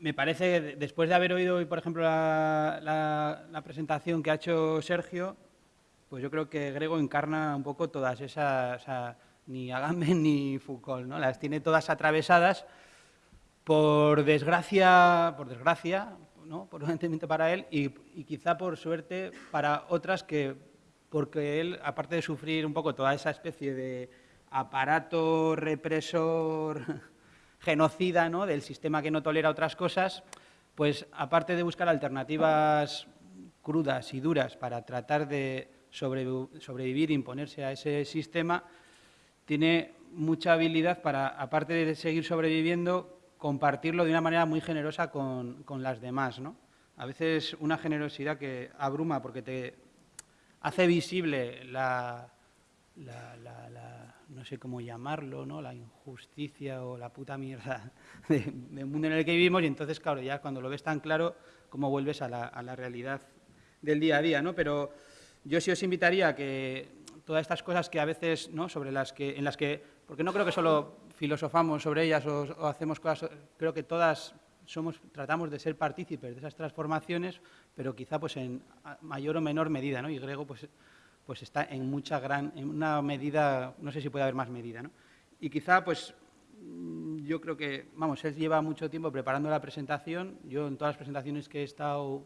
me parece después de haber oído hoy, por ejemplo, la, presentación que ha hecho Sergio, pues yo creo que Grego encarna un poco todas esas, ni Agamben ni Foucault, ¿no? Las tiene todas atravesadas por desgracia, por desgracia, ¿no? por un entendimiento para él y, y, quizá por suerte para otras que, porque él, aparte de sufrir un poco toda esa especie de aparato represor genocida ¿no? del sistema que no tolera otras cosas, pues aparte de buscar alternativas crudas y duras para tratar de sobrevivir e imponerse a ese sistema, tiene mucha habilidad para, aparte de seguir sobreviviendo, compartirlo de una manera muy generosa con, las demás. ¿no? A veces una generosidad que abruma porque te hace visible la, no sé cómo llamarlo, ¿no? la injusticia o la puta mierda del mundo en el que vivimos y entonces, claro, ya cuando lo ves tan claro, cómo vuelves a la, realidad del día a día. ¿no? Pero yo sí os invitaría a que todas estas cosas que a veces, ¿no? sobre las que, en las que, porque no creo que solo filosofamos sobre ellas o, hacemos cosas, creo que todas somos, tratamos de ser partícipes de esas transformaciones, pero quizá pues en mayor o menor medida, ¿no? Y Grego pues pues está en mucha gran, en una medida, no sé si puede haber más medida, ¿no? Y quizá, pues, mm, yo creo que, vamos, él lleva mucho tiempo preparando la presentación, yo en todas las presentaciones que he estado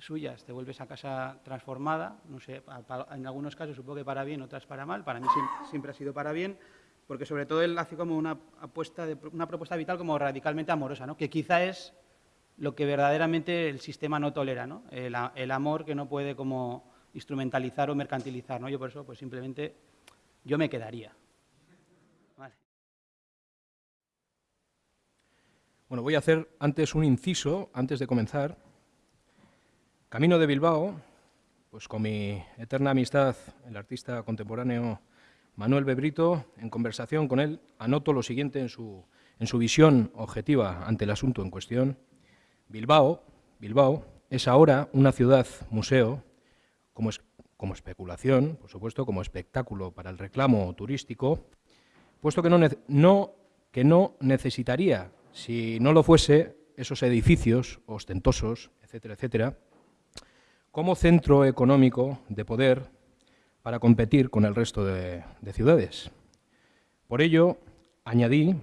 suyas te vuelves a casa transformada, no sé, en algunos casos supongo que para bien, otras para mal, para mí siempre ha sido para bien, porque sobre todo él hace como una apuesta, de, una propuesta vital como radicalmente amorosa, ¿no? que quizá es lo que verdaderamente el sistema no tolera, ¿no? el, el amor que no puede como instrumentalizar o mercantilizar. ¿no? Yo por eso, pues simplemente, yo me quedaría. Bueno, voy a hacer antes un inciso, antes de comenzar. Camino de Bilbao, pues con mi eterna amistad, el artista contemporáneo Manuel Bebrito, en conversación con él, anoto lo siguiente en su, en su visión objetiva ante el asunto en cuestión. Bilbao, Bilbao es ahora una ciudad museo como, es, como especulación, por supuesto, como espectáculo para el reclamo turístico, puesto que no, que no necesitaría, si no lo fuese, esos edificios ostentosos, etcétera, etcétera, como centro económico de poder para competir con el resto de, ciudades. Por ello, añadí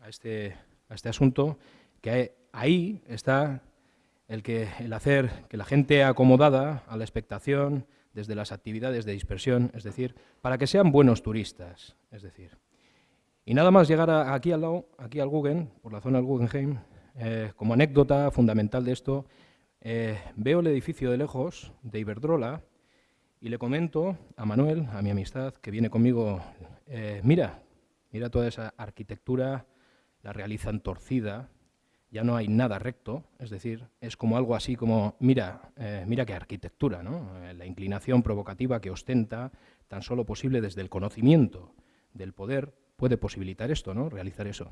a este, a este asunto que ahí está el, que, el hacer que la gente acomodada a la expectación desde las actividades de dispersión, es decir, para que sean buenos turistas, es decir. Y nada más llegar aquí al lado, aquí al Guggen, por la zona del Guggenheim, eh, como anécdota fundamental de esto, eh, veo el edificio de lejos de Iberdrola y le comento a Manuel, a mi amistad, que viene conmigo, eh, mira, mira toda esa arquitectura, la realizan torcida, ya no hay nada recto, es decir, es como algo así como, mira, eh, mira qué arquitectura, ¿no? Eh, la inclinación provocativa que ostenta, tan solo posible desde el conocimiento del poder, puede posibilitar esto, ¿no? realizar eso,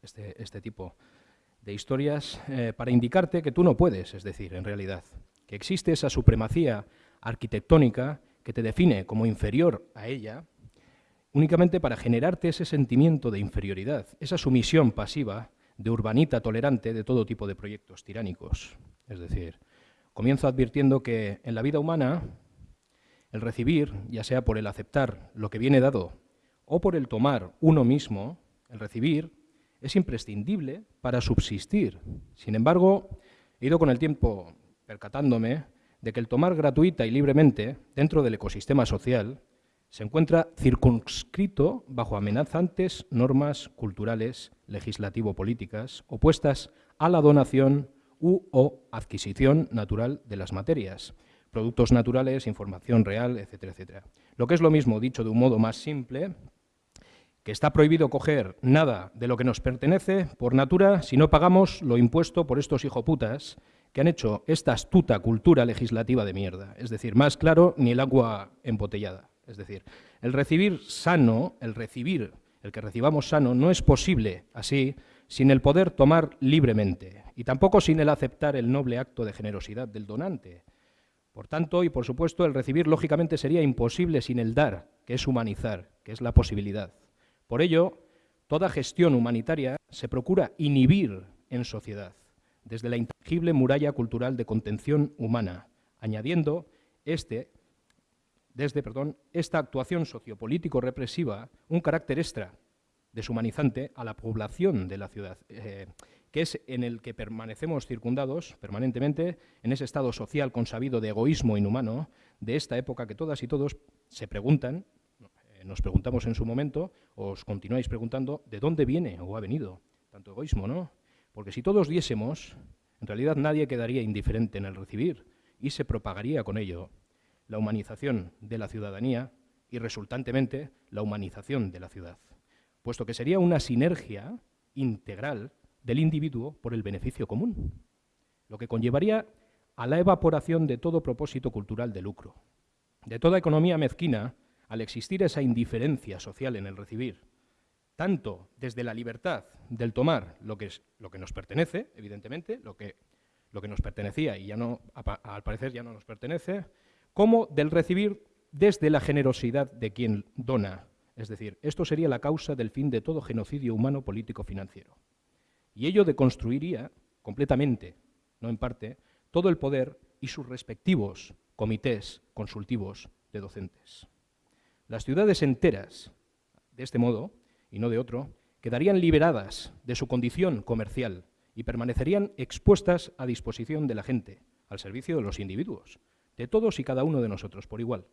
este, este tipo de historias, eh, para indicarte que tú no puedes, es decir, en realidad, que existe esa supremacía arquitectónica que te define como inferior a ella, únicamente para generarte ese sentimiento de inferioridad, esa sumisión pasiva de urbanita tolerante de todo tipo de proyectos tiránicos. Es decir, comienzo advirtiendo que en la vida humana el recibir, ya sea por el aceptar lo que viene dado o por el tomar uno mismo, el recibir es imprescindible para subsistir. Sin embargo, he ido con el tiempo percatándome de que el tomar gratuita y libremente dentro del ecosistema social se encuentra circunscrito bajo amenazantes normas culturales, legislativo-políticas, opuestas a la donación u o adquisición natural de las materias, productos naturales, información real, etcétera, etcétera. Lo que es lo mismo, dicho de un modo más simple, que está prohibido coger nada de lo que nos pertenece por natura si no pagamos lo impuesto por estos hijoputas que han hecho esta astuta cultura legislativa de mierda. Es decir, más claro, ni el agua embotellada. Es decir, el recibir sano, el recibir, el que recibamos sano, no es posible así sin el poder tomar libremente y tampoco sin el aceptar el noble acto de generosidad del donante. Por tanto, y por supuesto, el recibir lógicamente sería imposible sin el dar, que es humanizar, que es la posibilidad. Por ello, toda gestión humanitaria se procura inhibir en sociedad, desde la intangible muralla cultural de contención humana, añadiendo este, desde perdón, esta actuación sociopolítico represiva un carácter extra, deshumanizante, a la población de la ciudad, eh, que es en el que permanecemos circundados permanentemente en ese estado social consabido de egoísmo inhumano de esta época que todas y todos se preguntan, eh, nos preguntamos en su momento, os continuáis preguntando, ¿de dónde viene o ha venido tanto egoísmo, no? Porque si todos diésemos, en realidad nadie quedaría indiferente en el recibir y se propagaría con ello la humanización de la ciudadanía y resultantemente la humanización de la ciudad, puesto que sería una sinergia integral del individuo por el beneficio común, lo que conllevaría a la evaporación de todo propósito cultural de lucro, de toda economía mezquina, al existir esa indiferencia social en el recibir, tanto desde la libertad del tomar lo que, es, lo que nos pertenece, evidentemente, lo que, lo que nos pertenecía y ya no, al parecer ya no nos pertenece, como del recibir desde la generosidad de quien dona. Es decir, esto sería la causa del fin de todo genocidio humano político-financiero. Y ello deconstruiría completamente, no en parte, todo el poder y sus respectivos comités consultivos de docentes. Las ciudades enteras, de este modo, y no de otro, quedarían liberadas de su condición comercial y permanecerían expuestas a disposición de la gente, al servicio de los individuos, de todos y cada uno de nosotros por igual,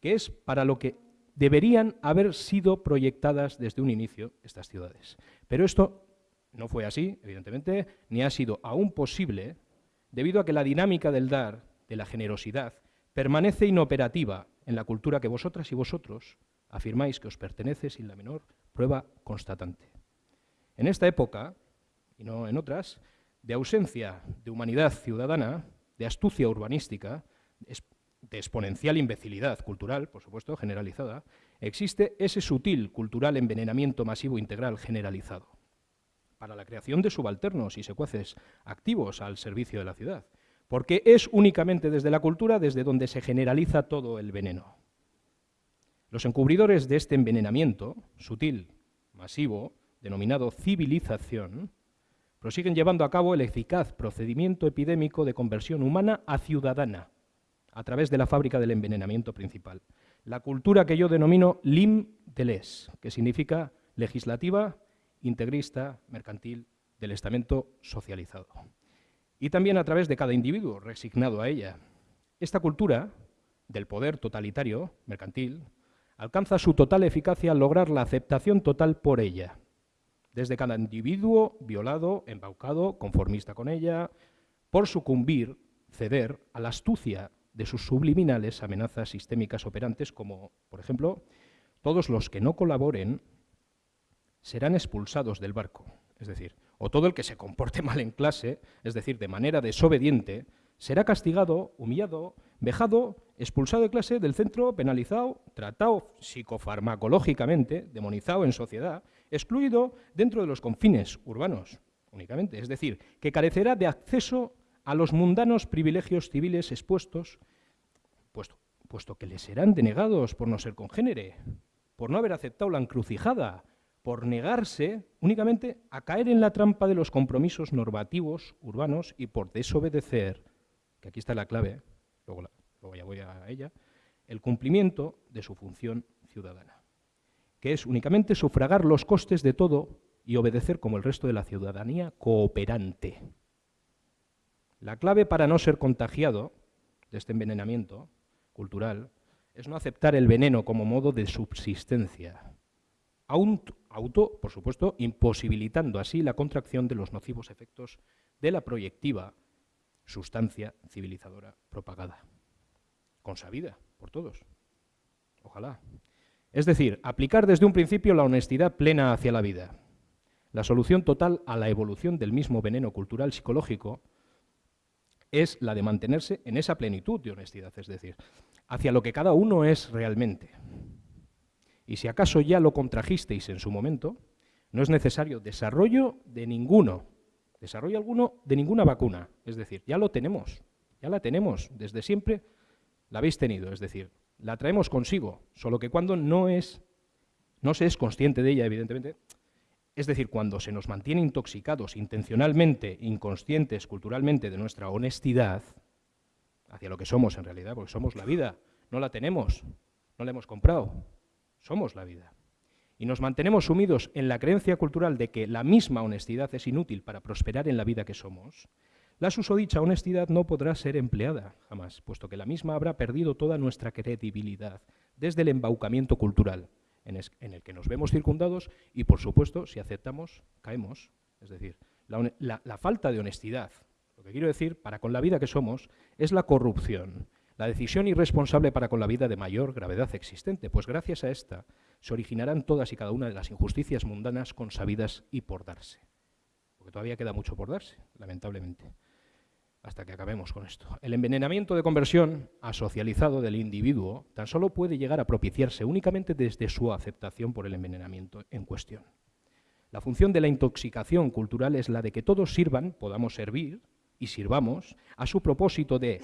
que es para lo que deberían haber sido proyectadas desde un inicio estas ciudades. Pero esto no fue así, evidentemente, ni ha sido aún posible, debido a que la dinámica del dar, de la generosidad, permanece inoperativa en la cultura que vosotras y vosotros afirmáis que os pertenece sin la menor prueba constatante. En esta época, y no en otras, de ausencia de humanidad ciudadana, de astucia urbanística, de exponencial imbecilidad cultural, por supuesto, generalizada, existe ese sutil cultural envenenamiento masivo integral generalizado para la creación de subalternos y secuaces activos al servicio de la ciudad, porque es únicamente desde la cultura desde donde se generaliza todo el veneno. Los encubridores de este envenenamiento, sutil, masivo, denominado civilización, prosiguen llevando a cabo el eficaz procedimiento epidémico de conversión humana a ciudadana, a través de la fábrica del envenenamiento principal. La cultura que yo denomino lim de les, que significa legislativa, integrista, mercantil, del estamento socializado. Y también a través de cada individuo resignado a ella. Esta cultura del poder totalitario, mercantil, alcanza su total eficacia al lograr la aceptación total por ella, desde cada individuo violado, embaucado, conformista con ella, por sucumbir, ceder a la astucia de sus subliminales amenazas sistémicas operantes como, por ejemplo, todos los que no colaboren serán expulsados del barco. Es decir, o todo el que se comporte mal en clase, es decir, de manera desobediente, será castigado, humillado, vejado, expulsado de clase del centro, penalizado, tratado psicofarmacológicamente, demonizado en sociedad, excluido dentro de los confines urbanos únicamente. Es decir, que carecerá de acceso a los mundanos privilegios civiles expuestos, puesto, que le serán denegados por no ser congénere, por no haber aceptado la encrucijada, por negarse únicamente a caer en la trampa de los compromisos normativos urbanos y por desobedecer, que aquí está la clave, luego, ya voy a ella, el cumplimiento de su función ciudadana, que es únicamente sufragar los costes de todo y obedecer como el resto de la ciudadanía cooperante. La clave para no ser contagiado de este envenenamiento cultural es no aceptar el veneno como modo de subsistencia, auto, por supuesto, imposibilitando así la contracción de los nocivos efectos de la proyectiva sustancia civilizadora propagada, consabida por todos. Ojalá. Es decir, aplicar desde un principio la honestidad plena hacia la vida, la solución total a la evolución del mismo veneno cultural psicológico es la de mantenerse en esa plenitud de honestidad, es decir, hacia lo que cada uno es realmente. Y si acaso ya lo contrajisteis en su momento, no es necesario desarrollo de ninguno, desarrollo alguno de ninguna vacuna. Es decir, ya lo tenemos, ya la tenemos, desde siempre la habéis tenido, es decir, la traemos consigo, solo que cuando no es, no se es consciente de ella, evidentemente, es decir, cuando se nos mantiene intoxicados intencionalmente, inconscientes, culturalmente de nuestra honestidad, hacia lo que somos en realidad, porque somos la vida, no la tenemos, no la hemos comprado, somos la vida. Y nos mantenemos sumidos en la creencia cultural de que la misma honestidad es inútil para prosperar en la vida que somos, la susodicha honestidad no podrá ser empleada jamás, puesto que la misma habrá perdido toda nuestra credibilidad desde el embaucamiento cultural en, el que nos vemos circundados y, por supuesto, si aceptamos, caemos. Es decir, la falta de honestidad, lo que quiero decir, para con la vida que somos, es la corrupción, la decisión irresponsable para con la vida de mayor gravedad existente, pues gracias a esta se originarán todas y cada una de las injusticias mundanas consabidas y por darse. Porque todavía queda mucho por darse, lamentablemente, hasta que acabemos con esto. El envenenamiento de conversión asocializado del individuo tan solo puede llegar a propiciarse únicamente desde su aceptación por el envenenamiento en cuestión. La función de la intoxicación cultural es la de que todos sirvan, podamos servir y sirvamos a su propósito de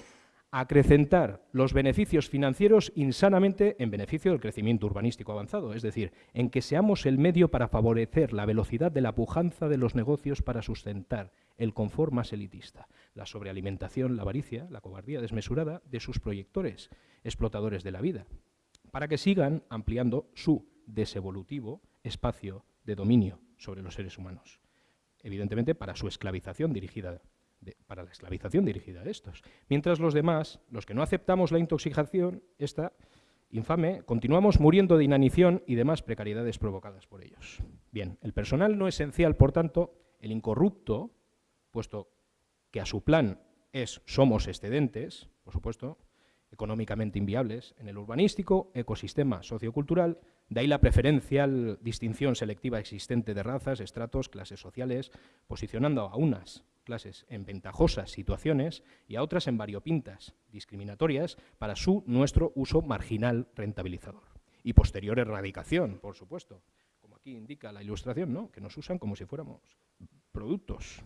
acrecentar los beneficios financieros insanamente en beneficio del crecimiento urbanístico avanzado, es decir, en que seamos el medio para favorecer la velocidad de la pujanza de los negocios para sustentar el confort más elitista, la sobrealimentación, la avaricia, la cobardía desmesurada de sus proyectores, explotadores de la vida, para que sigan ampliando su desevolutivo espacio de dominio sobre los seres humanos, evidentemente para su esclavización dirigida para la esclavización dirigida a estos. Mientras los demás, los que no aceptamos la intoxicación, esta infame, continuamos muriendo de inanición y demás precariedades provocadas por ellos. Bien, el personal no esencial, por tanto, el incorrupto, puesto que a su plan es somos excedentes, por supuesto, económicamente inviables, en el urbanístico, ecosistema sociocultural, de ahí la preferencial distinción selectiva existente de razas, estratos, clases sociales, posicionando a unas clases en ventajosas situaciones y a otras en variopintas, discriminatorias, para su nuestro uso marginal rentabilizador. Y posterior erradicación, por supuesto, como aquí indica la ilustración, ¿no? que nos usan como si fuéramos productos.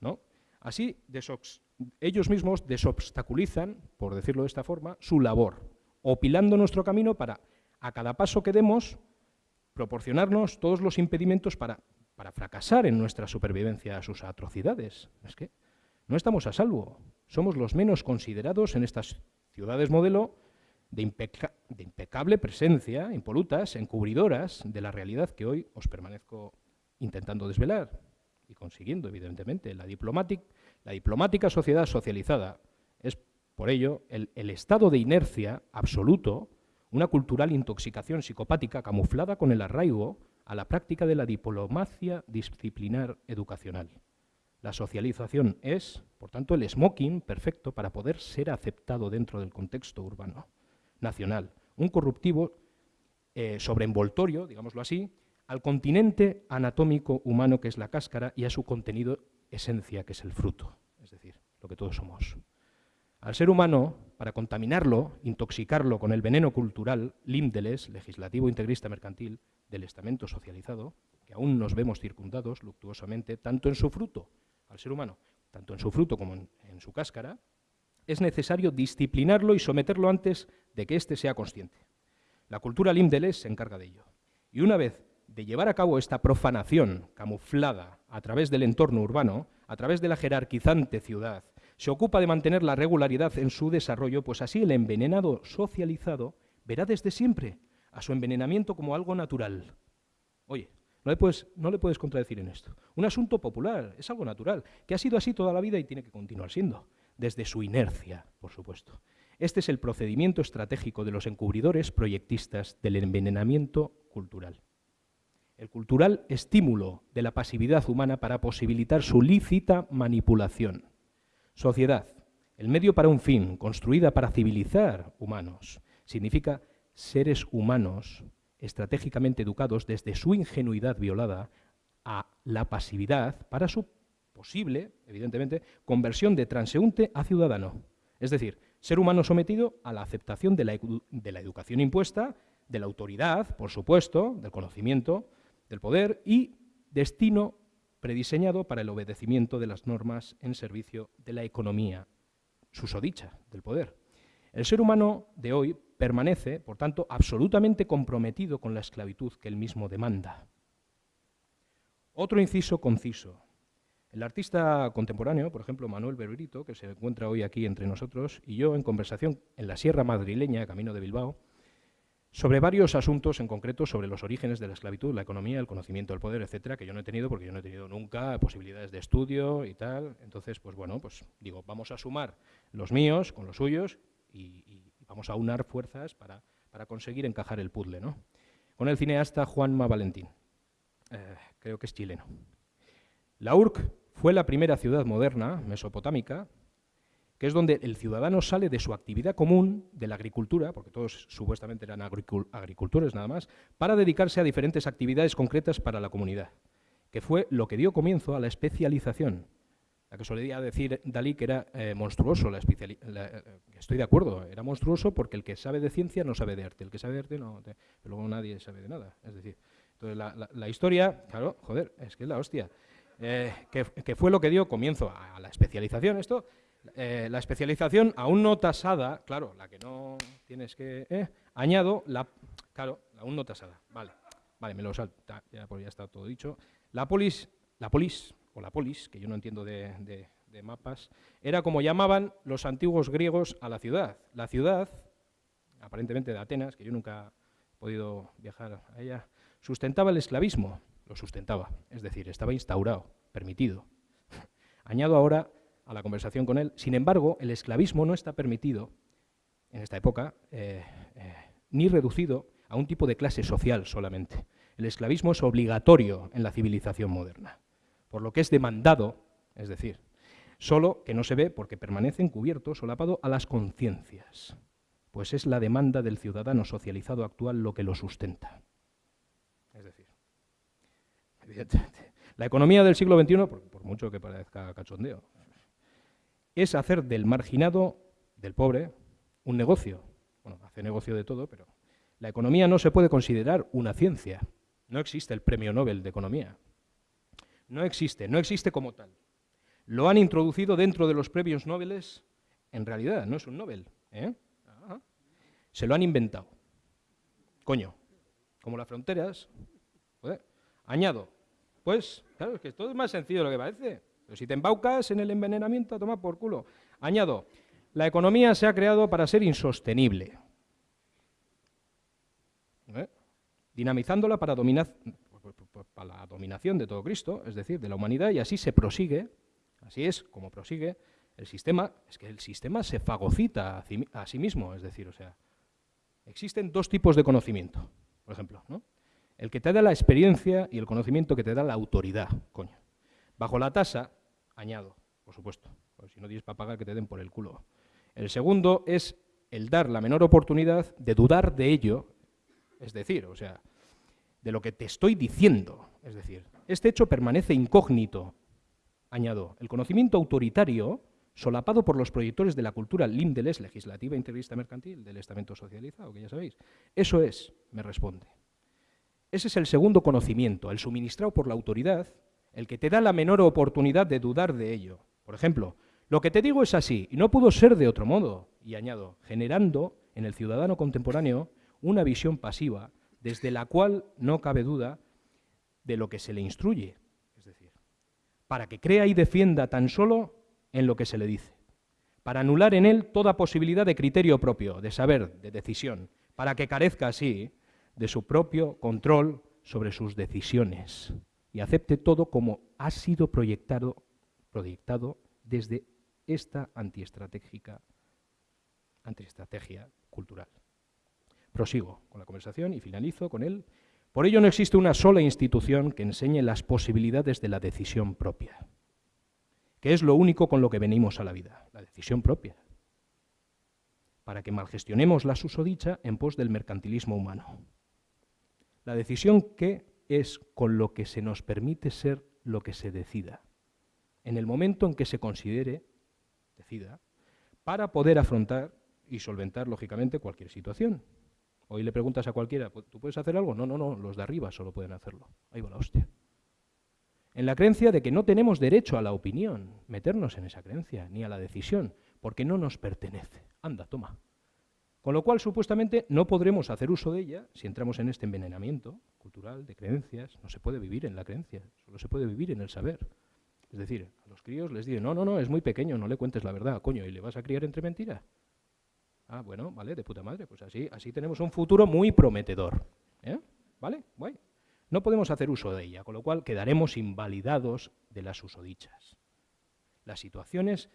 ¿no? Así, ellos mismos desobstaculizan, por decirlo de esta forma, su labor, opilando nuestro camino para, a cada paso que demos, proporcionarnos todos los impedimentos para para fracasar en nuestra supervivencia a sus atrocidades. Es que no estamos a salvo. Somos los menos considerados en estas ciudades modelo de, impecable presencia, impolutas, encubridoras de la realidad que hoy os permanezco intentando desvelar y consiguiendo, evidentemente. La, diplomática sociedad socializada es, por ello, el, el estado de inercia absoluto, una cultural intoxicación psicopática camuflada con el arraigo a la práctica de la diplomacia disciplinar educacional. La socialización es, por tanto, el smoking perfecto para poder ser aceptado dentro del contexto urbano, nacional, un corruptivo eh, sobreenvoltorio, digámoslo así, al continente anatómico humano que es la cáscara y a su contenido esencia que es el fruto, es decir, lo que todos somos. Al ser humano, para contaminarlo, intoxicarlo con el veneno cultural, límdeles, legislativo integrista mercantil, del estamento socializado, que aún nos vemos circundados luctuosamente, tanto en su fruto, al ser humano, tanto en su fruto como en, su cáscara, es necesario disciplinarlo y someterlo antes de que éste sea consciente. La cultura Limdeles se encarga de ello. Y una vez de llevar a cabo esta profanación camuflada a través del entorno urbano, a través de la jerarquizante ciudad, se ocupa de mantener la regularidad en su desarrollo, pues así el envenenado socializado verá desde siempre a su envenenamiento como algo natural. Oye, no le, puedes, no le puedes contradecir en esto. Un asunto popular, es algo natural, que ha sido así toda la vida y tiene que continuar siendo, desde su inercia, por supuesto. Este es el procedimiento estratégico de los encubridores proyectistas del envenenamiento cultural. El cultural estímulo de la pasividad humana para posibilitar su lícita manipulación. Sociedad, el medio para un fin, construida para civilizar humanos, significa seres humanos estratégicamente educados desde su ingenuidad violada a la pasividad para su posible, evidentemente, conversión de transeúnte a ciudadano. Es decir, ser humano sometido a la aceptación de la, educación impuesta, de la autoridad, por supuesto, del conocimiento, del poder y destino prediseñado para el obedecimiento de las normas en servicio de la economía susodicha del poder. El ser humano de hoy permanece, por tanto, absolutamente comprometido con la esclavitud que él mismo demanda. Otro inciso conciso. El artista contemporáneo, por ejemplo, Manuel Berberito, que se encuentra hoy aquí entre nosotros, y yo, en conversación en la Sierra Madrileña, camino de Bilbao, sobre varios asuntos en concreto sobre los orígenes de la esclavitud, la economía, el conocimiento del poder, etcétera, que yo no he tenido porque yo no he tenido nunca posibilidades de estudio y tal. Entonces, pues bueno, pues digo, vamos a sumar los míos con los suyos y, vamos a unar fuerzas para, para, conseguir encajar el puzzle, ¿no? Con el cineasta Juanma Valentín, eh, creo que es chileno. La URC fue la primera ciudad moderna, mesopotámica, que es donde el ciudadano sale de su actividad común, de la agricultura, porque todos supuestamente eran agricultores nada más, para dedicarse a diferentes actividades concretas para la comunidad, que fue lo que dio comienzo a la especialización. La que solía decir Dalí que era eh, monstruoso, la, eh, estoy de acuerdo, era monstruoso porque el que sabe de ciencia no sabe de arte, el que sabe de arte no, pero luego nadie sabe de nada. Es decir, entonces la, historia, claro, joder, es que es la hostia. Eh, que, fue lo que dio comienzo a la especialización. Esto, la especialización aún no tasada, claro, la que no tienes que... Añado la... Claro, la aún no tasada, vale, vale, me lo salta, ya, pues ya está todo dicho. La polis, la polis, o la polis, que yo no entiendo de, mapas, era como llamaban los antiguos griegos a la ciudad. La ciudad, aparentemente de Atenas, que yo nunca he podido viajar a ella, sustentaba el esclavismo, lo sustentaba, es decir, estaba instaurado, permitido. Añado ahora a la conversación con él, sin embargo, el esclavismo no está permitido en esta época, eh, eh, ni reducido a un tipo de clase social solamente. El esclavismo es obligatorio en la civilización moderna, por lo que es demandado, es decir, solo que no se ve porque permanece encubierto, solapado a las conciencias, pues es la demanda del ciudadano socializado actual lo que lo sustenta. Es decir, la economía del siglo XXI, por, mucho que parezca cachondeo, es hacer del marginado, del pobre, un negocio. Bueno, hace negocio de todo, pero la economía no se puede considerar una ciencia. No existe el premio Nobel de Economía. No existe, no existe como tal. Lo han introducido dentro de los premios Nobel, en realidad, no es un Nobel. ¿eh? Se lo han inventado. Coño, como las fronteras. Añado, pues, claro, es que todo es más sencillo de lo que parece. Pero si te embaucas en el envenenamiento, toma por culo. Añado, la economía se ha creado para ser insostenible. ¿Eh? Dinamizándola para, dominar, la dominación de todo Cristo, es decir, de la humanidad, y así se prosigue, así es como prosigue el sistema, es que el sistema se fagocita a sí mismo, es decir, o sea, existen dos tipos de conocimiento, por ejemplo, ¿no? El que te da la experiencia y el conocimiento que te da la autoridad, coño. Bajo la tasa, añado, por supuesto, si no tienes para pagar que te den por el culo. El segundo es el dar la menor oportunidad de dudar de ello, es decir, o sea, de lo que te estoy diciendo. Es decir, este hecho permanece incógnito, añado. El conocimiento autoritario, solapado por los proyectores de la cultura lindeles, legislativa, integrista, mercantil, del estamento socializado, que ya sabéis. Eso es, me responde. Ese es el segundo conocimiento, el suministrado por la autoridad, el que te da la menor oportunidad de dudar de ello. Por ejemplo, lo que te digo es así, y no pudo ser de otro modo, y añado, generando en el ciudadano contemporáneo una visión pasiva, desde la cual no cabe duda de lo que se le instruye, es decir, para que crea y defienda tan solo en lo que se le dice, para anular en él toda posibilidad de criterio propio, de saber, de decisión, para que carezca así de su propio control sobre sus decisiones y acepte todo como ha sido proyectado, proyectado desde esta antiestratégica antiestrategia cultural. Prosigo con la conversación y finalizo con él. Por ello no existe una sola institución que enseñe las posibilidades de la decisión propia, que es lo único con lo que venimos a la vida, la decisión propia, para que malgestionemos la susodicha en pos del mercantilismo humano. La decisión que es con lo que se nos permite ser lo que se decida, en el momento en que se considere, decida, para poder afrontar y solventar, lógicamente, cualquier situación. Hoy le preguntas a cualquiera, ¿tú puedes hacer algo? No, no, no, los de arriba solo pueden hacerlo. Ahí va la hostia. En la creencia de que no tenemos derecho a la opinión, meternos en esa creencia, ni a la decisión, porque no nos pertenece. Anda, toma. Con lo cual, supuestamente, no podremos hacer uso de ella si entramos en este envenenamiento cultural de creencias. No se puede vivir en la creencia, solo se puede vivir en el saber. Es decir, a los críos les dicen, no, no, no, es muy pequeño, no le cuentes la verdad, coño, ¿y le vas a criar entre mentiras? Ah, bueno, vale, de puta madre, pues así, así tenemos un futuro muy prometedor. ¿eh? ¿Vale? Guay. No podemos hacer uso de ella, con lo cual quedaremos invalidados de las usodichas. Las situaciones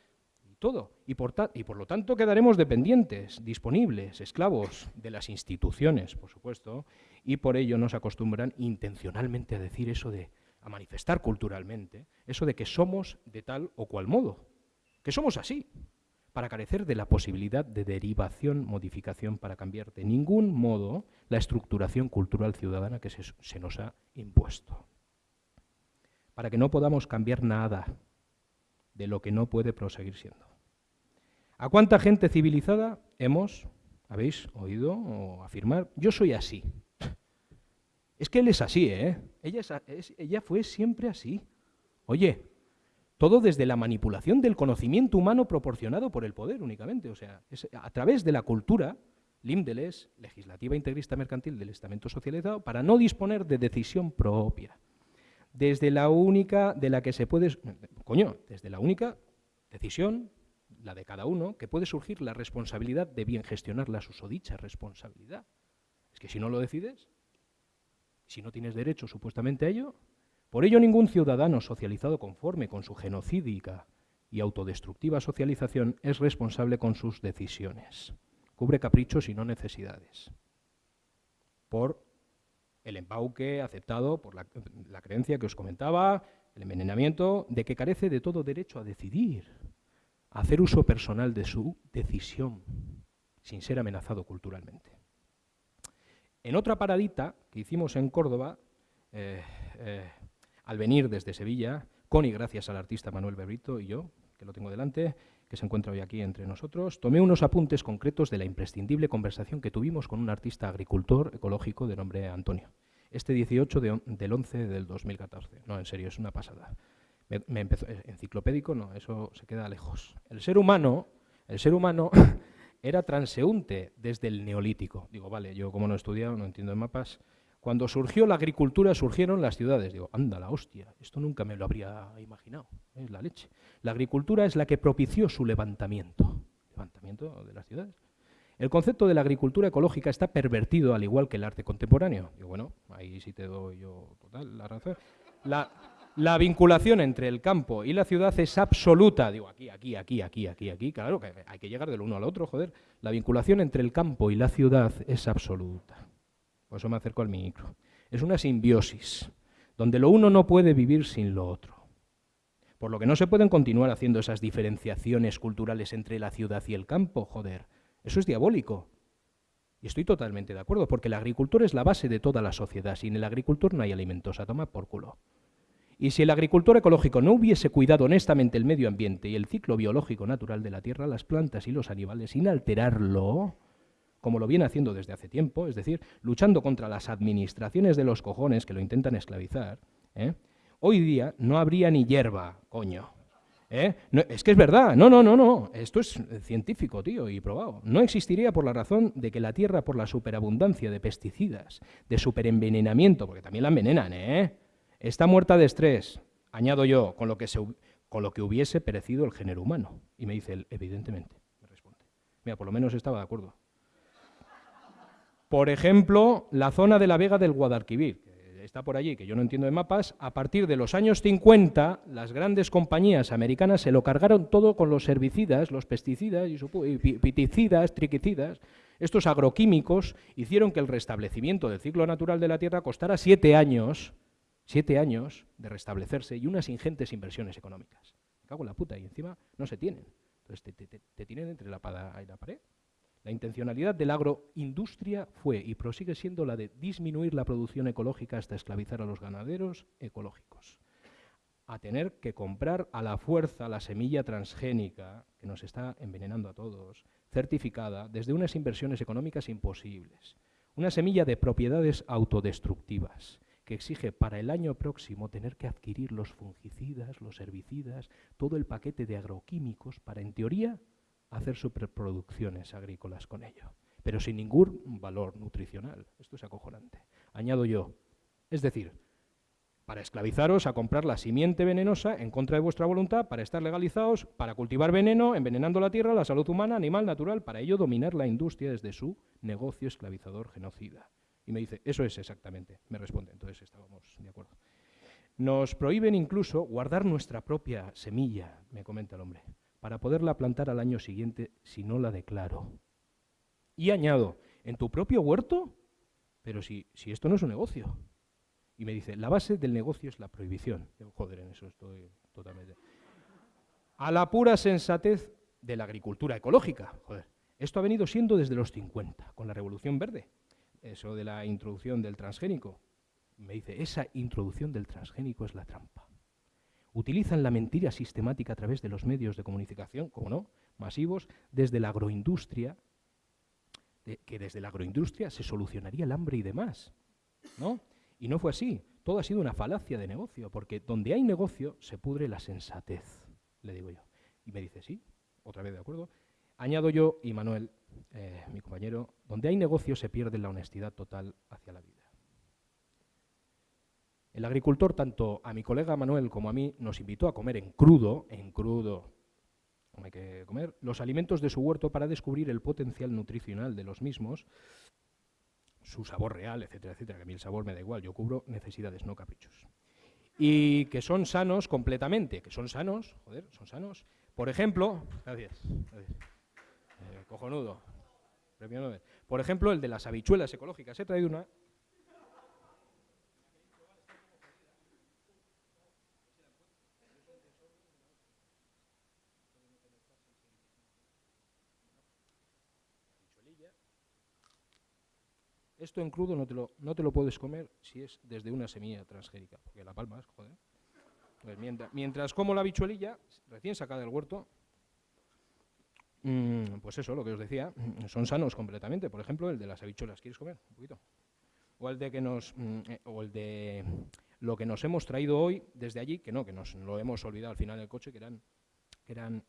todo. Y por, y por lo tanto quedaremos dependientes, disponibles, esclavos de las instituciones, por supuesto, y por ello nos acostumbran intencionalmente a decir eso de, a manifestar culturalmente, eso de que somos de tal o cual modo, que somos así, para carecer de la posibilidad de derivación, modificación, para cambiar de ningún modo la estructuración cultural ciudadana que se, nos ha impuesto. Para que no podamos cambiar nada de lo que no puede proseguir siendo. ¿A cuánta gente civilizada hemos, habéis oído o afirmar, yo soy así? Es que él es así, ¿eh? Ella, ella fue siempre así. Oye, todo desde la manipulación del conocimiento humano proporcionado por el poder únicamente. O sea, a través de la cultura, Limdeles, legislativa integrista mercantil del estamento socializado, para no disponer de decisión propia. Desde la única de la que se puede... Coño, desde la única decisión la de cada uno, que puede surgir la responsabilidad de bien gestionar la susodicha responsabilidad. Es que si no lo decides, si no tienes derecho supuestamente a ello, por ello ningún ciudadano socializado conforme con su genocídica y autodestructiva socialización es responsable con sus decisiones. Cubre caprichos y no necesidades. Por el embauque aceptado por la, creencia que os comentaba, el envenenamiento, de que carece de todo derecho a decidir hacer uso personal de su decisión sin ser amenazado culturalmente. En otra paradita que hicimos en Córdoba, eh, eh, al venir desde Sevilla, con y gracias al artista Manuel Berrito y yo, que lo tengo delante, que se encuentra hoy aquí entre nosotros, tomé unos apuntes concretos de la imprescindible conversación que tuvimos con un artista agricultor ecológico de nombre Antonio. Este 18 del 11 del 2014. No, en serio, es una pasada me, empezó, eh, enciclopédico no, eso se queda lejos. El ser humano, el ser humano era transeúnte desde el neolítico. Digo, vale, yo como no he estudiado, no entiendo de mapas. Cuando surgió la agricultura, surgieron las ciudades. Digo, anda la hostia, esto nunca me lo habría imaginado, es la leche. La agricultura es la que propició su levantamiento, levantamiento de las ciudades. El concepto de la agricultura ecológica está pervertido al igual que el arte contemporáneo. Digo, bueno, ahí sí te doy yo total la razón. La, la vinculación entre el campo y la ciudad es absoluta. Digo, aquí, aquí, aquí, aquí, aquí, aquí. Claro que hay que llegar del uno al otro, joder. La vinculación entre el campo y la ciudad es absoluta. Por eso me acerco al micro. Es una simbiosis, donde lo uno no puede vivir sin lo otro. Por lo que no se pueden continuar haciendo esas diferenciaciones culturales entre la ciudad y el campo, joder. Eso es diabólico. Y estoy totalmente de acuerdo, porque el agricultor es la base de toda la sociedad. Sin el agricultor no hay alimentos, a tomar por culo. Y si el agricultor ecológico no hubiese cuidado honestamente el medio ambiente y el ciclo biológico natural de la tierra, las plantas y los animales, sin alterarlo, como lo viene haciendo desde hace tiempo, es decir, luchando contra las administraciones de los cojones que lo intentan esclavizar, ¿eh? hoy día no habría ni hierba, coño. ¿eh? es que es verdad, no, no, no, no, esto es científico, tío, y probado. No existiría por la razón de que la tierra, por la superabundancia de pesticidas, de superenvenenamiento, porque también la envenenan, ¿eh? Está muerta de estrés, añado yo, con lo que, con lo que hubiese perecido el género humano. Y me dice él, evidentemente, me responde. Mira, por lo menos estaba de acuerdo. Por ejemplo, la zona de la Vega del Guadalquivir, que está por allí, que yo no entiendo de mapas, a partir de los años 50, las grandes compañías americanas se lo cargaron todo con los herbicidas, los pesticidas, y piticidas, triquicidas. Estos agroquímicos hicieron que el restablecimiento del ciclo natural de la Tierra costara siete años, siete años de restablecerse y unas ingentes inversiones económicas. Me cago en la puta y encima no se tienen. Entonces te, tienen entre la espada y la pared. La intencionalidad de la agroindustria fue y prosigue siendo la de disminuir la producción ecológica hasta esclavizar a los ganaderos ecológicos. A tener que comprar a la fuerza la semilla transgénica que nos está envenenando a todos, certificada desde unas inversiones económicas imposibles. Una semilla de propiedades autodestructivas que exige para el año próximo tener que adquirir los fungicidas, los herbicidas, todo el paquete de agroquímicos para, en teoría, hacer superproducciones agrícolas con ello. pero sin ningún valor nutricional. Esto es acojonante. Añado yo, es decir, para esclavizaros a comprar la simiente venenosa en contra de vuestra voluntad, para estar legalizados, para cultivar veneno, envenenando la tierra, la salud humana, animal, natural, para ello dominar la industria desde su negocio esclavizador genocida. Y me dice, eso es exactamente, me responde, entonces estábamos de acuerdo. Nos prohíben incluso guardar nuestra propia semilla, me comenta el hombre, para poderla plantar al año siguiente si no la declaro. Y añado, ¿en tu propio huerto? Pero si, si esto no es un negocio. Y me dice, la base del negocio es la prohibición. joder, en eso estoy totalmente. A la pura sensatez de la agricultura ecológica. Joder. Esto ha venido siendo desde los 50, con la Revolución Verde. Eso de la introducción del transgénico. Me dice, esa introducción del transgénico es la trampa. Utilizan la mentira sistemática a través de los medios de comunicación, como no, masivos, desde la agroindustria, que desde la agroindustria se solucionaría el hambre y demás. ¿no? Y no fue así. Todo ha sido una falacia de negocio, porque donde hay negocio se pudre la sensatez, le digo yo. Y me dice, sí, otra vez de acuerdo. Añado yo, y Manuel, eh, mi compañero, donde hay negocio se pierde la honestidad total hacia la vida. El agricultor, tanto a mi colega Manuel como a mí, nos invitó a comer en crudo, en crudo, hay que comer, los alimentos de su huerto para descubrir el potencial nutricional de los mismos su sabor real, etcétera, etcétera, que a mí el sabor me da igual, yo cubro necesidades, no caprichos. Y que son sanos completamente, que son sanos, joder, son sanos. Por ejemplo, gracias, eh, cojonudo, Por ejemplo, el de las habichuelas ecológicas. He traído una Esto en crudo no te, lo, no te lo puedes comer si es desde una semilla transgénica, porque la palma es, joder. Pues mientras, como la bichuelilla, recién sacada del huerto, mm, pues eso, lo que os decía, mm, son sanos completamente. Por ejemplo, el de las habichuelas. ¿Quieres comer? Un poquito. O el de que nos, mm, eh, o el de lo que nos hemos traído hoy desde allí, que no, que nos lo hemos olvidado al final del coche, que eran, que eran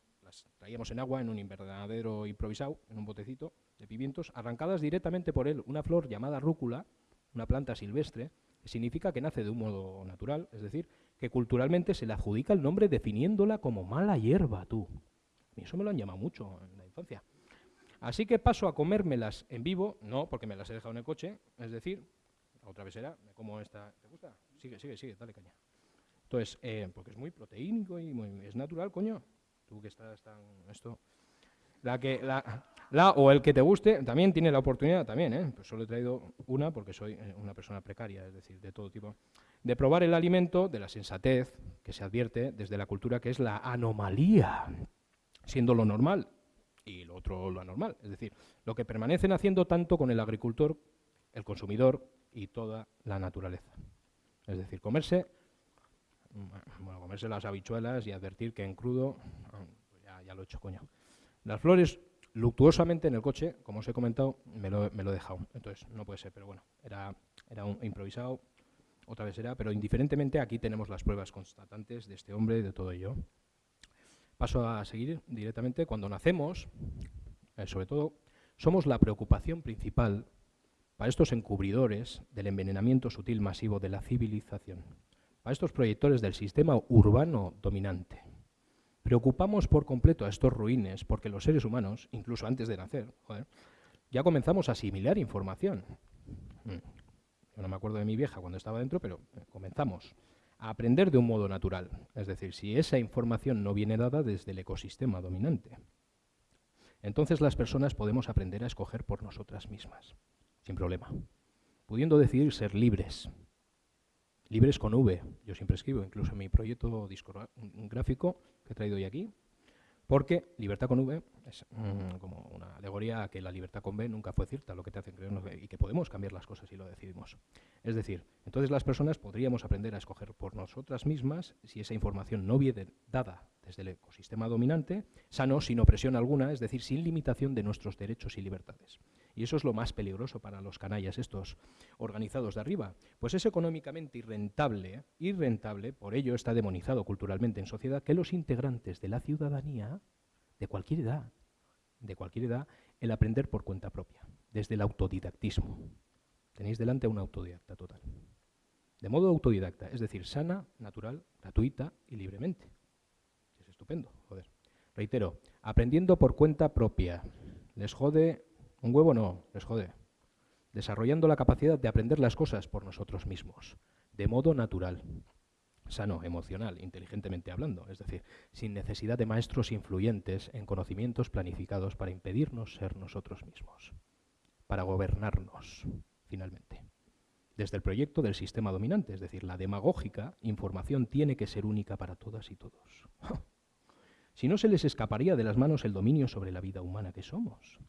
traíamos en agua en un invernadero improvisado, en un botecito, de pimientos, arrancadas directamente por él una flor llamada rúcula, una planta silvestre, significa que nace de un modo natural, es decir, que culturalmente se le adjudica el nombre definiéndola como mala hierba, tú. Y eso me lo han llamado mucho en la infancia. Así que paso a comérmelas en vivo, no porque me las he dejado en el coche, es decir, otra vez será, me como esta. ¿Te gusta? Sigue, sigue, sigue, dale caña. Entonces, eh, porque es muy proteínico y es natural, coño. Tú que estás tan. Esto. La que, la, la o el que te guste también tiene la oportunidad, también, ¿eh? pues solo he traído una porque soy eh, una persona precaria, es decir, de todo tipo, de probar el alimento de la sensatez que se advierte desde la cultura que es la anomalía, siendo lo normal y lo otro lo anormal, es decir, lo que permanecen haciendo tanto con el agricultor, el consumidor y toda la naturaleza. Es decir, comerse, bueno, comerse las habichuelas y advertir que en crudo, ah, pues ya, lo he hecho, coño. Las flores, luctuosamente en el coche, como os he comentado, me lo, he dejado. Entonces, no puede ser, pero bueno, era, era un improvisado, otra vez era, pero indiferentemente aquí tenemos las pruebas constatantes de este hombre y de todo ello. Paso a seguir directamente. Cuando nacemos, eh, sobre todo, somos la preocupación principal para estos encubridores del envenenamiento sutil masivo de la civilización, para estos proyectores del sistema urbano dominante. Preocupamos por completo a estos ruines porque los seres humanos, incluso antes de nacer, ya comenzamos a asimilar información. Mm. Yo no me acuerdo de mi vieja cuando estaba dentro, pero eh, comenzamos a aprender de un modo natural. Es decir, si esa información no viene dada desde el ecosistema dominante. Entonces las personas podemos aprender a escoger por nosotras mismas, sin problema, pudiendo decidir ser libres. Libres con V, yo siempre escribo, incluso en mi proyecto discográfico, que he traído hoy aquí, porque libertad con V es mm, como una alegoría a que la libertad con B nunca fue cierta, lo que te hace creer y que podemos cambiar las cosas si lo decidimos. Es decir, entonces las personas podríamos aprender a escoger por nosotras mismas si esa información no viene dada desde el ecosistema dominante, sano, sin opresión alguna, es decir, sin limitación de nuestros derechos y libertades. Y eso es lo más peligroso para los canallas estos organizados de arriba, pues es económicamente irrentable, irrentable, por ello está demonizado culturalmente en sociedad, que los integrantes de la ciudadanía, de cualquier edad, de cualquier edad, el aprender por cuenta propia, desde el autodidactismo. Tenéis delante a un autodidacta total. De modo autodidacta, es decir, sana, natural, gratuita y libremente. Es estupendo, joder. Reitero, aprendiendo por cuenta propia. ¿Les jode un huevo? No, les jode. Desarrollando la capacidad de aprender las cosas por nosotros mismos, de modo natural, sano, emocional, inteligentemente hablando, es decir, sin necesidad de maestros influyentes en conocimientos planificados para impedirnos ser nosotros mismos, para gobernarnos, finalmente. Desde el proyecto del sistema dominante, es decir, la demagógica información tiene que ser única para todas y todos. si no se les escaparía de las manos el dominio sobre la vida humana que somos.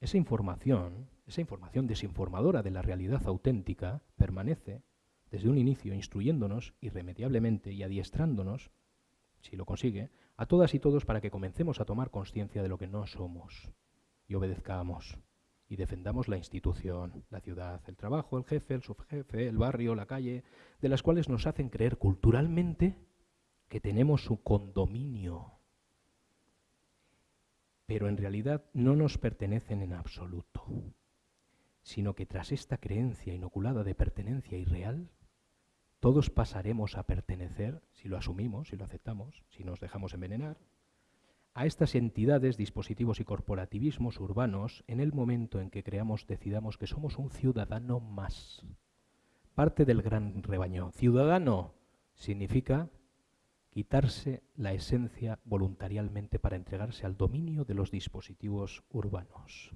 Esa información, esa información desinformadora de la realidad auténtica, permanece desde un inicio instruyéndonos irremediablemente y adiestrándonos, si lo consigue, a todas y todos para que comencemos a tomar conciencia de lo que no somos y obedezcamos y defendamos la institución, la ciudad, el trabajo, el jefe, el subjefe, el barrio, la calle, de las cuales nos hacen creer culturalmente que tenemos su condominio, pero en realidad no nos pertenecen en absoluto, sino que tras esta creencia inoculada de pertenencia irreal, todos pasaremos a pertenecer, si lo asumimos, si lo aceptamos, si nos dejamos envenenar, a estas entidades, dispositivos y corporativismos urbanos en el momento en que creamos, decidamos que somos un ciudadano más, parte del gran rebaño. Ciudadano significa quitarse la esencia voluntariamente para entregarse al dominio de los dispositivos urbanos.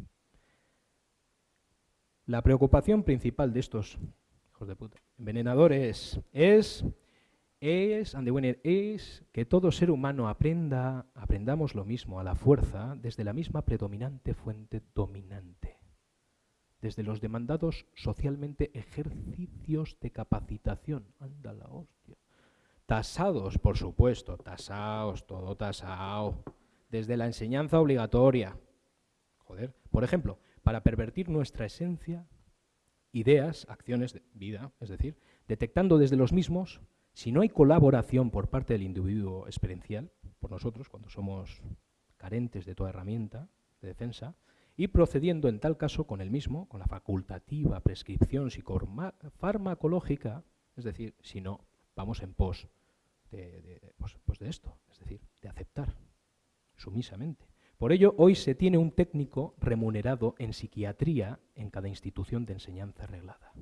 La preocupación principal de estos de puta. Envenenadores es, es, es que todo ser humano aprenda, aprendamos lo mismo a la fuerza desde la misma predominante fuente dominante, desde los demandados socialmente ejercicios de capacitación. Anda la hostia. Tasados, por supuesto, tasados, todo tasado. Desde la enseñanza obligatoria. Joder. Por ejemplo, para pervertir nuestra esencia ideas, acciones de vida, es decir, detectando desde los mismos si no hay colaboración por parte del individuo experiencial, por nosotros, cuando somos carentes de toda herramienta de defensa, y procediendo en tal caso con el mismo, con la facultativa prescripción psicofarmacológica, es decir, si no, vamos en pos de, pues, pues de esto, es decir, de aceptar sumisamente. Por ello, hoy se tiene un técnico remunerado en psiquiatría en cada institución de enseñanza reglada,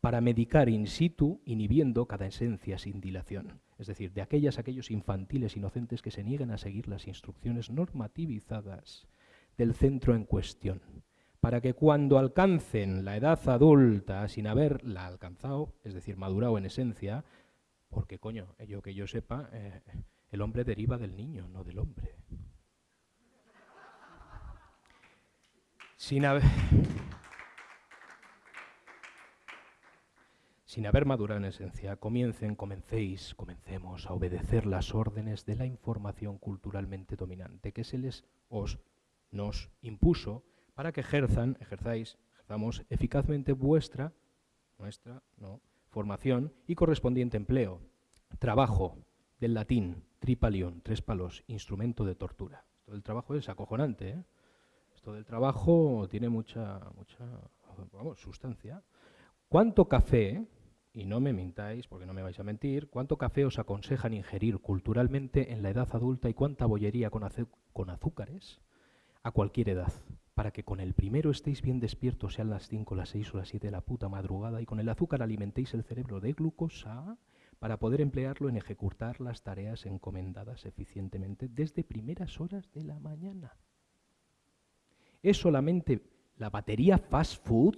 para medicar in situ, inhibiendo cada esencia sin dilación, es decir, de aquellas aquellos infantiles inocentes que se niegan a seguir las instrucciones normativizadas del centro en cuestión, para que cuando alcancen la edad adulta sin haberla alcanzado, es decir, madurado en esencia, porque coño, yo que yo sepa, eh, el hombre deriva del niño, no del hombre. sin haber, sin haber madurado en esencia, comiencen, comencéis, comencemos a obedecer las órdenes de la información culturalmente dominante que se les os nos impuso para que ejerzan, ejerzáis, ejerzamos eficazmente vuestra, nuestra, no, formación y correspondiente empleo. Trabajo, del latín, tripalión, tres palos, instrumento de tortura. Todo el trabajo es acojonante, ¿eh? del trabajo tiene mucha, mucha sustancia. ¿Cuánto café, y no me mintáis porque no me vais a mentir, cuánto café os aconsejan ingerir culturalmente en la edad adulta y cuánta bollería con azúcares a cualquier edad? Para que con el primero estéis bien despiertos, sean las 5, las 6 o las 7 de la puta madrugada, y con el azúcar alimentéis el cerebro de glucosa para poder emplearlo en ejecutar las tareas encomendadas eficientemente desde primeras horas de la mañana. Es solamente la batería fast food,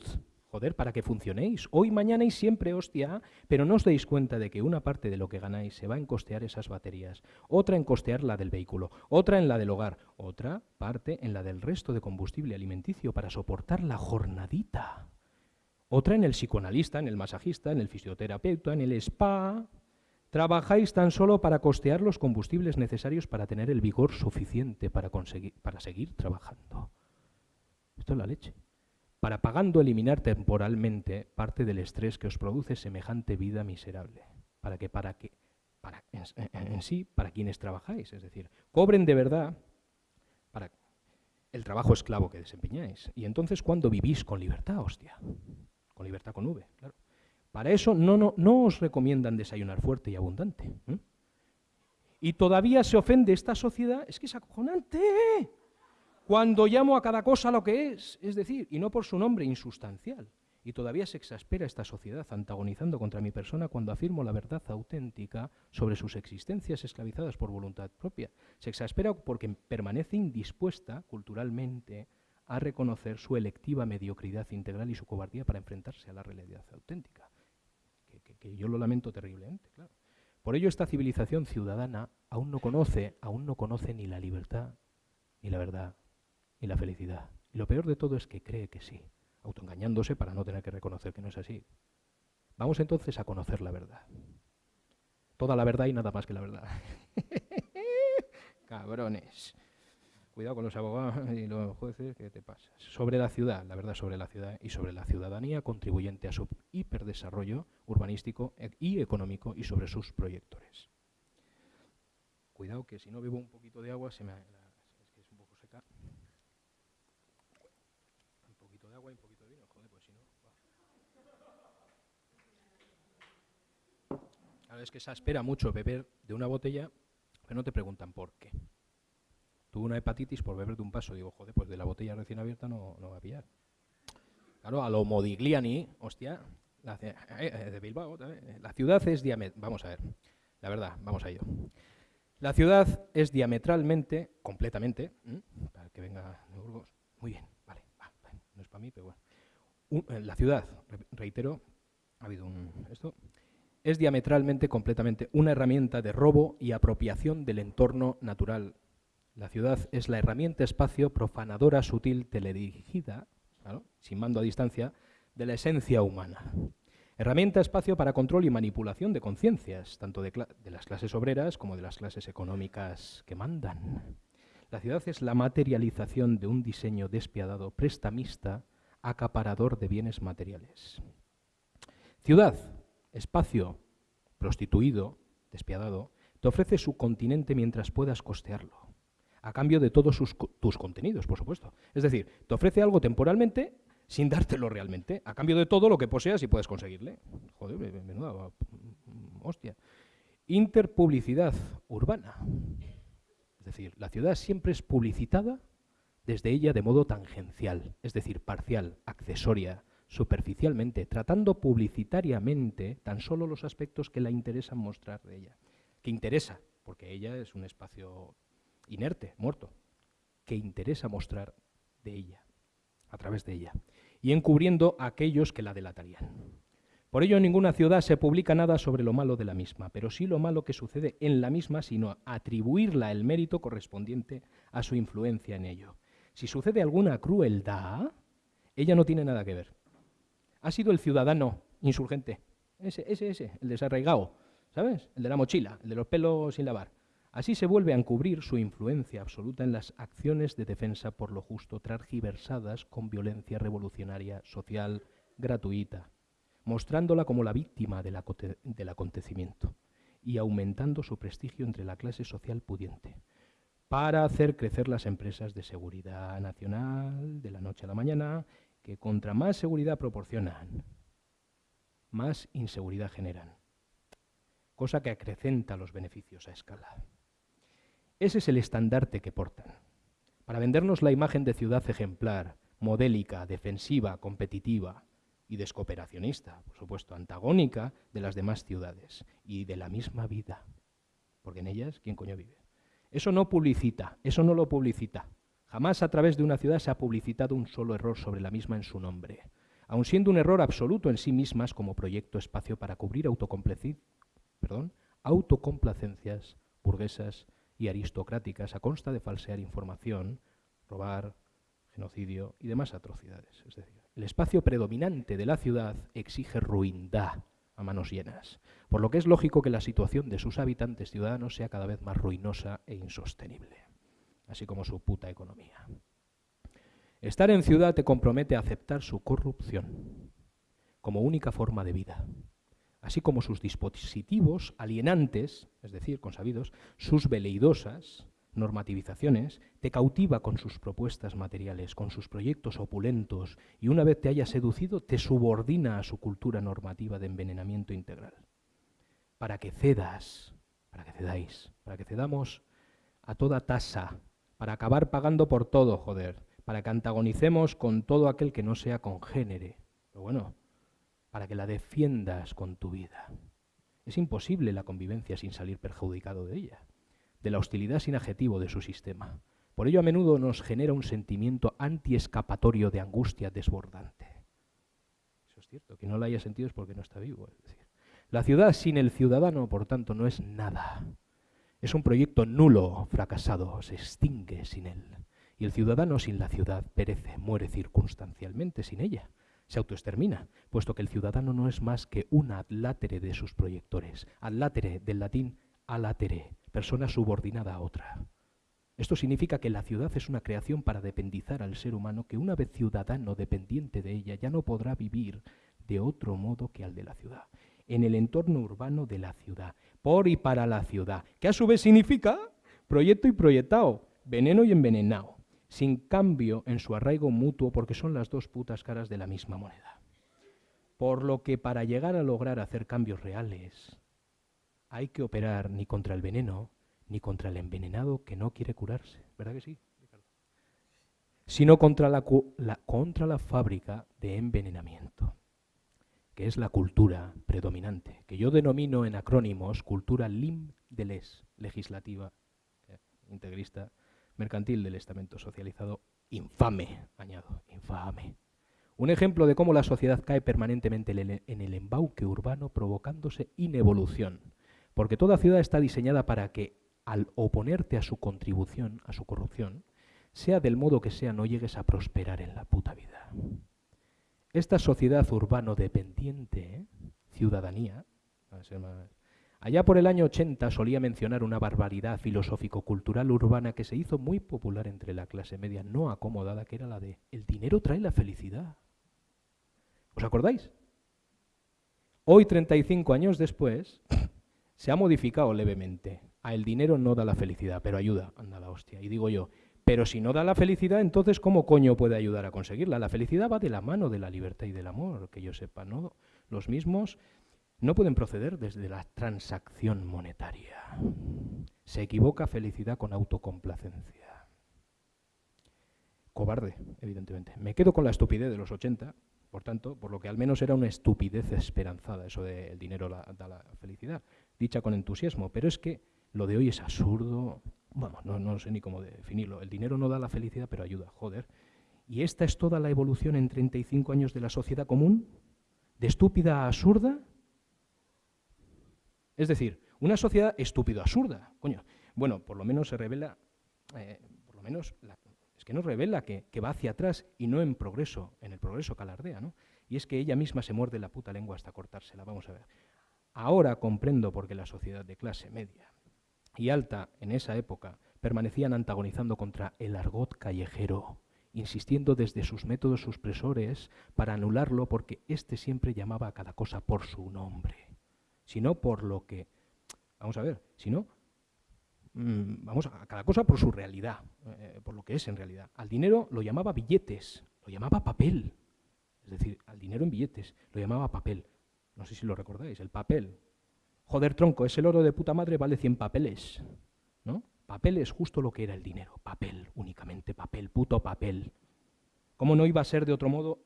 para que funcionéis. Hoy, mañana y siempre, hostia, pero no os deis cuenta de que una parte de lo que ganáis se va en costear esas baterías, otra en costear la del vehículo, otra en la del hogar, otra parte en la del resto de combustible alimenticio para soportar la jornadita, otra en el psicoanalista, en el masajista, en el fisioterapeuta, en el spa. Trabajáis tan solo para costear los combustibles necesarios para tener el vigor suficiente para, conseguir, para seguir trabajando. Esto es la leche. Para pagando eliminar temporalmente parte del estrés que os produce semejante vida miserable. Para que, para que, para, en, sí, para quienes trabajáis, es decir, cobren de verdad, para, el trabajo esclavo que desempeñáis. Y entonces, ¿cuándo vivís con libertad, hostia? Con libertad con V, claro. Para eso no, no, no os recomiendan desayunar fuerte y abundante. Y todavía se ofende esta sociedad, es que es acojonante. Cuando llamo a cada cosa lo que es, es decir, y no por su nombre insustancial. Y todavía se exaspera esta sociedad antagonizando contra mi persona cuando afirmo la verdad auténtica sobre sus existencias esclavizadas por voluntad propia. Se exaspera porque permanece indispuesta culturalmente a reconocer su electiva mediocridad integral y su cobardía para enfrentarse a la realidad auténtica. Que, yo lo lamento terriblemente, claro. Por ello esta civilización ciudadana aún no conoce, aún no conoce ni la libertad, ni la verdad, ni la felicidad. Y lo peor de todo es que cree que sí autoengañándose para no tener que reconocer que no es así. Vamos entonces a conocer la verdad. Toda la verdad y nada más que la verdad. Cabrones. Cuidado con los abogados y los jueces, ¿qué te pasa? Sobre la ciudad, la verdad sobre la ciudad y sobre la ciudadanía contribuyente a su hiperdesarrollo urbanístico y económico y sobre sus proyectores. Cuidado que si no bebo un poquito de agua se me... Es que es un poco seca. Un poquito de agua y un poquito es que se espera mucho beber de una botella, pero no te preguntan por qué. Tuve una hepatitis por beber de un paso. Digo, joder, pues de la botella recién abierta no, no va a pillar. Claro, a lo Modigliani, hostia, la, eh, eh, de Bilbao, la ciudad es diametralmente, vamos a ver, la verdad, vamos a ello. La ciudad es diametralmente, completamente, para que venga de Burgos, muy bien, vale, no es para mí, pero bueno. Eh, la ciudad, reitero, ha habido un, esto, es diametralmente, completamente, una herramienta de robo y apropiación del entorno natural. La ciudad es la herramienta espacio profanadora sutil teledirigida, sin mando a distancia, de la esencia humana. Herramienta espacio para control y manipulación de conciencias, tanto de, de las clases obreras como de las clases económicas que mandan. La ciudad es la materialización de un diseño despiadado, prestamista, acaparador de bienes materiales. Ciudad, espacio prostituido, despiadado, te ofrece su continente mientras puedas costearlo, a cambio de todos tus contenidos, por supuesto. Es decir, te ofrece algo temporalmente sin dártelo realmente, a cambio de todo lo que poseas y puedes conseguirle. Joder, menuda hostia. Interpublicidad urbana. Es decir, la ciudad siempre es publicitada desde ella de modo tangencial, es decir, parcial, accesoria, superficialmente, tratando publicitariamente tan solo los aspectos que la interesan mostrar de ella. Que interesa, porque ella es un espacio inerte, muerto, que interesa mostrar de ella, a través de ella, y encubriendo a aquellos que la delatarían. Por ello en ninguna ciudad se publica nada sobre lo malo de la misma, pero sí lo malo que sucede en la misma, sino atribuirla el mérito correspondiente a su influencia en ello. Si sucede alguna crueldad, ella no tiene nada que ver ha sido el ciudadano insurgente. Ese, ese, ese, el desarraigado, ¿sabes? El de la mochila, el de los pelos sin lavar. Así se vuelve a encubrir su influencia absoluta en las acciones de defensa por lo justo, transgiversadas con violencia revolucionaria, social, gratuita, mostrándola como la víctima del, del acontecimiento y aumentando su prestigio entre la clase social pudiente para hacer crecer las empresas de seguridad nacional de la noche a la mañana que contra más seguridad proporcionan, más inseguridad generan, cosa que acrecenta los beneficios a escala. Ese es el estandarte que portan, para vendernos la imagen de ciudad ejemplar, modélica, defensiva, competitiva y descooperacionista, por supuesto, antagónica de las demás ciudades y de la misma vida, porque en ellas, ¿quién coño vive? Eso no publicita, eso no lo publicita. Jamás a través de una ciudad se ha publicitado un solo error sobre la misma en su nombre, aun siendo un error absoluto en sí mismas como proyecto espacio para cubrir perdón, autocomplacencias burguesas y aristocráticas a consta de falsear información, robar, genocidio y demás atrocidades. Es decir, el espacio predominante de la ciudad exige ruindad a manos llenas, por lo que es lógico que la situación de sus habitantes ciudadanos sea cada vez más ruinosa e insostenible así como su puta economía. Estar en ciudad te compromete a aceptar su corrupción como única forma de vida, así como sus dispositivos alienantes, es decir, consabidos, sus veleidosas, normativizaciones, te cautiva con sus propuestas materiales, con sus proyectos opulentos, y una vez te haya seducido, te subordina a su cultura normativa de envenenamiento integral. Para que cedas, para que cedáis, para que cedamos a toda tasa, para acabar pagando por todo, joder, para que antagonicemos con todo aquel que no sea congénere. Pero bueno, para que la defiendas con tu vida. Es imposible la convivencia sin salir perjudicado de ella de la hostilidad sin adjetivo de su sistema. Por ello a menudo nos genera un sentimiento antiescapatorio de angustia desbordante. Eso es cierto, que no lo haya sentido es porque no está vivo. Es decir, la ciudad sin el ciudadano, por tanto, no es nada. Es un proyecto nulo, fracasado, se extingue sin él. Y el ciudadano sin la ciudad perece, muere circunstancialmente sin ella. Se autoextermina, puesto que el ciudadano no es más que un adlátere de sus proyectores. Adlátere, del latín alatere, persona subordinada a otra. Esto significa que la ciudad es una creación para dependizar al ser humano que una vez ciudadano dependiente de ella ya no podrá vivir de otro modo que al de la ciudad, en el entorno urbano de la ciudad, por y para la ciudad, que a su vez significa proyecto y proyectado, veneno y envenenado, sin cambio en su arraigo mutuo porque son las dos putas caras de la misma moneda. Por lo que para llegar a lograr hacer cambios reales, hay que operar ni contra el veneno, ni contra el envenenado que no quiere curarse. ¿Verdad que sí? Sino contra la, contra la fábrica de envenenamiento, que es la cultura predominante, que yo denomino en acrónimos cultura lim de les, legislativa, eh, integrista, mercantil del estamento socializado, infame, añado, infame. Un ejemplo de cómo la sociedad cae permanentemente en el embauque urbano provocándose inevolución porque toda ciudad está diseñada para que al oponerte a su contribución, a su corrupción, sea del modo que sea, no llegues a prosperar en la puta vida. Esta sociedad urbano dependiente, ciudadanía, allá por el año 80 solía mencionar una barbaridad filosófico-cultural urbana que se hizo muy popular entre la clase media no acomodada, que era la de el dinero trae la felicidad. ¿Os acordáis? Hoy, 35 años después, se ha modificado levemente. A el dinero no da la felicidad, pero ayuda, anda la hostia. Y digo yo, pero si no da la felicidad, entonces ¿cómo coño puede ayudar a conseguirla? La felicidad va de la mano de la libertad y del amor, que yo sepa, ¿no? Los mismos no pueden proceder desde la transacción monetaria. Se equivoca felicidad con autocomplacencia. Cobarde, evidentemente. Me quedo con la estupidez de los 80, por tanto, por lo que al menos era una estupidez esperanzada, eso de el dinero da la felicidad dicha con entusiasmo, pero es que lo de hoy es absurdo, vamos, no, no sé ni cómo definirlo. El dinero no da la felicidad, pero ayuda, joder. ¿Y esta es toda la evolución en 35 años de la sociedad común? ¿De estúpida a absurda? Es decir, una sociedad estúpido-absurda, coño. Bueno, por lo menos se revela, eh, por lo menos, es que nos revela que, que, va hacia atrás y no en progreso, en el progreso calardea, ¿no? Y es que ella misma se muerde la puta lengua hasta cortársela, vamos a ver. Ahora comprendo por qué la sociedad de clase media y alta en esa época permanecían antagonizando contra el argot callejero, insistiendo desde sus métodos supresores para anularlo porque éste siempre llamaba a cada cosa por su nombre, sino por lo que, vamos a ver, sino, mm, vamos a cada cosa por su realidad, eh, por lo que es en realidad. Al dinero lo llamaba billetes, lo llamaba papel, es decir, al dinero en billetes, lo llamaba papel. No sé si lo recordáis, el papel. Joder, tronco, ese oro de puta madre vale 100 papeles. ¿No? Papel es justo lo que era el dinero. Papel, únicamente papel, puto papel. ¿Cómo no iba a ser de otro modo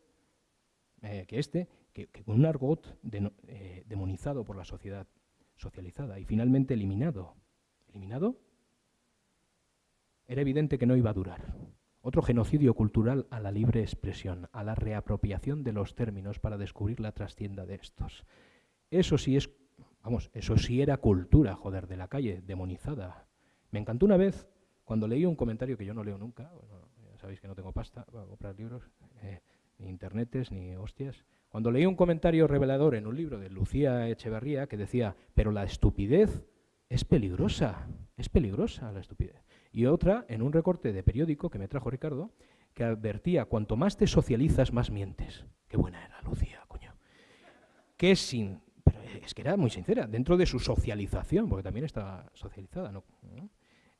eh, que este, que, con un argot eh, demonizado por la sociedad socializada y finalmente eliminado? ¿Eliminado? Era evidente que no iba a durar. Otro genocidio cultural a la libre expresión, a la reapropiación de los términos para descubrir la trastienda de estos. Eso sí es, vamos, eso sí era cultura, joder, de la calle, demonizada. Me encantó una vez cuando leí un comentario que yo no leo nunca, ya sabéis que no tengo pasta para comprar libros, eh, ni internetes, ni hostias. Cuando leí un comentario revelador en un libro de Lucía Echeverría que decía, pero la estupidez es peligrosa, es peligrosa la estupidez y otra en un recorte de periódico que me trajo Ricardo, que advertía, cuanto más te socializas, más mientes. Qué buena era Lucía, coño. Que sin... Pero es que era muy sincera, dentro de su socialización, porque también estaba socializada, ¿no?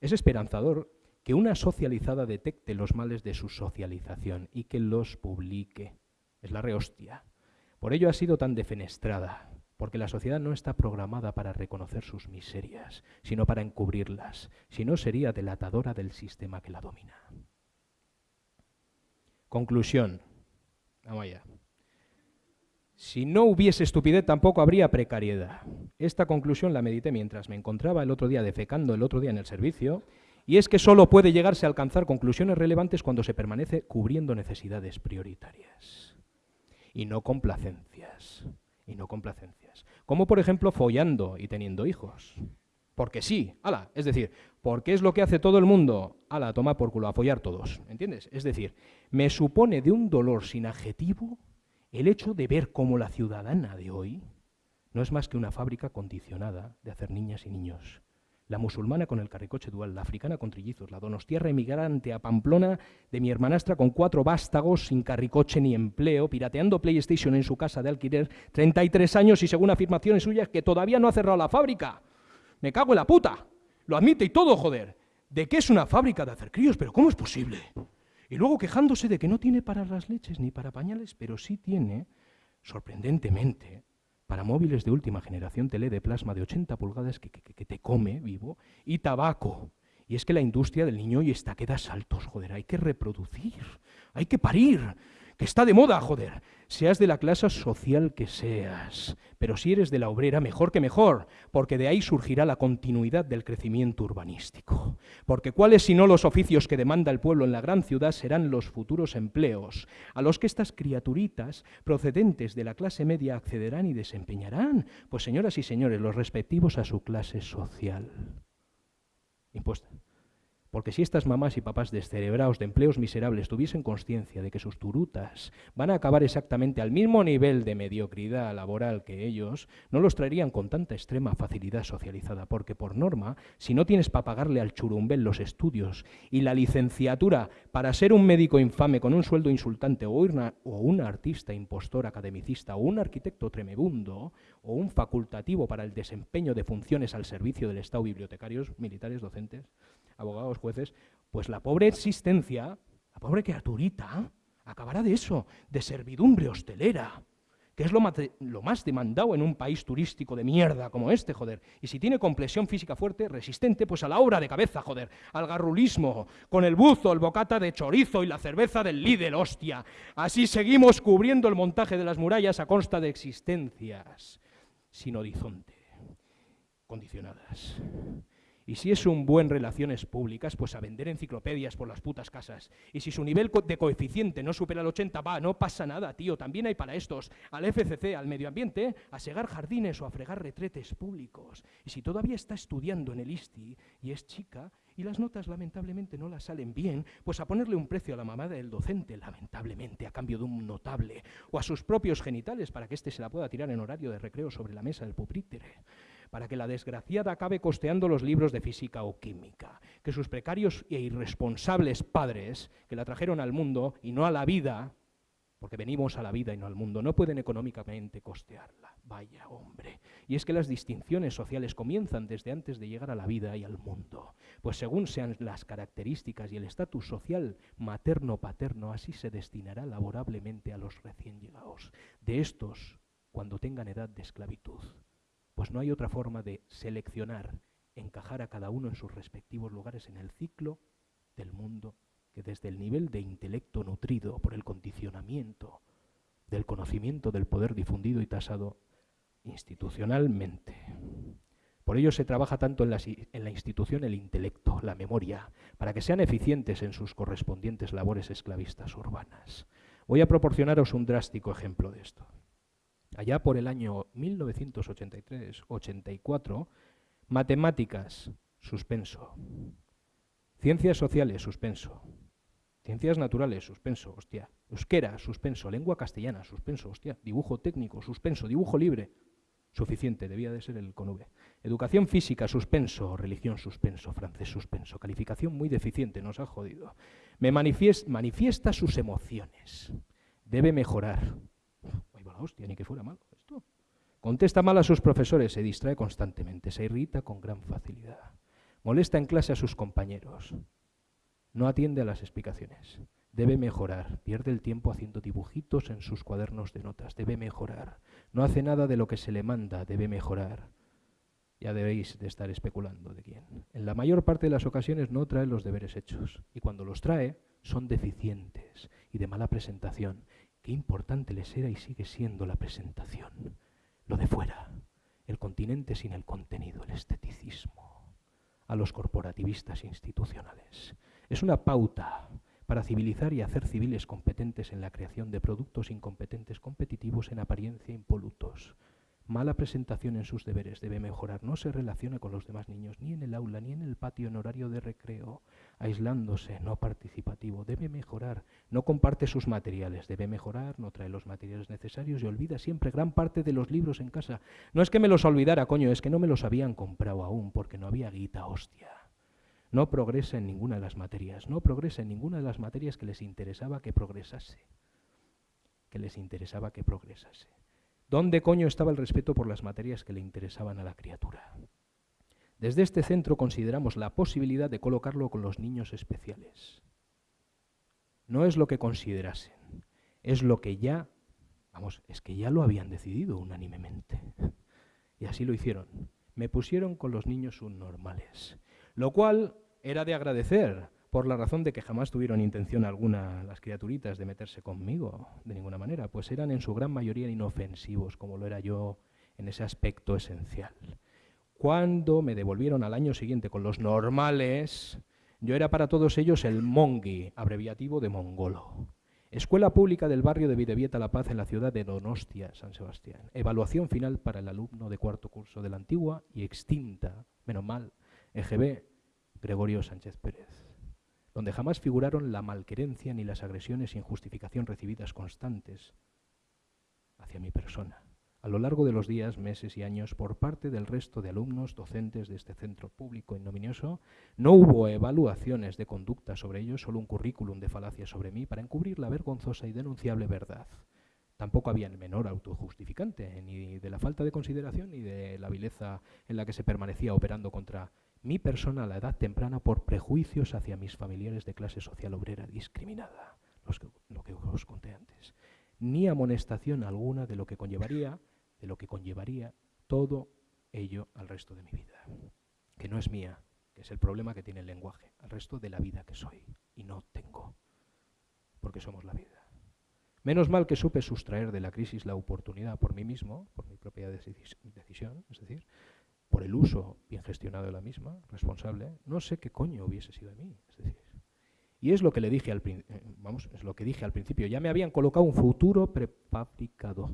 Es esperanzador que una socializada detecte los males de su socialización y que los publique. Es la rehostia. Por ello ha sido tan defenestrada, porque la sociedad no está programada para reconocer sus miserias, sino para encubrirlas, si no sería delatadora del sistema que la domina. Conclusión. Vamos allá. Si no hubiese estupidez, tampoco habría precariedad. Esta conclusión la medité mientras me encontraba el otro día defecando el otro día en el servicio, y es que solo puede llegarse a alcanzar conclusiones relevantes cuando se permanece cubriendo necesidades prioritarias y no complacencias. Y no complacencias. Como por ejemplo follando y teniendo hijos. Porque sí, ala, es decir, porque es lo que hace todo el mundo, ala, toma por culo, a follar todos, ¿entiendes? Es decir, me supone de un dolor sin adjetivo el hecho de ver cómo la ciudadana de hoy no es más que una fábrica condicionada de hacer niñas y niños. La musulmana con el carricoche dual, la africana con trillizos, la donostierra emigrante a Pamplona de mi hermanastra con cuatro vástagos sin carricoche ni empleo, pirateando PlayStation en su casa de alquiler, 33 años y según afirmaciones suyas que todavía no ha cerrado la fábrica. Me cago en la puta. Lo admite y todo, joder. ¿De qué es una fábrica de hacer críos? ¿Pero cómo es posible? Y luego quejándose de que no tiene para las leches ni para pañales, pero sí tiene, sorprendentemente, para móviles de última generación tele de plasma de 80 pulgadas que, te come vivo y tabaco. Y es que la industria del niño y está que da saltos, joder, hay que reproducir, hay que parir que está de moda, joder. Seas de la clase social que seas, pero si eres de la obrera, mejor que mejor, porque de ahí surgirá la continuidad del crecimiento urbanístico. Porque cuáles si no los oficios que demanda el pueblo en la gran ciudad serán los futuros empleos, a los que estas criaturitas procedentes de la clase media accederán y desempeñarán, pues señoras y señores, los respectivos a su clase social. Impuesta. Porque si estas mamás y papás descerebrados de empleos miserables tuviesen conciencia de que sus turutas van a acabar exactamente al mismo nivel de mediocridad laboral que ellos, no los traerían con tanta extrema facilidad socializada, porque por norma, si no tienes para pagarle al churumbel los estudios y la licenciatura para ser un médico infame con un sueldo insultante o, o un artista impostor academicista o un arquitecto tremebundo o un facultativo para el desempeño de funciones al servicio del Estado, bibliotecarios, militares, docentes, abogados, jueces, pues la pobre existencia, la pobre criaturita, acabará de eso, de servidumbre hostelera, que es lo más, demandado en un país turístico de mierda como este, joder. Y si tiene complexión física fuerte, resistente, pues a la obra de cabeza, joder, al garrulismo, con el buzo, el bocata de chorizo y la cerveza del líder, hostia. Así seguimos cubriendo el montaje de las murallas a consta de existencias sin horizonte, condicionadas. Y si es un buen relaciones públicas, pues a vender enciclopedias por las putas casas. Y si su nivel de coeficiente no supera el 80, va, no pasa nada, tío. También hay para estos, al FCC, al medio ambiente, a segar jardines o a fregar retretes públicos. Y si todavía está estudiando en el ISTI y es chica, y las notas lamentablemente no las salen bien, pues a ponerle un precio a la mamada del docente, lamentablemente, a cambio de un notable, o a sus propios genitales para que éste se la pueda tirar en horario de recreo sobre la mesa del pupitre para que la desgraciada acabe costeando los libros de física o química, que sus precarios e irresponsables padres, que la trajeron al mundo y no a la vida, porque venimos a la vida y no al mundo, no pueden económicamente costearla. Vaya hombre. Y es que las distinciones sociales comienzan desde antes de llegar a la vida y al mundo, pues según sean las características y el estatus social materno-paterno, así se destinará laborablemente a los recién llegados. De estos, cuando tengan edad de esclavitud. Pues no hay otra forma de seleccionar, encajar a cada uno en sus respectivos lugares en el ciclo del mundo que desde el nivel de intelecto nutrido por el condicionamiento del conocimiento del poder difundido y tasado institucionalmente. Por ello se trabaja tanto en la, en la, institución el intelecto, la memoria, para que sean eficientes en sus correspondientes labores esclavistas urbanas. Voy a proporcionaros un drástico ejemplo de esto. Allá por el año 1983-84, matemáticas, suspenso. Ciencias sociales, suspenso. Ciencias naturales, suspenso, hostia. Euskera, suspenso. Lengua castellana, suspenso, hostia. Dibujo técnico, suspenso. Dibujo libre, suficiente, debía de ser el con V. Educación física, suspenso. Religión, suspenso. Francés, suspenso. Calificación muy deficiente, nos ha jodido. Me manifiesta sus emociones. Debe mejorar hostia, ni que fuera malo esto. Contesta mal a sus profesores, se distrae constantemente, se irrita con gran facilidad. Molesta en clase a sus compañeros. No atiende a las explicaciones. Debe mejorar. Pierde el tiempo haciendo dibujitos en sus cuadernos de notas. Debe mejorar. No hace nada de lo que se le manda. Debe mejorar. Ya debéis de estar especulando de quién. En la mayor parte de las ocasiones no trae los deberes hechos. Y cuando los trae, son deficientes y de mala presentación. Qué importante les era y sigue siendo la presentación. Lo de fuera. El continente sin el contenido, el esteticismo. A los corporativistas institucionales. Es una pauta para civilizar y hacer civiles competentes en la creación de productos incompetentes competitivos en apariencia impolutos. Mala presentación en sus deberes debe mejorar. No se relaciona con los demás niños, ni en el aula, ni en el patio en horario de recreo. Aislándose, no participativo. Debe mejorar. No comparte sus materiales. Debe mejorar, no trae los materiales necesarios y olvida siempre gran parte de los libros en casa. No es que me los olvidara, coño, es que no me los habían comprado aún porque no había guita, hostia. No progresa en ninguna de las materias, no progresa en ninguna de las materias que les interesaba que progresase. Que les interesaba que progresase. ¿Dónde coño estaba el respeto por las materias que le interesaban a la criatura? Desde este centro consideramos la posibilidad de colocarlo con los niños especiales. No es lo que considerasen, es lo que ya, vamos, es que ya lo habían decidido unánimemente. Y así lo hicieron. Me pusieron con los niños subnormales lo cual era de agradecer, por la razón de que jamás tuvieron intención alguna las criaturitas de meterse conmigo, de ninguna manera, pues eran en su gran mayoría inofensivos, como lo era yo en ese aspecto esencial. Cuando me devolvieron al año siguiente con los normales, yo era para todos ellos el mongi, abreviativo de mongolo. Escuela Pública del barrio de Videvieta La Paz en la ciudad de Donostia, San Sebastián. Evaluación final para el alumno de cuarto curso de la antigua y extinta, menos mal, EGB Gregorio Sánchez Pérez, donde jamás figuraron la malquerencia ni las agresiones sin justificación recibidas constantes hacia mi persona, a lo largo de los días, meses y años, por parte del resto de alumnos docentes de este centro público ignominioso, no hubo evaluaciones de conducta sobre ellos, solo un currículum de falacias sobre mí para encubrir la vergonzosa y denunciable verdad. Tampoco había el menor autojustificante, ni de la falta de consideración ni de la vileza en la que se permanecía operando contra mi persona a la edad temprana por prejuicios hacia mis familiares de clase social obrera discriminada, lo que os conté antes, ni amonestación alguna de lo que conllevaría, de lo que conllevaría todo ello al resto de mi vida, que no es mía, que es el problema que tiene el lenguaje, al resto de la vida que soy y no tengo, porque somos la vida. Menos mal que supe sustraer de la crisis la oportunidad por mí mismo, por mi propia decisión, es decir, por el uso bien gestionado de la misma, responsable, no sé qué coño hubiese sido de mí. Y es lo que le dije al eh, vamos, es lo que dije al principio. Ya me habían colocado un futuro prefabricado,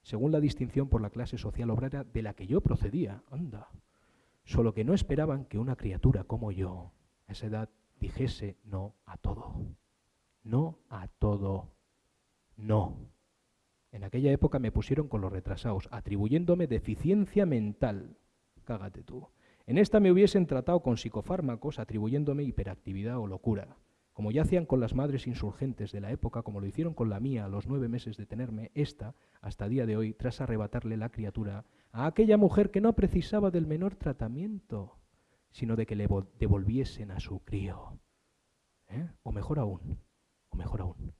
según la distinción por la clase social obrera de la que yo procedía. Anda. Solo que no esperaban que una criatura como yo, a esa edad, dijese no a todo. No a todo. No. En aquella época me pusieron con los retrasados, atribuyéndome deficiencia mental cágate tú. En esta me hubiesen tratado con psicofármacos atribuyéndome hiperactividad o locura, como ya hacían con las madres insurgentes de la época, como lo hicieron con la mía a los nueve meses de tenerme, esta, hasta día de hoy, tras arrebatarle la criatura a aquella mujer que no precisaba del menor tratamiento, sino de que le devolviesen a su crío. ¿Eh? O mejor aún, o mejor aún,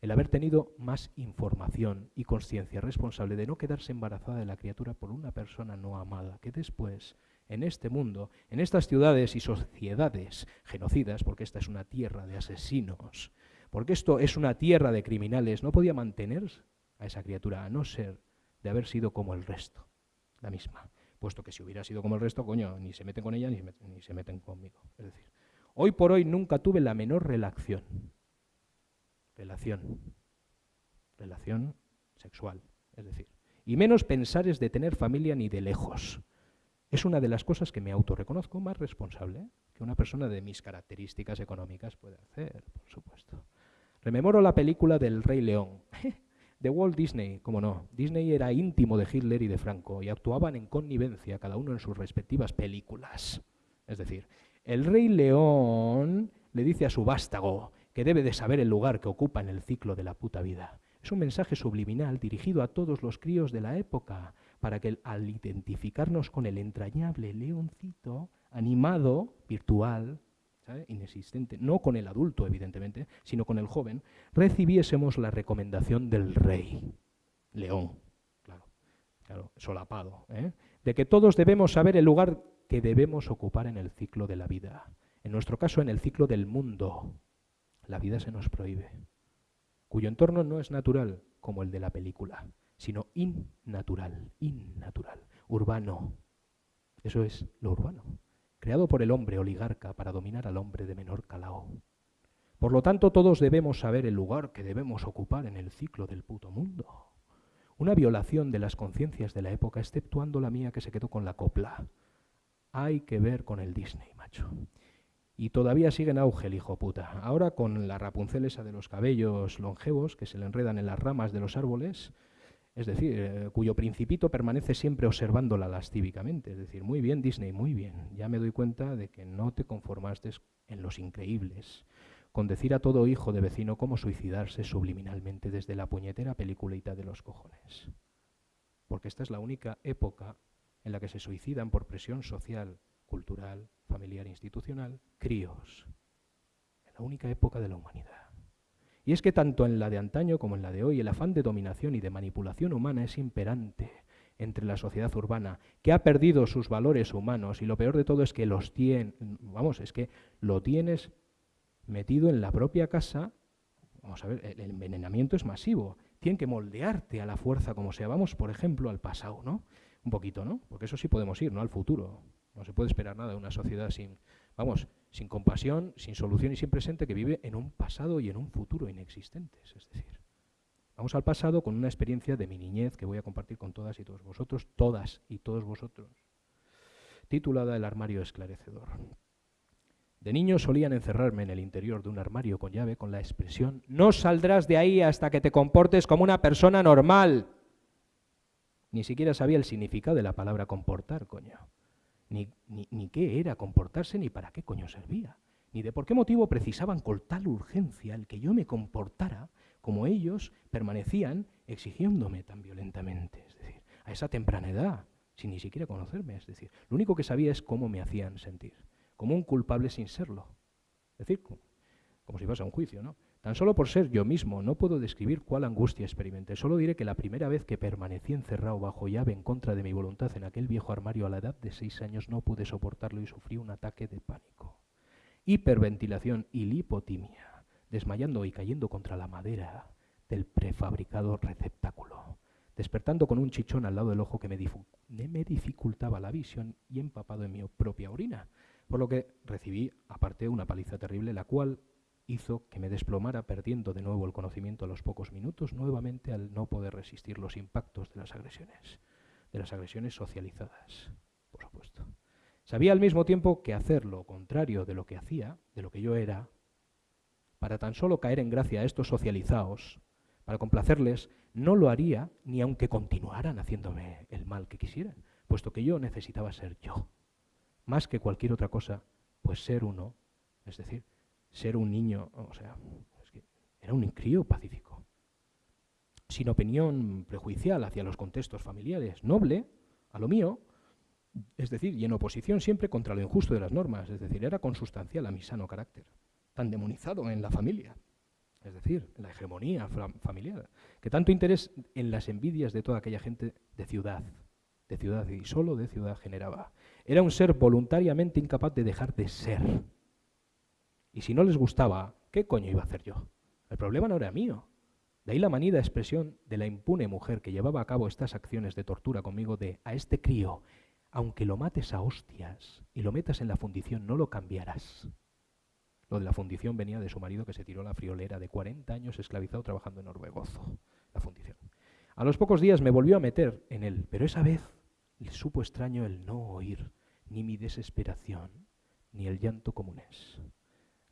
el haber tenido más información y conciencia responsable de no quedarse embarazada de la criatura por una persona no amada, que después, en este mundo, en estas ciudades y sociedades genocidas, porque esta es una tierra de asesinos, porque esto es una tierra de criminales, no podía mantener a esa criatura, a no ser de haber sido como el resto, la misma. Puesto que si hubiera sido como el resto, coño, ni se meten con ella ni ni se meten conmigo. Es decir, hoy por hoy nunca tuve la menor relación relación, relación sexual, es decir, y menos pensar es de tener familia ni de lejos. Es una de las cosas que me autorreconozco más responsable que una persona de mis características económicas puede hacer, por supuesto. Rememoro la película del Rey León, de Walt Disney, como no. Disney era íntimo de Hitler y de Franco y actuaban en connivencia, cada uno en sus respectivas películas. Es decir, el Rey León le dice a su vástago, que debe de saber el lugar que ocupa en el ciclo de la puta vida. Es un mensaje subliminal dirigido a todos los críos de la época, para que al identificarnos con el entrañable leoncito, animado, virtual, inexistente, no con el adulto, evidentemente, sino con el joven, recibiésemos la recomendación del rey, león, claro, claro solapado, ¿eh? de que todos debemos saber el lugar que debemos ocupar en el ciclo de la vida. En nuestro caso, en el ciclo del mundo. La vida se nos prohíbe, cuyo entorno no es natural como el de la película, sino innatural, innatural, urbano. Eso es lo urbano creado por el hombre oligarca para dominar al hombre de menor calao. Por lo tanto, todos debemos saber el lugar que debemos ocupar en el ciclo del puto mundo. Una violación de las conciencias de la época, exceptuando la mía que se quedó con la copla. Hay que ver con el Disney, macho. Y todavía sigue en auge el hijo puta. Ahora con la Rapunzel esa de los cabellos longevos que se le enredan en las ramas de los árboles, es decir, eh, cuyo principito permanece siempre observándola lascívicamente. Es decir, muy bien Disney, muy bien. Ya me doy cuenta de que no te conformaste en los increíbles, con decir a todo hijo de vecino cómo suicidarse subliminalmente desde la puñetera peliculita de los cojones. Porque esta es la única época en la que se suicidan por presión social, cultural, familiar, institucional, críos. la única época de la humanidad. Y es que tanto en la de antaño como en la de hoy el afán de dominación y de manipulación humana es imperante entre la sociedad urbana, que ha perdido sus valores humanos y lo peor de todo es que los tiene, vamos, es que lo tienes metido en la propia casa. Vamos a ver, el envenenamiento es masivo. Tienen que moldearte a la fuerza como sea. Vamos, por ejemplo, al pasado, ¿no? Un poquito, ¿no? Porque eso sí podemos ir, ¿no? Al futuro. No se puede esperar nada de una sociedad sin, vamos, sin compasión, sin solución y sin presente, que vive en un pasado y en un futuro inexistentes. Es decir, vamos al pasado con una experiencia de mi niñez que voy a compartir con todas y todos vosotros, todas y todos vosotros, titulada El armario esclarecedor. De niño solían encerrarme en el interior de un armario con llave con la expresión, no saldrás de ahí hasta que te comportes como una persona normal. Ni siquiera sabía el significado de la palabra comportar, coño ni, ni, qué era comportarse, ni para qué coño servía, ni de por qué motivo precisaban con tal urgencia el que yo me comportara como ellos permanecían exigiéndome tan violentamente, es decir, a esa temprana edad, sin ni siquiera conocerme, es decir, lo único que sabía es cómo me hacían sentir, como un culpable sin serlo, es decir, como si fuese a un juicio, ¿no? Tan solo por ser yo mismo, no puedo describir cuál angustia experimenté. Solo diré que la primera vez que permanecí encerrado bajo llave en contra de mi voluntad en aquel viejo armario a la edad de seis años no pude soportarlo y sufrí un ataque de pánico. Hiperventilación y lipotimia, desmayando y cayendo contra la madera del prefabricado receptáculo, despertando con un chichón al lado del ojo que me, me dificultaba la visión y empapado en mi propia orina, por lo que recibí, aparte, una paliza terrible, la cual hizo que me desplomara perdiendo de nuevo el conocimiento a los pocos minutos, nuevamente al no poder resistir los impactos de las agresiones, de las agresiones socializadas, por supuesto. Sabía al mismo tiempo que hacer lo contrario de lo que hacía, de lo que yo era, para tan solo caer en gracia a estos socializados, para complacerles, no lo haría ni aunque continuaran haciéndome el mal que quisieran, puesto que yo necesitaba ser yo, más que cualquier otra cosa, pues ser uno, es decir, ser un niño, o sea, era un crío pacífico, sin opinión prejuicial hacia los contextos familiares, noble a lo mío, es decir, y en oposición siempre contra lo injusto de las normas, es decir, era consustancial a mi sano carácter, tan demonizado en la familia, es decir, en la hegemonía familiar, que tanto interés en las envidias de toda aquella gente de ciudad, de ciudad y solo de ciudad generaba. Era un ser voluntariamente incapaz de dejar de ser y si no les gustaba, ¿qué coño iba a hacer yo? El problema no era mío. De ahí la manida expresión de la impune mujer que llevaba a cabo estas acciones de tortura conmigo de a este crío, aunque lo mates a hostias y lo metas en la fundición, no lo cambiarás. Lo de la fundición venía de su marido que se tiró la friolera de 40 años esclavizado trabajando en Orbegozo. La fundición. A los pocos días me volvió a meter en él, pero esa vez le supo extraño el no oír ni mi desesperación, ni el llanto comunes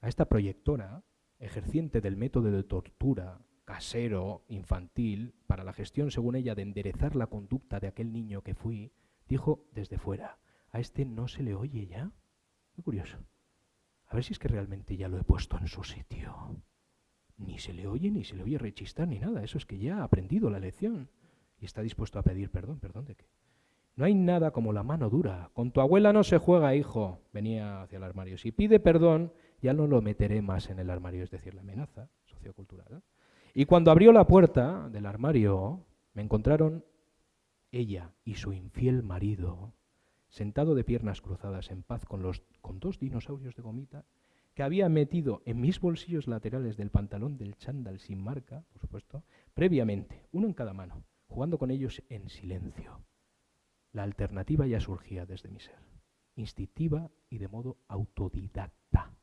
a esta proyectora, ejerciente del método de tortura casero, infantil, para la gestión, según ella, de enderezar la conducta de aquel niño que fui, dijo desde fuera, a este no se le oye ya. Muy curioso. A ver si es que realmente ya lo he puesto en su sitio. Ni se le oye, ni se le oye rechistar, ni nada. Eso es que ya ha aprendido la lección y está dispuesto a pedir perdón. ¿Perdón de qué? No hay nada como la mano dura. Con tu abuela no se juega, hijo. Venía hacia el armario. Si pide perdón, ya no lo meteré más en el armario, es decir, la amenaza sociocultural. Y cuando abrió la puerta del armario, me encontraron ella y su infiel marido, sentado de piernas cruzadas en paz con, los, con dos dinosaurios de gomita que había metido en mis bolsillos laterales del pantalón del chándal sin marca, por supuesto, previamente, uno en cada mano, jugando con ellos en silencio. La alternativa ya surgía desde mi ser, instintiva y de modo autodidacta,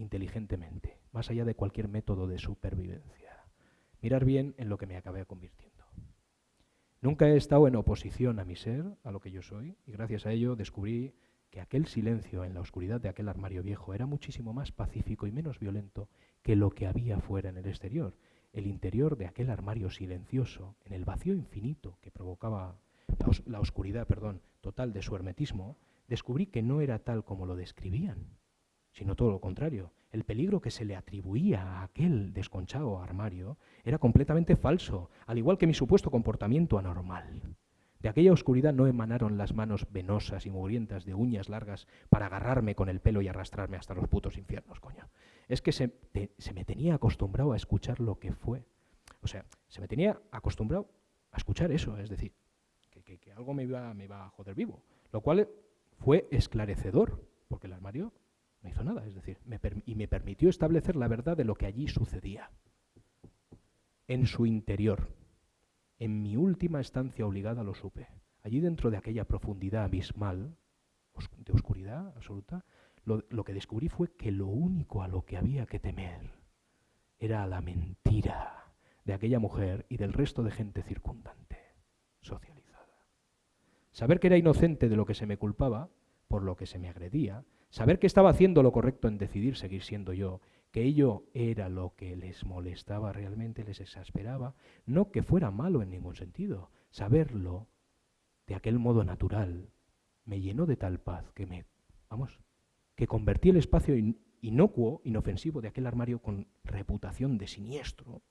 inteligentemente, más allá de cualquier método de supervivencia. Mirar bien en lo que me acabé convirtiendo. Nunca he estado en oposición a mi ser, a lo que yo soy, y gracias a ello descubrí que aquel silencio en la oscuridad de aquel armario viejo era muchísimo más pacífico y menos violento que lo que había fuera en el exterior. El interior de aquel armario silencioso, en el vacío infinito que provocaba la, oscuridad perdón, total de su hermetismo, descubrí que no era tal como lo describían, sino todo lo contrario. El peligro que se le atribuía a aquel desconchado armario era completamente falso, al igual que mi supuesto comportamiento anormal. De aquella oscuridad no emanaron las manos venosas y mugrientas de uñas largas para agarrarme con el pelo y arrastrarme hasta los putos infiernos, coño. Es que se, me tenía acostumbrado a escuchar lo que fue. O sea, se me tenía acostumbrado a escuchar eso, es decir, que, algo me iba, me iba a joder vivo. Lo cual fue esclarecedor, porque el armario no hizo nada, es decir, y me permitió establecer la verdad de lo que allí sucedía. En su interior, en mi última estancia obligada lo supe. Allí dentro de aquella profundidad abismal, de oscuridad absoluta, lo, lo, que descubrí fue que lo único a lo que había que temer era a la mentira de aquella mujer y del resto de gente circundante, socializada. Saber que era inocente de lo que se me culpaba, por lo que se me agredía, saber que estaba haciendo lo correcto en decidir seguir siendo yo que ello era lo que les molestaba realmente, les exasperaba, no que fuera malo en ningún sentido. Saberlo de aquel modo natural me llenó de tal paz que me, vamos, que convertí el espacio inocuo, inofensivo de aquel armario con reputación de siniestro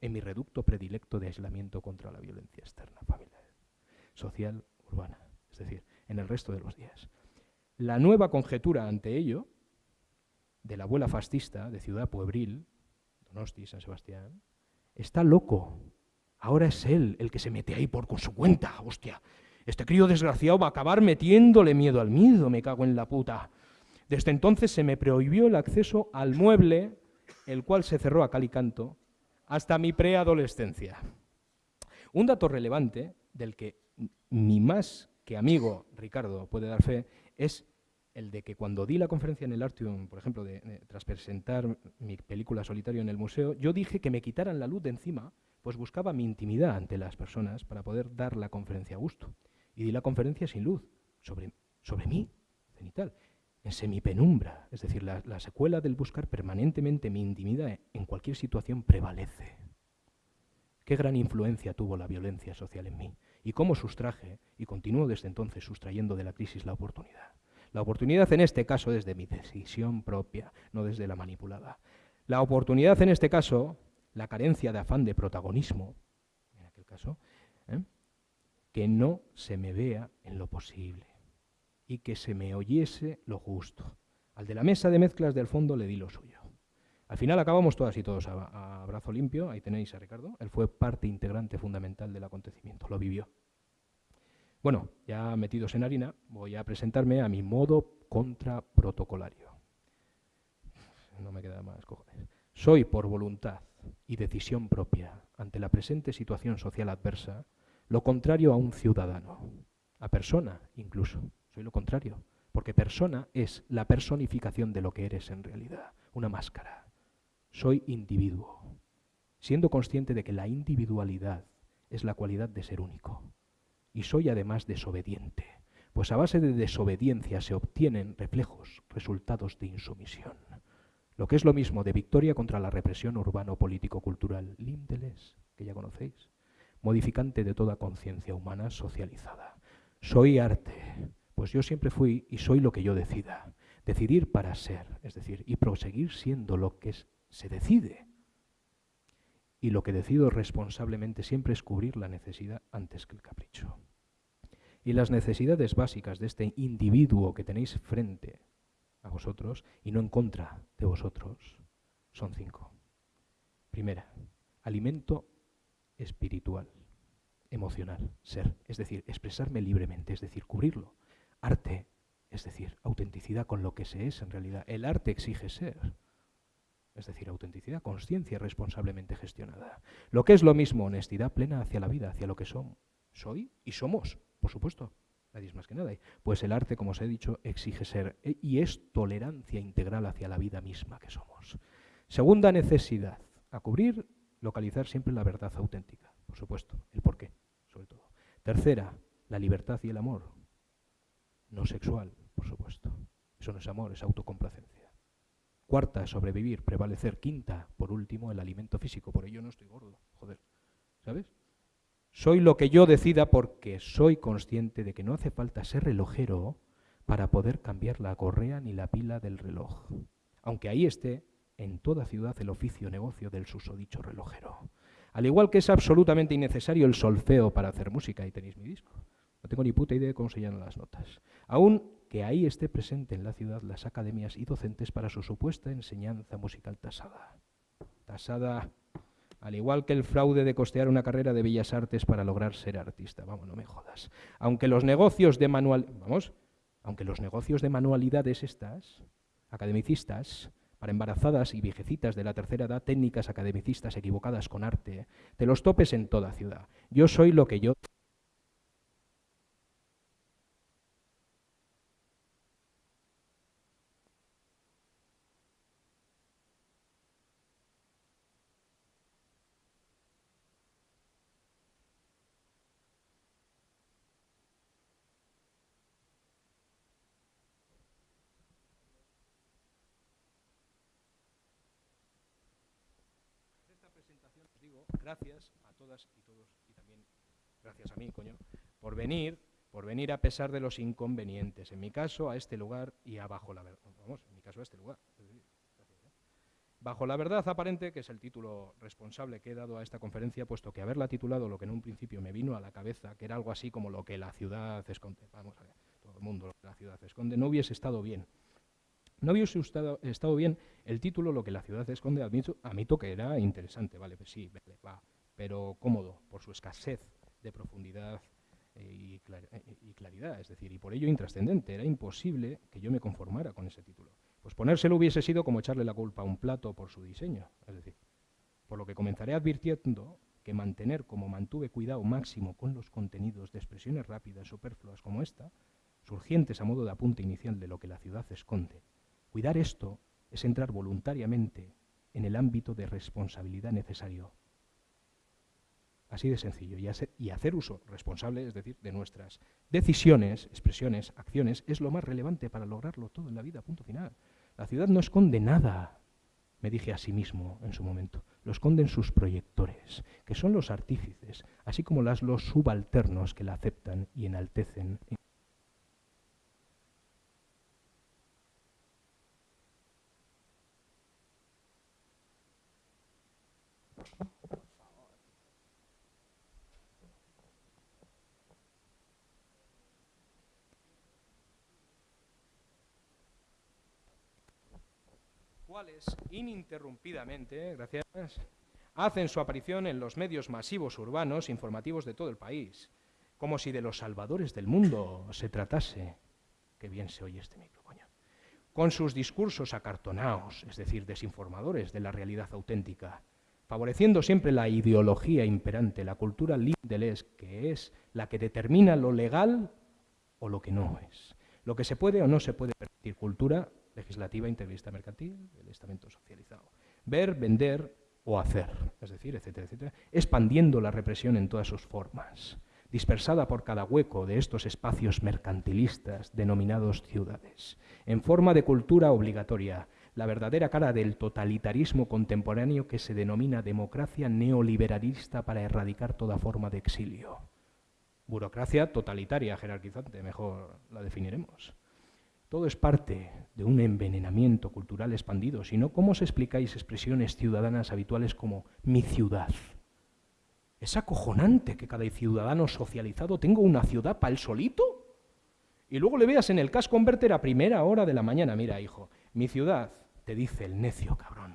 en mi reducto predilecto de aislamiento contra la violencia externa, familiar, social, urbana, es decir, en el resto de los días. La nueva conjetura ante ello de la abuela fascista de Ciudad Puebril, Donosti, San Sebastián, está loco. Ahora es él el que se mete ahí por con su cuenta, hostia. Este crío desgraciado va a acabar metiéndole miedo al miedo, me cago en la puta. Desde entonces se me prohibió el acceso al mueble, el cual se cerró a cal y canto, hasta mi preadolescencia. Un dato relevante del que mi más que amigo Ricardo puede dar fe es el de que cuando di la conferencia en el Artium, por ejemplo, tras presentar mi película Solitario en el museo, yo dije que me quitaran la luz de encima, pues buscaba mi intimidad ante las personas para poder dar la conferencia a gusto. Y di la conferencia sin luz, sobre, sobre mí, cenital, en semipenumbra. Es decir, la, la secuela del buscar permanentemente mi intimidad en cualquier situación prevalece. Qué gran influencia tuvo la violencia social en mí y cómo sustraje y continúo desde entonces sustrayendo de la crisis la oportunidad. La oportunidad en este caso desde mi decisión propia, no desde la manipulada. La oportunidad en este caso, la carencia de afán de protagonismo, en aquel caso, ¿eh? que no se me vea en lo posible y que se me oyese lo justo. Al de la mesa de mezclas del fondo le di lo suyo. Al final acabamos todas y todos a, a brazo limpio, ahí tenéis a Ricardo, él fue parte integrante fundamental del acontecimiento, lo vivió. Bueno, ya metidos en harina, voy a presentarme a mi modo contraprotocolario. No me queda más cojones. Soy por voluntad y decisión propia ante la presente situación social adversa lo contrario a un ciudadano, a persona incluso. Soy lo contrario, porque persona es la personificación de lo que eres en realidad, una máscara. Soy individuo, siendo consciente de que la individualidad es la cualidad de ser único y soy además desobediente, pues a base de desobediencia se obtienen reflejos, resultados de insumisión. Lo que es lo mismo de victoria contra la represión urbano-político-cultural, Lindeles, que ya conocéis, modificante de toda conciencia humana socializada. Soy arte, pues yo siempre fui y soy lo que yo decida. Decidir para ser, es decir, y proseguir siendo lo que se decide. Y lo que decido responsablemente siempre es cubrir la necesidad antes que el capricho. Y las necesidades básicas de este individuo que tenéis frente a vosotros y no en contra de vosotros son cinco. Primera, alimento espiritual, emocional, ser, es decir, expresarme libremente, es decir, cubrirlo. Arte, es decir, autenticidad con lo que se es en realidad. El arte exige ser, es decir, autenticidad, conciencia responsablemente gestionada. Lo que es lo mismo, honestidad plena hacia la vida, hacia lo que son. Soy y somos, por supuesto. Nadie es más que nada. Pues el arte, como os he dicho, exige ser e, y es tolerancia integral hacia la vida misma que somos. Segunda necesidad, a cubrir, localizar siempre la verdad auténtica, por supuesto, el porqué, sobre todo. Tercera, la libertad y el amor, no sexual, por supuesto. Eso no es amor, es autocomplacencia. Cuarta, sobrevivir, prevalecer. Quinta, por último, el alimento físico. Por ello no estoy gordo, joder. ¿Sabes? Soy lo que yo decida porque soy consciente de que no hace falta ser relojero para poder cambiar la correa ni la pila del reloj. Aunque ahí esté en toda ciudad el oficio negocio del susodicho relojero. Al igual que es absolutamente innecesario el solfeo para hacer música, y tenéis mi disco. No tengo ni puta idea de cómo se llaman las notas. Aún que ahí esté presente en la ciudad las academias y docentes para su supuesta enseñanza musical tasada. Tasada, al igual que el fraude de costear una carrera de bellas artes para lograr ser artista. Vamos, no me jodas. Aunque los negocios de manual, vamos, aunque los negocios de manualidades estas, academicistas, para embarazadas y viejecitas de la tercera edad, técnicas academicistas equivocadas con arte, te los topes en toda ciudad. Yo soy lo que yo gracias a todas y todos, y también gracias a mí, coño, por venir, por venir a pesar de los inconvenientes. En mi caso, a este lugar y a bajo la verdad. Vamos, en mi caso, a este lugar. ¿eh? Bajo la verdad aparente, que es el título responsable que he dado a esta conferencia, puesto que haberla titulado lo que en un principio me vino a la cabeza, que era algo así como lo que la ciudad esconde, vamos a ver, todo el mundo lo que la ciudad esconde, no hubiese estado bien. No hubiese estado, bien el título, lo que la ciudad esconde, admito, que era interesante, vale, pues sí, va, pero cómodo por su escasez de profundidad eh, eh, y, claridad, es decir, y por ello intrascendente. Era imposible que yo me conformara con ese título. Pues ponérselo hubiese sido como echarle la culpa a un plato por su diseño, es decir, por lo que comenzaré advirtiendo que mantener como mantuve cuidado máximo con los contenidos de expresiones rápidas, superfluas como esta, surgientes a modo de apunte inicial de lo que la ciudad esconde, Cuidar esto es entrar voluntariamente en el ámbito de responsabilidad necesario. Así de sencillo. Y hacer, uso responsable, es decir, de nuestras decisiones, expresiones, acciones, es lo más relevante para lograrlo todo en la vida, punto final. La ciudad no esconde nada, me dije a sí mismo en su momento. Lo esconden sus proyectores, que son los artífices, así como las, los subalternos que la aceptan y enaltecen ininterrumpidamente, gracias, hacen su aparición en los medios masivos urbanos informativos de todo el país, como si de los salvadores del mundo se tratase. Qué bien se oye este micro, coño. Con sus discursos acartonados, es decir, desinformadores de la realidad auténtica, favoreciendo siempre la ideología imperante, la cultura lindelés, que es la que determina lo legal o lo que no es, lo que se puede o no se puede permitir, cultura legislativa, integrista mercantil, el estamento socializado. Ver, vender o hacer, es decir, etcétera, etcétera, expandiendo la represión en todas sus formas, dispersada por cada hueco de estos espacios mercantilistas denominados ciudades, en forma de cultura obligatoria, la verdadera cara del totalitarismo contemporáneo que se denomina democracia neoliberalista para erradicar toda forma de exilio. Burocracia totalitaria, jerarquizante, mejor la definiremos. Todo es parte de un envenenamiento cultural expandido, sino cómo os explicáis expresiones ciudadanas habituales como mi ciudad, Es acojonante que cada ciudadano socializado tenga una ciudad para él solito. Y luego le veas en el casco converter a primera hora de la mañana, mira, hijo, mi ciudad, te dice el necio cabrón,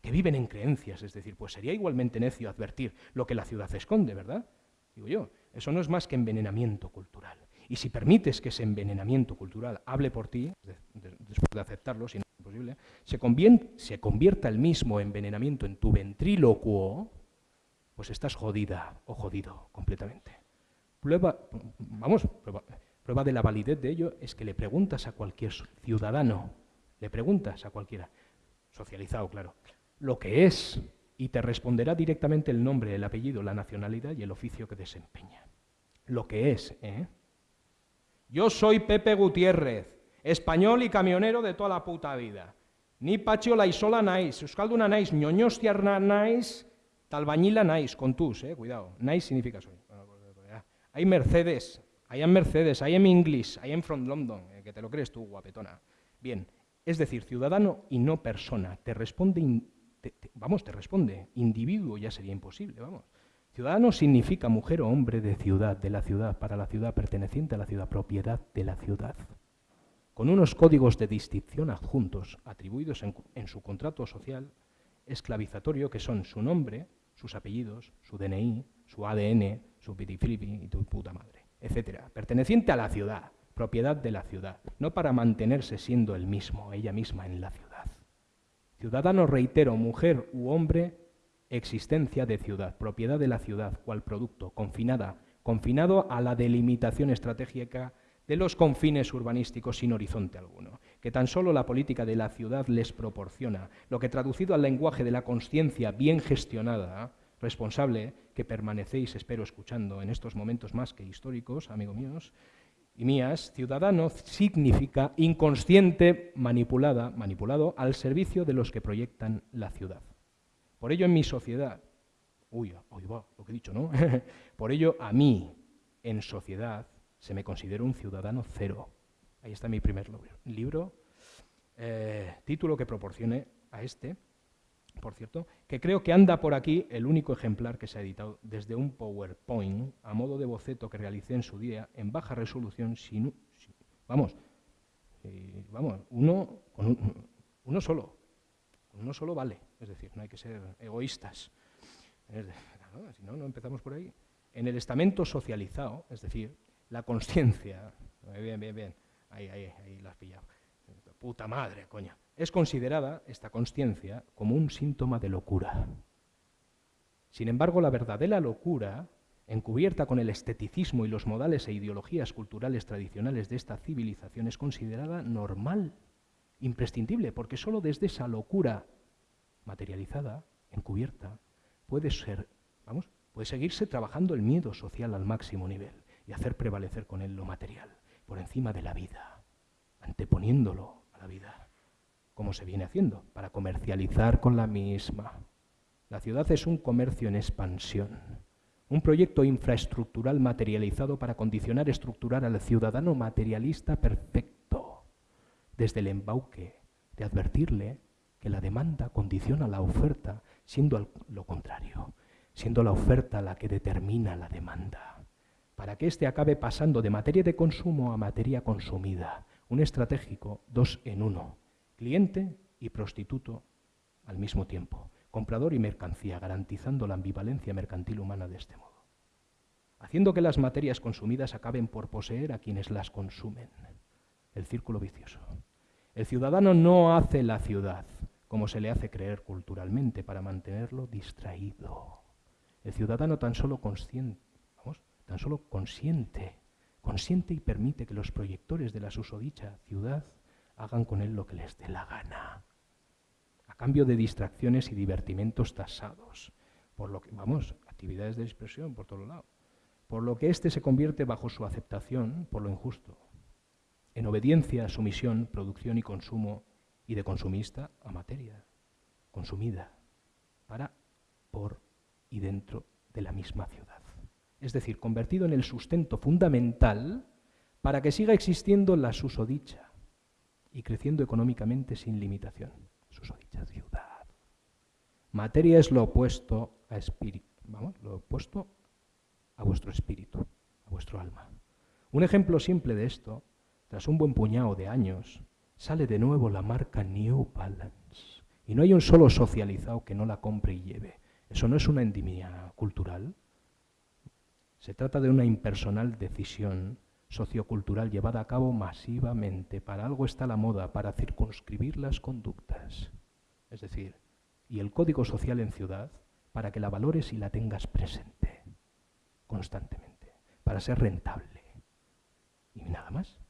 que viven en creencias, es decir, pues sería igualmente necio advertir lo que la ciudad esconde, ¿verdad? Digo yo, eso no es más que envenenamiento cultural. Y si permites que ese envenenamiento cultural hable por ti, después de aceptarlo, si no es posible, se, se convierta el mismo envenenamiento en tu ventrílocuo, pues estás jodida o jodido completamente. Prueba, vamos, prueba, de la validez de ello es que le preguntas a cualquier ciudadano, le preguntas a cualquiera, socializado, claro, lo que es, y te responderá directamente el nombre, el apellido, la nacionalidad y el oficio que desempeña. Lo que es, ¿eh? Yo soy Pepe Gutiérrez, español y camionero de toda la puta vida. Ni Pacho la isola nais, euskalduna nais, ñoñostiarna nais, talbañila nais, con tus, eh, cuidado. Nais significa soy. Hay Mercedes, hay en Mercedes, hay en English, hay en From London, eh, que te lo crees tú, guapetona. Bien, es decir, ciudadano y no persona. Te responde, vamos, te responde. Individuo ya sería imposible, vamos. Ciudadano significa mujer o hombre de ciudad, de la ciudad, para la ciudad, perteneciente a la ciudad, propiedad de la ciudad. Con unos códigos de distinción adjuntos, atribuidos en, su contrato social esclavizatorio, que son su nombre, sus apellidos, su DNI, su ADN, su pitiflipi y tu puta madre, etcétera. Perteneciente a la ciudad, propiedad de la ciudad, no para mantenerse siendo el mismo, ella misma en la ciudad. Ciudadano, reitero, mujer u hombre existencia de ciudad, propiedad de la ciudad, cual producto, confinada, confinado a la delimitación estratégica de los confines urbanísticos sin horizonte alguno, que tan solo la política de la ciudad les proporciona, lo que traducido al lenguaje de la conciencia bien gestionada, responsable, que permanecéis, espero, escuchando en estos momentos más que históricos, amigos míos, y mías, ciudadano significa inconsciente, manipulada, manipulado al servicio de los que proyectan la ciudad. Por ello en mi sociedad, uy, uy va, lo que he dicho, ¿no? Por ello a mí, en sociedad, se me considera un ciudadano cero. Ahí está mi primer libro, eh, título que proporcione a este, por cierto, que creo que anda por aquí el único ejemplar que se ha editado desde un PowerPoint a modo de boceto que realicé en su día en baja resolución, sin, vamos, eh, vamos, uno, con uno solo, uno solo vale, es decir, no hay que ser egoístas. si no, no empezamos por ahí. En el estamento socializado, es decir, la conciencia, bien, bien, bien, ahí, ahí, ahí la has pillado, puta madre, coña, es considerada esta conciencia como un síntoma de locura. Sin embargo, la verdadera locura, encubierta con el esteticismo y los modales e ideologías culturales tradicionales de esta civilización, es considerada normal imprescindible, porque solo desde esa locura materializada, encubierta, puede ser, vamos, puede seguirse trabajando el miedo social al máximo nivel y hacer prevalecer con él lo material por encima de la vida, anteponiéndolo a la vida, como se viene haciendo, para comercializar con la misma. La ciudad es un comercio en expansión, un proyecto infraestructural materializado para condicionar, estructurar al ciudadano materialista perfecto desde el embauque de advertirle que la demanda condiciona la oferta, siendo lo contrario, siendo la oferta la que determina la demanda, para que éste acabe pasando de materia de consumo a materia consumida, un estratégico dos en uno, cliente y prostituto al mismo tiempo, comprador y mercancía, garantizando la ambivalencia mercantil humana de este modo, haciendo que las materias consumidas acaben por poseer a quienes las consumen. El círculo vicioso. El ciudadano no hace la ciudad, como se le hace creer culturalmente, para mantenerlo distraído. El ciudadano tan solo consciente, tan solo consciente, consciente y permite que los proyectores de la susodicha ciudad hagan con él lo que les dé la gana, a cambio de distracciones y divertimentos tasados, por lo que, vamos, actividades de expresión por todo lado, por lo que éste se convierte bajo su aceptación por lo injusto, en obediencia a su misión, producción y consumo, y de consumista a materia, consumida, para, por y dentro de la misma ciudad. Es decir, convertido en el sustento fundamental para que siga existiendo la susodicha y creciendo económicamente sin limitación. Susodicha ciudad. Materia es lo opuesto a espíritu. vamos, lo opuesto a vuestro espíritu, a vuestro alma. Un ejemplo simple de esto, tras un buen puñado de años, sale de nuevo la marca New Balance. Y no hay un solo socializado que no la compre y lleve. Eso no es una endimia cultural. Se trata de una impersonal decisión sociocultural llevada a cabo masivamente. Para algo está la moda, para circunscribir las conductas. Es decir, y el código social en ciudad, para que la valores y la tengas presente constantemente, para ser rentable. Y nada más.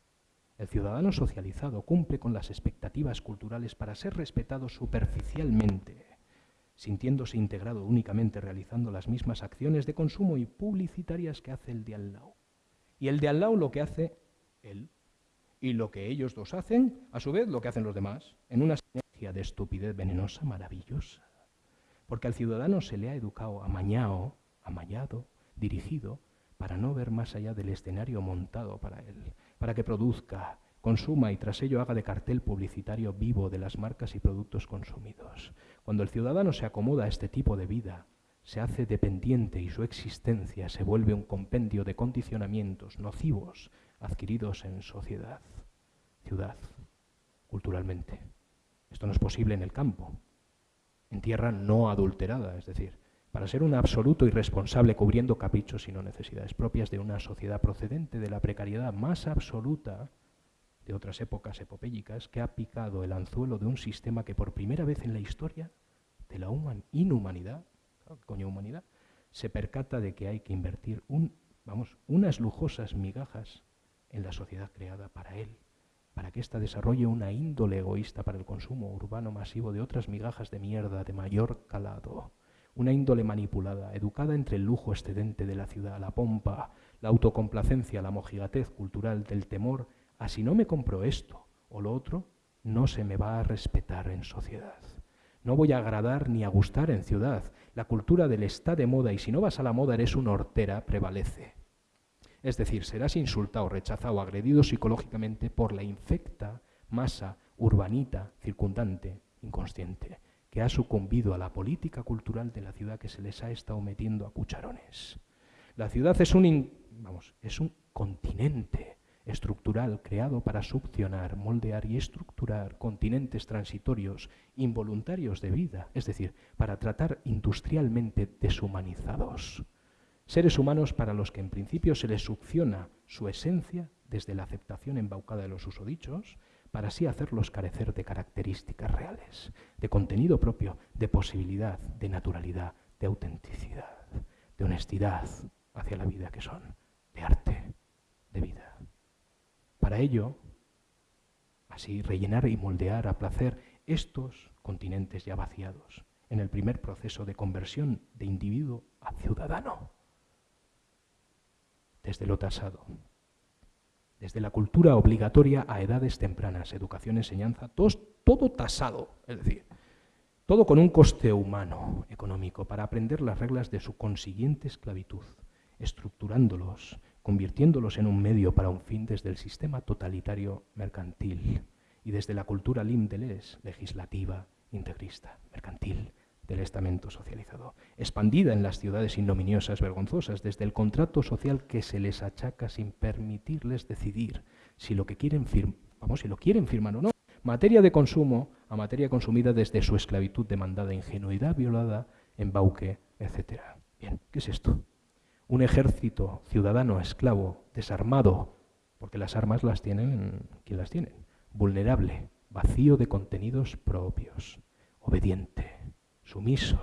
El ciudadano socializado cumple con las expectativas culturales para ser respetado superficialmente, sintiéndose integrado únicamente realizando las mismas acciones de consumo y publicitarias que hace el de al lado. Y el de al lado lo que hace él. Y lo que ellos dos hacen, a su vez, lo que hacen los demás, en una sinergia de estupidez venenosa maravillosa. Porque al ciudadano se le ha educado amañado, amallado, dirigido, para no ver más allá del escenario montado para él, para que produzca, consuma y tras ello haga de cartel publicitario vivo de las marcas y productos consumidos. Cuando el ciudadano se acomoda a este tipo de vida, se hace dependiente y su existencia se vuelve un compendio de condicionamientos nocivos adquiridos en sociedad, ciudad, culturalmente. Esto no es posible en el campo, en tierra no adulterada, es decir, para ser un absoluto irresponsable cubriendo caprichos y no necesidades propias de una sociedad procedente de la precariedad más absoluta de otras épocas epopélicas que ha picado el anzuelo de un sistema que por primera vez en la historia de la inhumanidad coño humanidad, se percata de que hay que invertir un, vamos, unas lujosas migajas en la sociedad creada para él, para que ésta desarrolle una índole egoísta para el consumo urbano masivo de otras migajas de mierda de mayor calado, una índole manipulada, educada entre el lujo excedente de la ciudad, la pompa, la autocomplacencia, la mojigatez cultural del temor a si no me compro esto o lo otro, no se me va a respetar en sociedad. No voy a agradar ni a gustar en ciudad. La cultura del está de moda y si no vas a la moda eres una hortera prevalece. Es decir, serás insultado, rechazado, agredido psicológicamente por la infecta masa urbanita, circundante, inconsciente, que ha sucumbido a la política cultural de la ciudad que se les ha estado metiendo a cucharones. La ciudad es un, vamos, es un continente estructural creado para succionar, moldear y estructurar continentes transitorios involuntarios de vida, es decir, para tratar industrialmente deshumanizados. Seres humanos para los que en principio se les succiona su esencia desde la aceptación embaucada de los usodichos, para así hacerlos carecer de características reales, de contenido propio, de posibilidad, de naturalidad, de autenticidad, de honestidad hacia la vida que son, de arte, de vida. Para ello, así rellenar y moldear a placer estos continentes ya vaciados en el primer proceso de conversión de individuo a ciudadano, desde lo tasado, desde la cultura obligatoria a edades tempranas, educación, enseñanza, todo, todo tasado, es decir, todo con un coste humano, económico, para aprender las reglas de su consiguiente esclavitud, estructurándolos convirtiéndolos en un medio para un fin desde el sistema totalitario mercantil y desde la cultura limdeles, legislativa, integrista, mercantil, del estamento socializado, expandida en las ciudades ignominiosas, vergonzosas, desde el contrato social que se les achaca sin permitirles decidir si lo que quieren firmar o no. Materia de consumo a materia consumida desde su esclavitud demandada, ingenuidad violada, embauque, etc. Bien, ¿qué es esto? un ejército ciudadano esclavo, desarmado, porque las armas las tienen quien las tienen, vulnerable, vacío de contenidos propios, obediente, sumiso,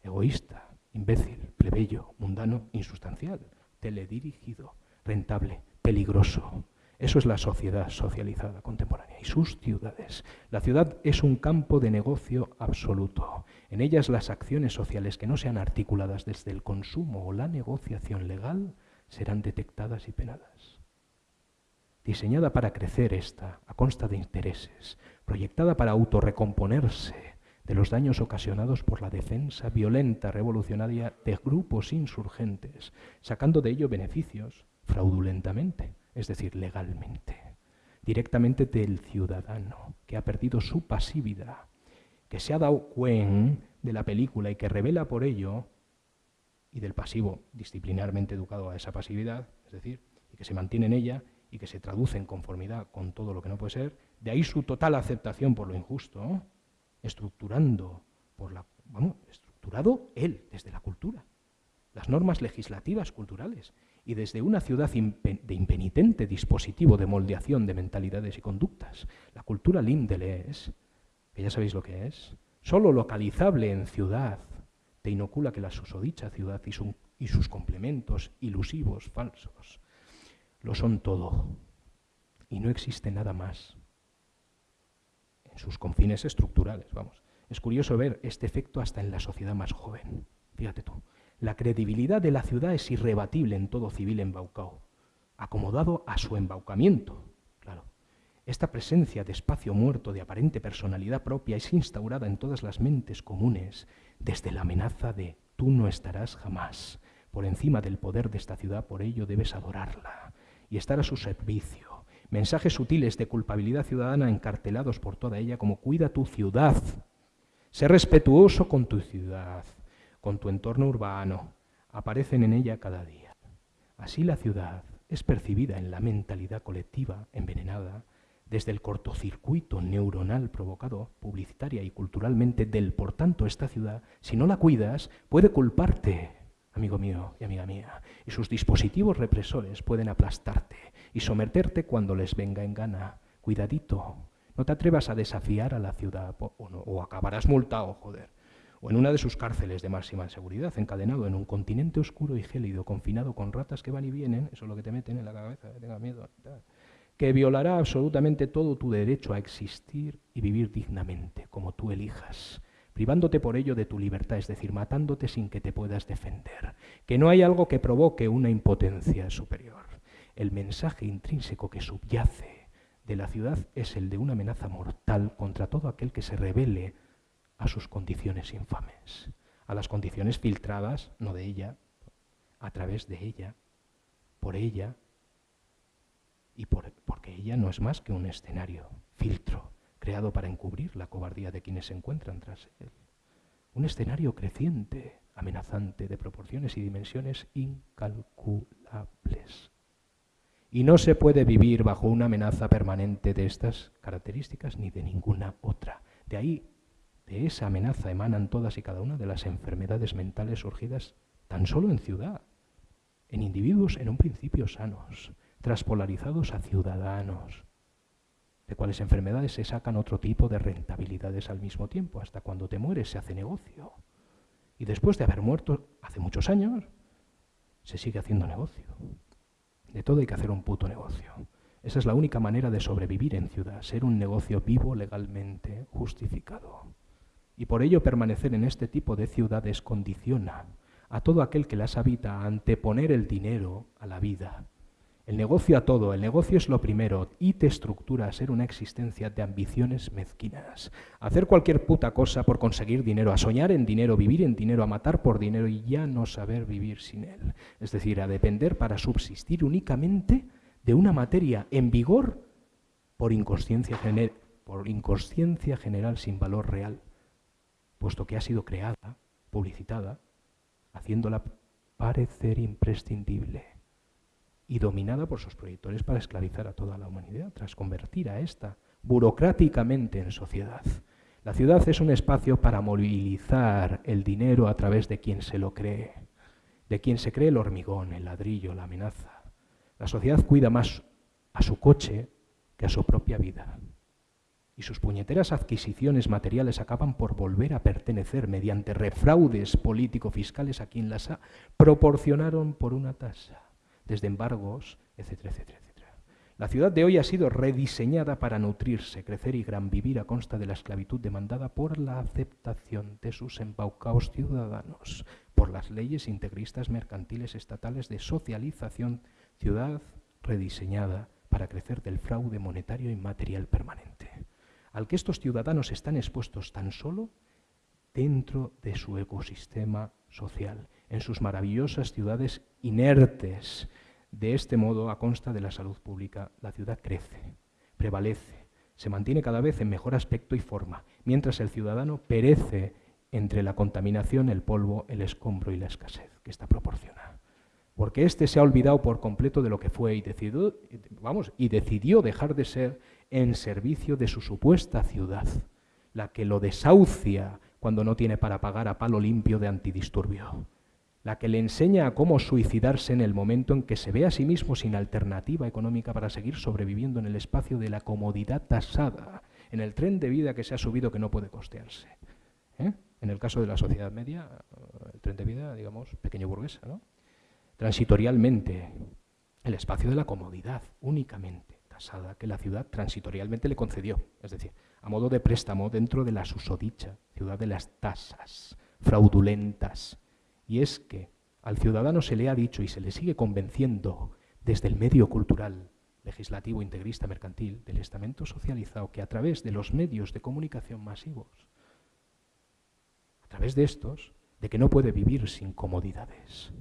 egoísta, imbécil, plebeyo, mundano, insustancial, teledirigido, rentable, peligroso, eso es la sociedad socializada contemporánea y sus ciudades. La ciudad es un campo de negocio absoluto. En ellas las acciones sociales que no sean articuladas desde el consumo o la negociación legal serán detectadas y penadas. Diseñada para crecer esta, a consta de intereses, proyectada para autorrecomponerse de los daños ocasionados por la defensa violenta revolucionaria de grupos insurgentes, sacando de ello beneficios fraudulentamente es decir, legalmente, directamente del ciudadano, que ha perdido su pasividad, que se ha dado cuenta de la película y que revela por ello y del pasivo disciplinarmente educado a esa pasividad, es decir, y que se mantiene en ella y que se traduce en conformidad con todo lo que no puede ser, de ahí su total aceptación por lo injusto, estructurando por la, vamos, estructurado él desde la cultura, las normas legislativas culturales y desde una ciudad de impenitente dispositivo de moldeación de mentalidades y conductas. La cultura Lindele es, que ya sabéis lo que es, solo localizable en ciudad, te inocula que la susodicha ciudad y, y sus complementos ilusivos, falsos, lo son todo y no existe nada más sus confines estructurales, vamos. Es curioso ver este efecto hasta en la sociedad más joven. Fíjate tú. La credibilidad de la ciudad es irrebatible en todo civil embaucado, acomodado a su embaucamiento. Claro. Esta presencia de espacio muerto de aparente personalidad propia es instaurada en todas las mentes comunes desde la amenaza de tú no estarás jamás por encima del poder de esta ciudad, por ello debes adorarla y estar a su servicio. Mensajes sutiles de culpabilidad ciudadana encartelados por toda ella como cuida tu ciudad, sé respetuoso con tu ciudad, con tu entorno urbano, aparecen en ella cada día. Así la ciudad es percibida en la mentalidad colectiva envenenada desde el cortocircuito neuronal provocado publicitaria y culturalmente del por tanto esta ciudad, si no la cuidas, puede culparte, amigo mío y amiga mía, y sus dispositivos represores pueden aplastarte y someterte cuando les venga en gana. Cuidadito, no te atrevas a desafiar a la ciudad o, o acabarás multado, joder o en una de sus cárceles de máxima seguridad, encadenado en un continente oscuro y gélido, confinado con ratas que van y vienen, eso es lo que te meten en la cabeza, que tengas miedo, que violará absolutamente todo tu derecho a existir y vivir dignamente, como tú elijas, privándote por ello de tu libertad, es decir, matándote sin que te puedas defender, que no hay algo que provoque una impotencia superior. El mensaje intrínseco que subyace de la ciudad es el de una amenaza mortal contra todo aquel que se revele a sus condiciones infames, a las condiciones filtradas, no de ella, a través de ella, por ella, y por, porque ella no es más que un escenario, filtro, creado para encubrir la cobardía de quienes se encuentran tras él. Un escenario creciente, amenazante, de proporciones y dimensiones incalculables. Y no se puede vivir bajo una amenaza permanente de estas características ni de ninguna otra. De ahí de esa amenaza emanan todas y cada una de las enfermedades mentales surgidas tan solo en ciudad, en individuos en un principio sanos, traspolarizados a ciudadanos, de cuales enfermedades se sacan otro tipo de rentabilidades al mismo tiempo, hasta cuando te mueres se hace negocio. Y después de haber muerto hace muchos años, se sigue haciendo negocio. De todo hay que hacer un puto negocio. Esa es la única manera de sobrevivir en ciudad, ser un negocio vivo legalmente justificado. Y por ello permanecer en este tipo de ciudades condiciona a todo aquel que las habita a anteponer el dinero a la vida. El negocio a todo, el negocio es lo primero y te estructura a ser una existencia de ambiciones mezquinas. Hacer cualquier puta cosa por conseguir dinero, a soñar en dinero, vivir en dinero, a matar por dinero y ya no saber vivir sin él. Es decir, a depender para subsistir únicamente de una materia en vigor por inconsciencia, por inconsciencia general sin valor real puesto que ha sido creada, publicitada, haciéndola parecer imprescindible y dominada por sus proyectores para esclavizar a toda la humanidad, tras convertir a esta burocráticamente en sociedad. La ciudad es un espacio para movilizar el dinero a través de quien se lo cree, de quien se cree el hormigón, el ladrillo, la amenaza. La sociedad cuida más a su coche que a su propia vida y sus puñeteras adquisiciones materiales acaban por volver a pertenecer mediante refraudes político-fiscales a quien las ha proporcionaron por una tasa, desde embargos, etcétera, etcétera, etcétera. La ciudad de hoy ha sido rediseñada para nutrirse, crecer y gran vivir a consta de la esclavitud demandada por la aceptación de sus embaucados ciudadanos, por las leyes integristas mercantiles estatales de socialización, ciudad rediseñada para crecer del fraude monetario y material permanente al que estos ciudadanos están expuestos tan solo dentro de su ecosistema social, en sus maravillosas ciudades inertes. De este modo, a consta de la salud pública, la ciudad crece, prevalece, se mantiene cada vez en mejor aspecto y forma, mientras el ciudadano perece entre la contaminación, el polvo, el escombro y la escasez que esta proporciona. Porque éste se ha olvidado por completo de lo que fue y decidió, vamos, y decidió dejar de ser en servicio de su supuesta ciudad, la que lo desahucia cuando no tiene para pagar a palo limpio de antidisturbio, la que le enseña a cómo suicidarse en el momento en que se ve a sí mismo sin alternativa económica para seguir sobreviviendo en el espacio de la comodidad tasada, en el tren de vida que se ha subido que no puede costearse. ¿eh? En el caso de la sociedad media, el tren de vida, digamos, pequeño burguesa, ¿no? Transitorialmente, el espacio de la comodidad, únicamente tasada, que la ciudad transitorialmente le concedió, es decir, a modo de préstamo dentro de la susodicha ciudad de las tasas fraudulentas. Y es que al ciudadano se le ha dicho y se le sigue convenciendo desde el medio cultural, legislativo, integrista, mercantil, del estamento socializado, que a través de los medios de comunicación masivos, a través de estos, de que no puede vivir sin comodidades.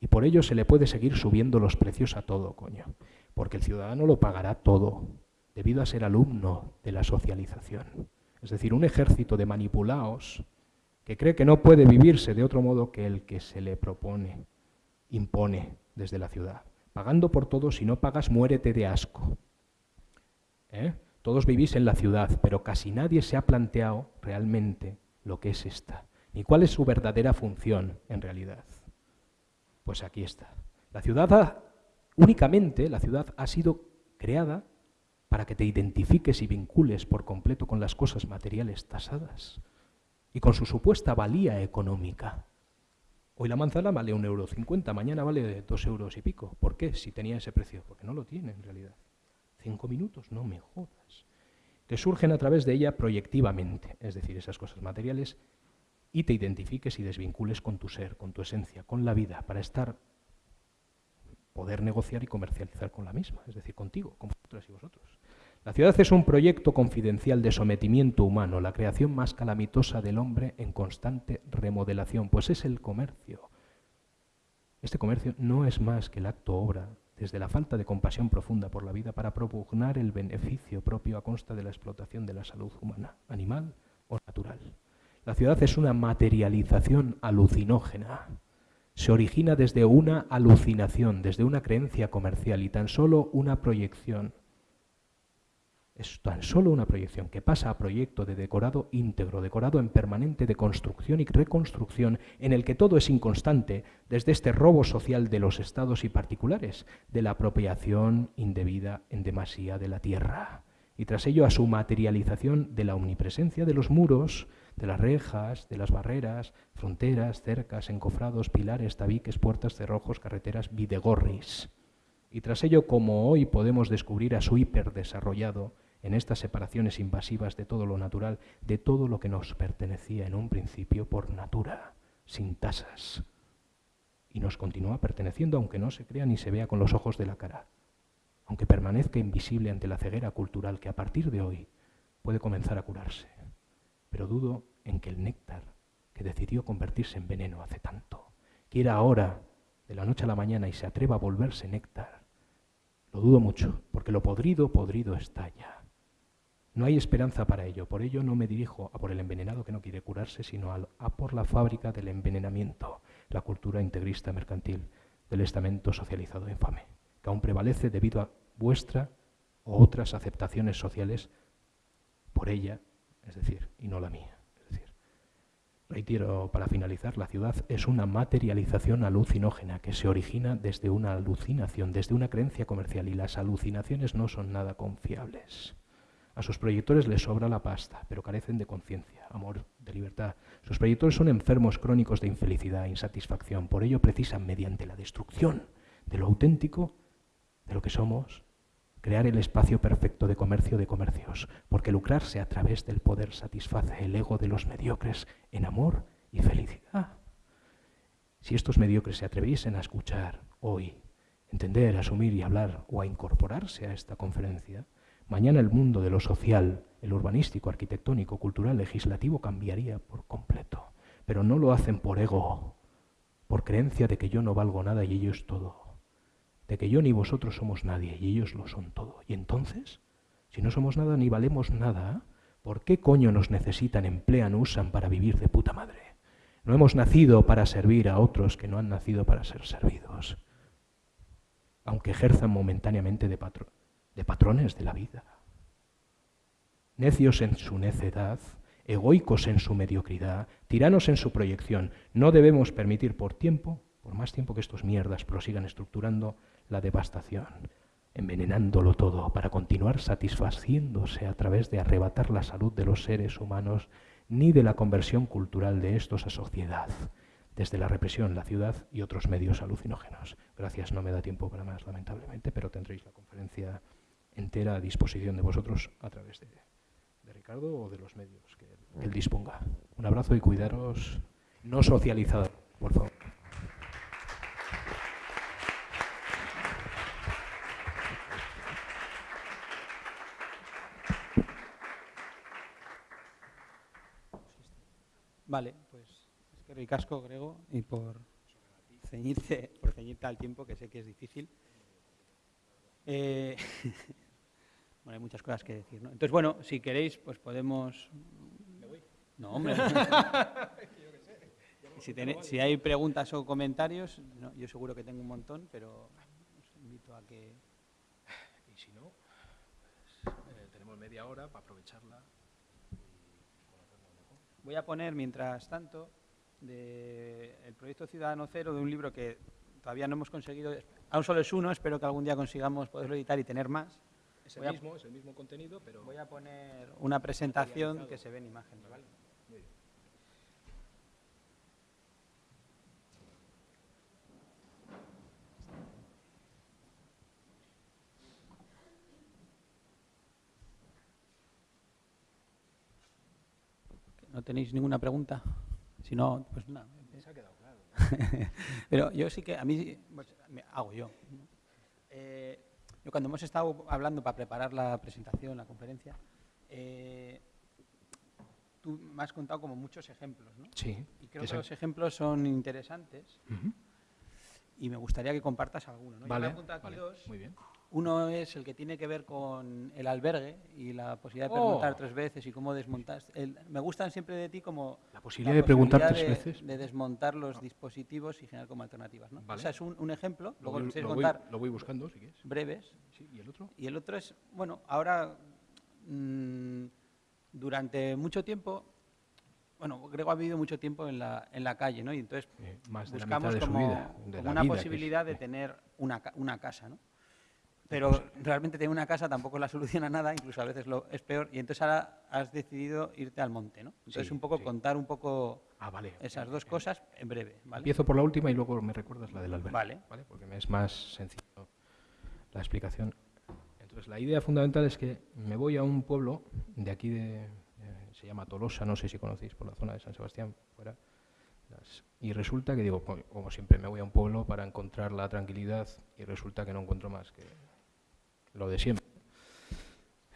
Y por ello se le puede seguir subiendo los precios a todo, coño, porque el ciudadano lo pagará todo, debido a ser alumno de la socialización. Es decir, un ejército de manipulados que cree que no puede vivirse de otro modo que el que se le propone, impone desde la ciudad. Pagando por todo, si no pagas, muérete de asco. ¿Eh? Todos vivís en la ciudad, pero casi nadie se ha planteado realmente lo que es esta, ni cuál es su verdadera función en realidad. Pues aquí está. La ciudad únicamente, la ciudad ha sido creada para que te identifiques y vincules por completo con las cosas materiales tasadas y con su supuesta valía económica. Hoy la manzana vale un euro cincuenta, mañana vale dos euros y pico. ¿Por qué? Si tenía ese precio. Porque no lo tiene en realidad. Cinco minutos, no me jodas. Te surgen a través de ella proyectivamente, es decir, esas cosas materiales, y te identifiques y desvincules con tu ser, con tu esencia, con la vida, para estar, poder negociar y comercializar con la misma, es decir, contigo, con vosotras y vosotros. La ciudad es un proyecto confidencial de sometimiento humano, la creación más calamitosa del hombre en constante remodelación, pues es el comercio. Este comercio no es más que el acto obra desde la falta de compasión profunda por la vida para propugnar el beneficio propio a consta de la explotación de la salud humana, animal o natural. La ciudad es una materialización alucinógena. Se origina desde una alucinación, desde una creencia comercial y tan solo una proyección es tan solo una proyección que pasa a proyecto de decorado íntegro, decorado en permanente de construcción y reconstrucción, en el que todo es inconstante, desde este robo social de los estados y particulares, de la apropiación indebida en demasía de la tierra, y tras ello a su materialización de la omnipresencia de los muros, de las rejas, de las barreras, fronteras, cercas, encofrados, pilares, tabiques, puertas, cerrojos, carreteras, videgorris. Y tras ello, como hoy podemos descubrir a su hiperdesarrollado, en estas separaciones invasivas de todo lo natural, de todo lo que nos pertenecía en un principio por natura, sin tasas. Y nos continúa perteneciendo aunque no se crea ni se vea con los ojos de la cara, aunque permanezca invisible ante la ceguera cultural que a partir de hoy puede comenzar a curarse. Pero dudo en que el néctar, que decidió convertirse en veneno hace tanto, quiera ahora, de la noche a la mañana, y se atreva a volverse néctar. Lo dudo mucho, porque lo podrido, podrido está ya. No hay esperanza para ello, por ello no me dirijo a por el envenenado que no quiere curarse, sino a, por la fábrica del envenenamiento, la cultura integrista mercantil del estamento socializado infame, que aún prevalece debido a vuestra o otras aceptaciones sociales por ella, es decir, y no la mía. Es reitero para finalizar, la ciudad es una materialización alucinógena que se origina desde una alucinación, desde una creencia comercial, y las alucinaciones no son nada confiables. A sus proyectores les sobra la pasta, pero carecen de conciencia, amor, de libertad. Sus proyectores son enfermos crónicos de infelicidad, insatisfacción. Por ello precisan, mediante la destrucción de lo auténtico, de lo que somos, crear el espacio perfecto de comercio de comercios, porque lucrarse a través del poder satisface el ego de los mediocres en amor y felicidad. Si estos mediocres se atreviesen a escuchar hoy, entender, asumir y hablar o a incorporarse a esta conferencia, Mañana el mundo de lo social, el urbanístico, arquitectónico, cultural, legislativo cambiaría por completo. Pero no lo hacen por ego, por creencia de que yo no valgo nada y ellos todo, de que yo ni vosotros somos nadie y ellos lo son todo. Y entonces, si no somos nada ni valemos nada, ¿Por qué coño nos necesitan, emplean, usan para vivir de puta madre? No hemos nacido para servir a otros que no han nacido para ser servidos, aunque ejerzan momentáneamente de, de patrones de la vida. Necios en su necedad, egoicos en su mediocridad, tiranos en su proyección, no debemos permitir por tiempo, por más tiempo que estos mierdas prosigan estructurando la devastación, envenenándolo todo para continuar satisfaciéndose a través de arrebatar la salud de los seres humanos ni de la conversión cultural de estos a sociedad, desde la represión, la ciudad y otros medios alucinógenos. Gracias, no me da tiempo para más, lamentablemente, pero tendréis la conferencia entera a disposición de vosotros a través de, Ricardo o de los medios que, él disponga. Un abrazo y cuidaros no socializado, por favor. Vale, pues es que ricasco, Grego, y por ceñirte, por ceñirte al tiempo, que sé que es difícil. Eh, bueno, hay muchas cosas que decir, ¿no? Entonces, bueno, si queréis, pues podemos... No, hombre. si, si, hay preguntas o comentarios, yo seguro que tengo un montón, pero os invito a que... Y si no, pues, eh, tenemos media hora para aprovecharla. Voy a poner, mientras tanto, del proyecto Ciudadano Cero, de un libro que todavía no hemos conseguido, aún solo es uno, espero que algún día consigamos poderlo editar y tener más. Es el, mismo, es el mismo contenido, pero... Voy a poner una presentación que se ve en imagen. ¿vale? ¿No tenéis ninguna pregunta? Si no, pues nada. Se ha quedado claro. Pero yo sí que, a mí, pues, me hago yo. Eh, yo cuando hemos estado hablando para preparar la presentación, la conferencia, eh, tú me has contado como muchos ejemplos, ¿no? Sí. Y creo que los ejemplos son interesantes y me gustaría que compartas alguno. ¿no? Vale, Muy bien. Uno es el que tiene que ver con el albergue y la posibilidad de preguntar oh. tres veces y cómo desmontar. me gustan siempre de ti como la posibilidad de preguntar tres veces, de desmontar los dispositivos y generar como alternativas. ¿no? Vale. O sea, es un, ejemplo. Lo, voy, lo, voy, lo voy buscando, si quieres. Breves. Sí, ¿Y el otro? Y el otro es, bueno, ahora mmm, durante mucho tiempo bueno, Grego ha vivido mucho tiempo en la, en la calle, ¿no? Y entonces eh, más de buscamos de como, vida, de como una vida posibilidad es, de tener una, una casa, ¿no? Pero realmente tener una casa tampoco la soluciona nada, incluso a veces lo, es peor. Y entonces ahora has decidido irte al monte, ¿no? Entonces Sí, un poco sí. contar un poco Ah, vale. esas dos bien. cosas en breve, ¿vale? Empiezo por la última y luego me recuerdas la del albergue. Vale. Porque me es más sencillo la explicación. Entonces, la idea fundamental es que me voy a un pueblo de aquí, de, eh, se llama Tolosa, no sé si conocéis, por la zona de San Sebastián, fuera. Y resulta que digo, co- como siempre, me voy a un pueblo para encontrar la tranquilidad y resulta que no encuentro más que lo de siempre.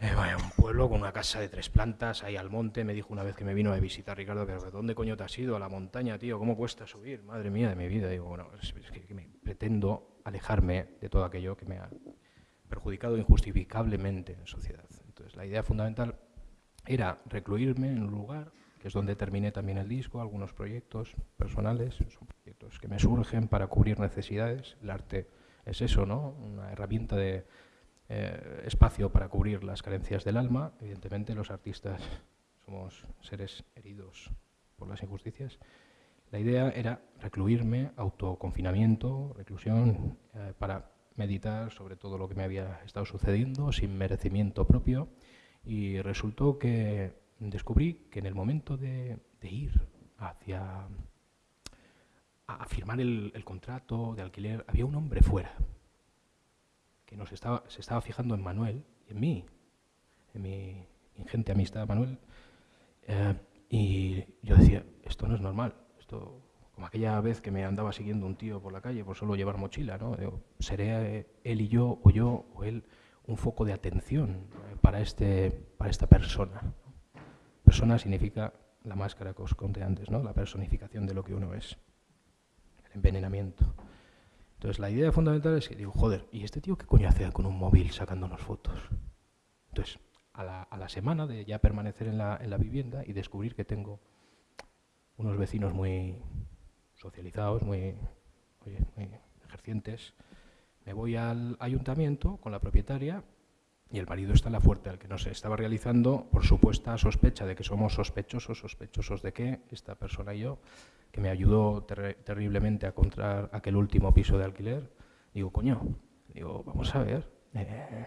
Eh, vaya, un pueblo con una casa de tres plantas, ahí al monte. Me dijo una vez que me vino a visitar Ricardo, pero ¿de ¿dónde coño te has ido? A la montaña, tío, ¿cómo cuesta subir? Madre mía de mi vida. Digo, bueno, es, que, me pretendo alejarme de todo aquello que me ha perjudicado injustificablemente en sociedad. Entonces, la idea fundamental era recluirme en un lugar, que es donde terminé también el disco, algunos proyectos personales, son proyectos que me surgen para cubrir necesidades. El arte es eso, ¿no? Una herramienta de eh, espacio para cubrir las carencias del alma. Evidentemente, los artistas somos seres heridos por las injusticias. La idea era recluirme, autoconfinamiento, reclusión, eh, para meditar sobre todo lo que me había estado sucediendo sin merecimiento propio. Y resultó que descubrí que en el momento de, ir hacia a, firmar el contrato de alquiler, había un hombre fuera que nos estaba, se estaba fijando en Manuel y en mí, en mi ingente amistad Manuel, eh, y yo decía, esto no es normal, esto como aquella vez que me andaba siguiendo un tío por la calle por solo llevar mochila, ¿no? Digo, seré eh, él y yo, o yo, o él, un foco de atención para, este, para esta persona. Persona significa la máscara que os conté antes, ¿no? La personificación de lo que uno es, el envenenamiento. Entonces la idea fundamental es que digo, joder, ¿y este tío qué coño hace con un móvil sacándonos fotos? Entonces, a la, semana de ya permanecer en la, en la vivienda y descubrir que tengo unos vecinos muy socializados, muy, muy ejercientes. Me voy al ayuntamiento con la propietaria y el marido está en la fuerte, al que nos estaba realizando por supuesta sospecha de que somos sospechosos, sospechosos de que esta persona y yo, que me ayudó terriblemente a encontrar aquel último piso de alquiler, digo, coño, digo, vamos a ver, eh,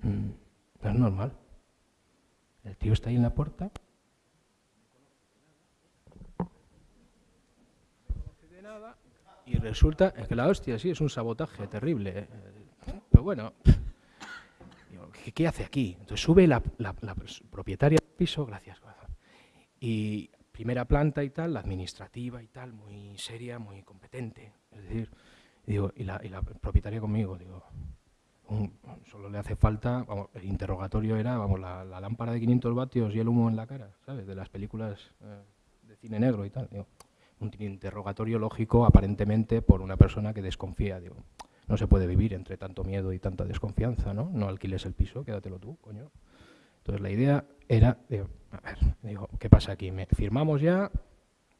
mm, no es normal. El tío está ahí en la puerta. Y resulta que la hostia sí es un sabotaje terrible. Eh. Pero bueno, ¿qué, hace aquí? Entonces sube la, propietaria del piso, gracias, Y primera planta y tal, la administrativa y tal, muy seria, muy competente. Es decir, digo, y la, propietaria conmigo, digo, solo le hace falta, vamos, el interrogatorio era, vamos, la, lámpara de 500 vatios y el humo en la cara, ¿sabes? De las películas eh, de cine negro y tal. Digo, un interrogatorio lógico aparentemente por una persona que desconfía, digo, no se puede vivir entre tanto miedo y tanta desconfianza, ¿no? No alquiles el piso, quédatelo tú, coño. Entonces la idea era, digo, a ver, digo, ¿qué pasa aquí? ¿Me firmamos ya?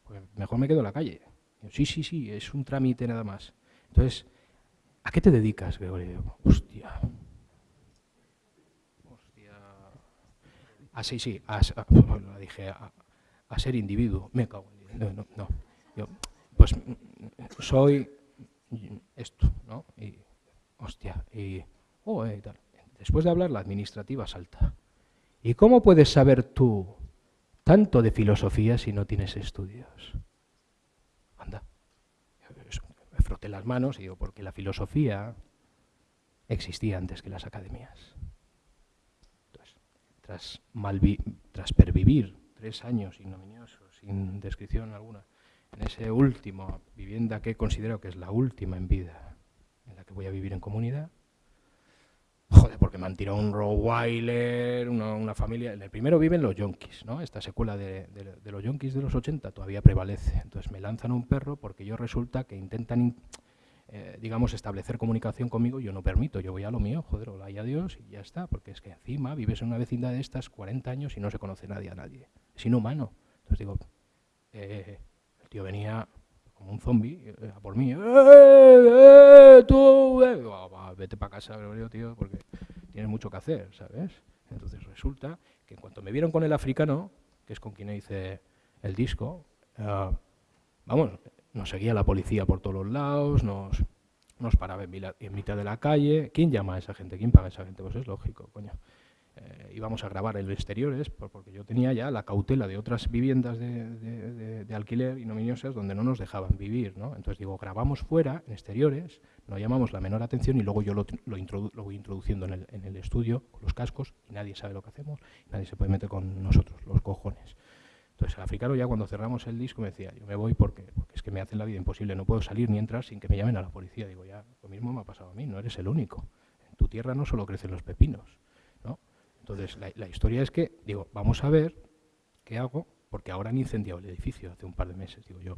Pues mejor me quedo en la calle. sí, sí, sí, es un trámite nada más. Entonces, ¿a qué te dedicas, Gregorio? hostia. Hostia. Ah, sí, sí, a, dije, a, ser individuo. Me cago en no, no, no. Yo, pues soy esto, ¿no? Y, hostia, y, oh, eh, tal. Después de hablar, la administrativa salta. ¿Y cómo puedes saber tú tanto de filosofía si no tienes estudios? Anda. Me froté las manos y digo, porque la filosofía existía antes que las academias. Entonces, tras, tras pervivir tres años ignominiosos, sin descripción alguna, en esa última vivienda que considero que es la última en vida, en la que voy a vivir en comunidad. Joder, porque me han tirado un Rottweiler, una, una familia. En el primero viven los yonkis, ¿no? Esta secuela de, los yonkis de los 80 todavía prevalece. Entonces me lanzan un perro porque yo resulta que intentan, eh, digamos, establecer comunicación conmigo. Yo no permito, yo voy a lo mío, joder, hola y adiós y ya está. Porque es que encima vives en una vecindad de estas 40 años y no se conoce nadie a nadie. Es inhumano. Entonces digo, eh, tío venía como un zombie eh, a por mí. ¡Eh, eh, tú! Eh! vete para casa, tío, porque tienes mucho que hacer, ¿sabes? Entonces resulta que en cuanto me vieron con el africano, que es con quien hice el disco, vamos, nos seguía la policía por todos los lados, nos, nos paraba en, en mitad de la calle. ¿Quién llama a esa gente? ¿Quién paga a esa gente? Pues es lógico, coño eh, íbamos a grabar en exteriores, porque yo tenía ya la cautela de otras viviendas de, alquiler y nominiosas donde no nos dejaban vivir. ¿no? Entonces digo, grabamos fuera, en exteriores, no llamamos la menor atención y luego yo lo, lo, voy introduciendo en el, en el, estudio con los cascos y nadie sabe lo que hacemos, nadie se puede meter con nosotros, los cojones. Entonces el africano ya cuando cerramos el disco me decía, yo me voy porque, porque es que me hacen la vida imposible, no puedo salir ni entrar sin que me llamen a la policía. Digo, ya, lo mismo me ha pasado a mí, no eres el único. En tu tierra no solo crecen los pepinos. Entonces, la, historia es que, digo, vamos a ver qué hago, porque ahora han incendiado el edificio hace un par de meses. Digo, yo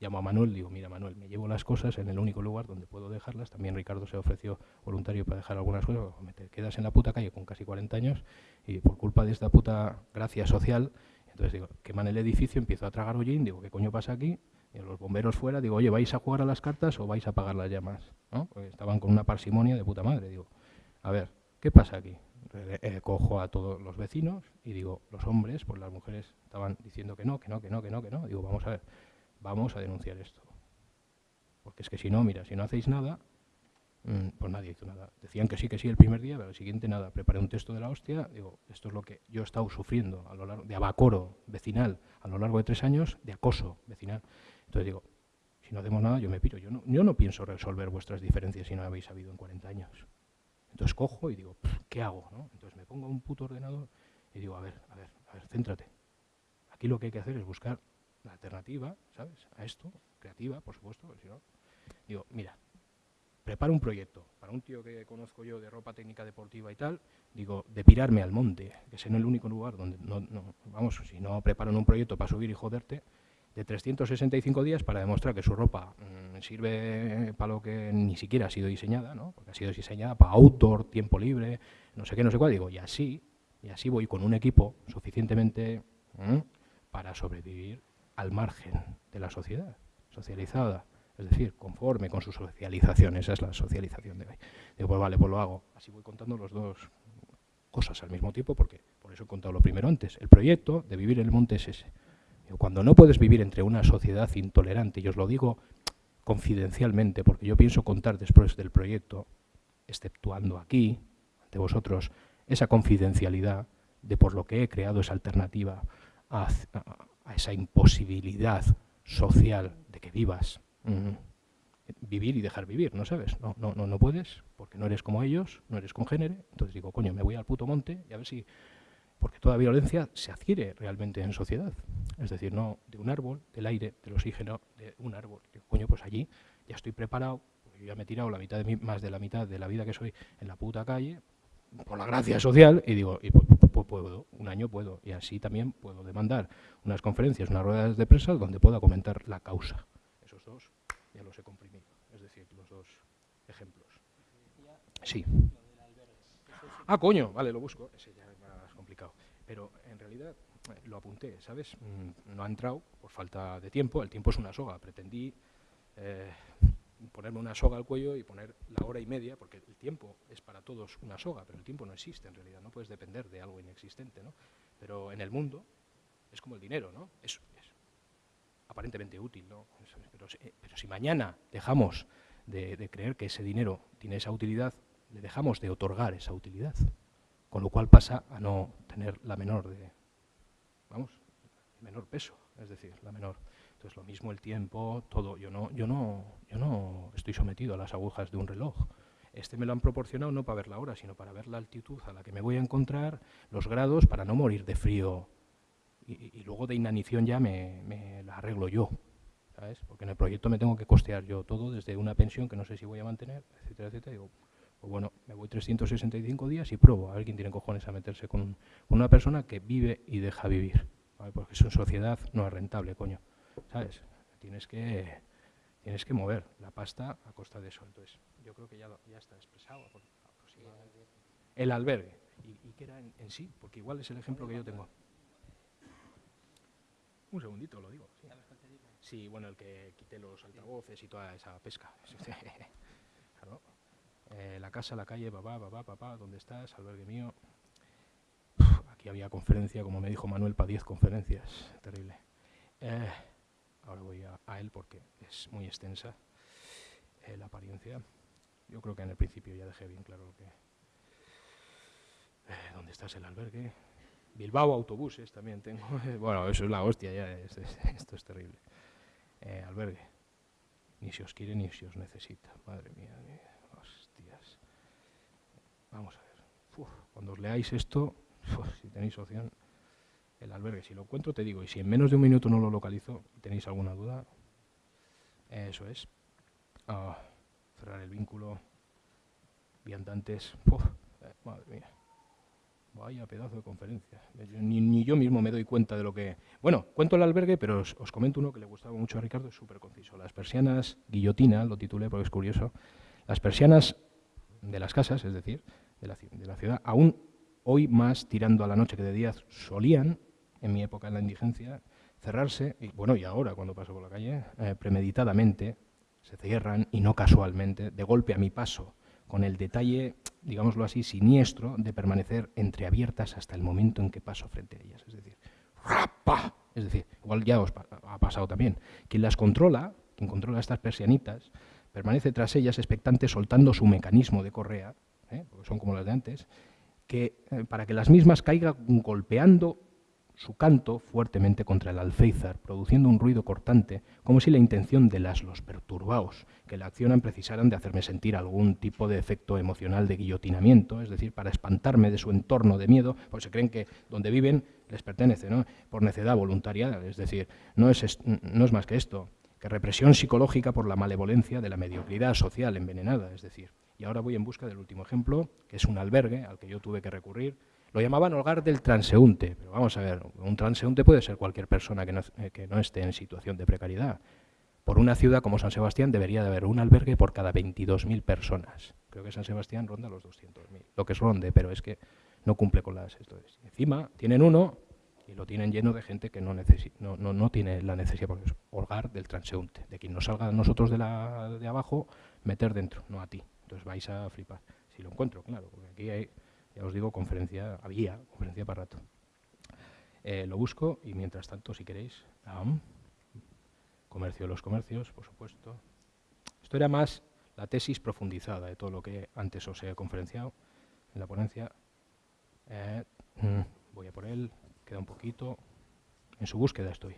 llamo a Manuel, digo, mira Manuel, me llevo las cosas en el único lugar donde puedo dejarlas. También Ricardo se ofreció voluntario para dejar algunas cosas. Me quedas en la puta calle con casi 40 años y por culpa de esta puta gracia social, entonces digo, queman el edificio, empiezo a tragar hollín, digo, ¿qué coño pasa aquí? Y los bomberos fuera, digo, oye, ¿vais a jugar a las cartas o vais a apagar las llamas? Porque estaban con una parsimonia de puta madre. Digo, a ver, ¿qué pasa aquí? Eh, eh, cojo a todos los vecinos y digo, los hombres, pues las mujeres estaban diciendo que no, que no, que no, que no, que no. Digo, vamos a ver, vamos a denunciar esto. Porque es que si no, mira, si no hacéis nada, mm, pues nadie hizo nada. Decían que sí, que sí el primer día, pero el siguiente nada. Preparé un texto de la hostia, digo, esto es lo que yo he estado sufriendo a lo largo de abacoro vecinal a lo largo de tres años, de acoso vecinal. Entonces digo, si no hacemos nada, yo me piro. Yo no, yo no pienso resolver vuestras diferencias si no habéis sabido en 40 años. Entonces cojo y digo, ¿qué hago? Entonces me pongo un puto ordenador y digo, a ver, a ver, a ver, céntrate. Aquí lo que hay que hacer es buscar la alternativa, ¿sabes? A esto, creativa, por supuesto, si no. Digo, mira, preparo un proyecto para un tío que conozco yo de ropa técnica deportiva y tal, digo, de pirarme al monte, que es en el único lugar donde, no, no, vamos, si no preparan un proyecto para subir y joderte, de 365 días para demostrar que su ropa mm, sirve para lo que ni siquiera ha sido diseñada, ¿no? porque ha sido diseñada para outdoor, tiempo libre, no sé qué, no sé cuál. Digo, y así, Y así voy con un equipo suficientemente para sobrevivir al margen de la sociedad, socializada, es decir, conforme con su socialización. Esa es la socialización de hoy. Digo, pues vale, pues lo hago. Así voy contando las dos cosas al mismo tiempo, porque por eso he contado lo primero antes. El proyecto de vivir en el monte es ese. Cuando no puedes vivir entre una sociedad intolerante, y os lo digo confidencialmente, porque yo pienso contar después del proyecto, exceptuando aquí, ante vosotros, esa confidencialidad de por lo que he creado esa alternativa a, esa imposibilidad social de que vivas. Vivir y dejar vivir, ¿no sabes? No, no, no, no puedes, porque no eres como ellos, no eres congénere. Entonces digo, coño, me voy al puto monte y a ver si... Porque toda violencia se adquiere realmente en sociedad. Es decir, no de un árbol, del aire, del oxígeno, de un árbol. Digo, coño, pues allí ya estoy preparado, yo ya me he tirado la mitad de más de la mitad de la vida que soy en la puta calle, por la gracia social, y digo, y puedo, un año puedo, y así también puedo demandar unas conferencias, unas ruedas de prensa donde pueda comentar la causa. Esos dos ya los he comprimido, es decir, los dos ejemplos. Sí. Ah, coño, vale, lo busco, ese ya. Pero en realidad eh, lo apunté, ¿sabes? Mm, no ha entrado por falta de tiempo, el tiempo es una soga, pretendí... Eh, ponerme una soga al cuello y poner la hora y media, porque el tiempo es para todos una soga, pero el tiempo no existe en realidad, no puedes depender de algo inexistente, ¿no? Pero en el mundo es como el dinero, ¿no? Es, aparentemente útil, ¿no? Pero, pero, si mañana dejamos de, creer que ese dinero tiene esa utilidad, le dejamos de otorgar esa utilidad, con lo cual pasa a no tener la menor de, vamos, menor peso, es decir, la menor entonces lo mismo el tiempo, todo. Yo no, yo no, yo no estoy sometido a las agujas de un reloj. Este me lo han proporcionado no para ver la hora, sino para ver la altitud a la que me voy a encontrar, los grados, para no morir de frío. Y, luego de inanición ya me, la arreglo yo, ¿sabes? Porque en el proyecto me tengo que costear yo todo, desde una pensión que no sé si voy a mantener, etcétera, etcétera. Digo, pues bueno, me voy 365 días y pruebo a ver quién tiene cojones a meterse con, una persona que vive y deja vivir. Porque eso en sociedad no es rentable, coño. ¿sabes? Tienes que, tienes que mover la pasta a costa de eso. Entonces, yo creo que ya, está expresado El albergue. ¿Y, qué era en, sí? Porque igual es el ejemplo que yo tengo. Un segundito, lo digo. Sí. bueno, el que quite los altavoces y toda esa pesca. Eh, la casa, la calle, papá, papá, papá, ¿dónde estás? Albergue mío. aquí había conferencia, como me dijo Manuel, para 10 conferencias. Terrible. Eh, ahora voy a, él porque es muy extensa eh, la apariencia. Yo creo que en el principio ya dejé bien claro que... ¿Dónde estás el albergue? Bilbao Autobuses también tengo. bueno, eso es la hostia, ya esto es terrible. Albergue. Ni si os quiere ni si os necesita. Madre mía, hostias. Vamos a ver. cuando os leáis esto, si tenéis opción, el albergue. Si lo encuentro, te digo. Y si en menos de un minuto no lo localizo, tenéis alguna duda, eso es. Ah, cerrar el vínculo. Viandantes. Eh, madre mía. Vaya pedazo de conferencia. Ni, yo mismo me doy cuenta de lo que... Bueno, cuento el albergue, pero os, comento uno que le gustaba mucho a Ricardo, es súper conciso. Las persianas, guillotina, lo titulé porque es curioso. Las persianas de las casas, es decir, de la, ciudad, aún hoy más tirando a la noche que de día solían en mi época en la indigencia, cerrarse, y bueno, y ahora cuando paso por la calle, eh, premeditadamente se cierran y no casualmente, de golpe a mi paso, con el detalle, digámoslo así, siniestro de permanecer entreabiertas hasta el momento en que paso frente a ellas. Es decir, ¡rapa! Es decir, igual ya os ha pasado también. Quien las controla, quien controla estas persianitas, permanece tras ellas expectante soltando su mecanismo de correa, ¿eh? son como las de antes, que, eh, para que las mismas caigan golpeando su canto fuertemente contra el alféizar, produciendo un ruido cortante, como si la intención de las los perturbados que la accionan precisaran de hacerme sentir algún tipo de efecto emocional de guillotinamiento, es decir, para espantarme de su entorno de miedo, porque se creen que donde viven les pertenece, ¿no? por necedad voluntaria, es decir, no es, no es más que esto, que represión psicológica por la malevolencia de la mediocridad social envenenada, es decir, y ahora voy en busca del último ejemplo, que es un albergue al que yo tuve que recurrir, lo llamaban hogar del transeúnte, pero vamos a ver, un transeúnte puede ser cualquier persona que no, eh, esté en situación de precariedad. Por una ciudad como San Sebastián debería de haber un albergue por cada 22.000 personas. Creo que San Sebastián ronda los 200.000, lo que es ronde, pero es que no cumple con las... Esto Encima, tienen uno y lo tienen lleno de gente que no, no, no, tiene la necesidad, porque es holgar del transeúnte, de quien nos salga a nosotros de abajo, meter dentro, no a ti. Entonces vais a flipar. Si lo encuentro, claro, porque aquí hay, ya os digo, conferencia, había conferencia para rato. Eh, lo busco y mientras tanto, si queréis, comercio de los comercios, por supuesto. Esto era más la tesis profundizada de todo lo que antes os he conferenciado en la ponencia. Eh, mm, voy a por él, queda un poquito. En su búsqueda estoy.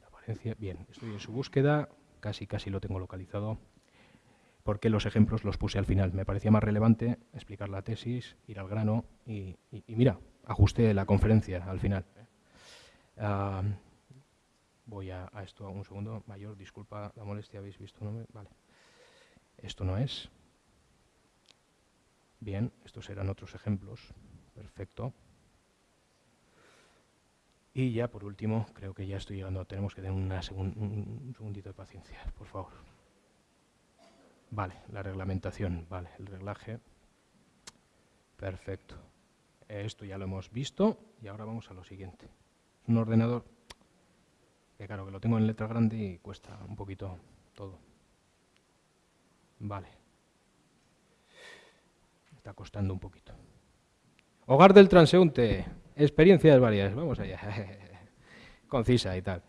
La bien, estoy en su búsqueda, casi casi lo tengo localizado porque los ejemplos los puse al final. Me parecía más relevante explicar la tesis, ir al grano y, mira, ajusté la conferencia al final. Ah, voy a, esto un segundo. Mayor, disculpa la molestia, habéis visto. ¿no? Vale. Esto no es. Bien, estos eran otros ejemplos. Perfecto. Y ya por último, creo que ya estoy llegando, tenemos que tener una un segundito de paciencia, por favor. Vale, la reglamentación, vale, el reglaje. Perfecto. Esto ya lo hemos visto y ahora vamos a lo siguiente. un ordenador que claro, que lo tengo en letra grande y cuesta un poquito todo. Vale. Está costando un poquito. Hogar del transeúnte. Experiencias varias. Vamos allá. Concisa y tal.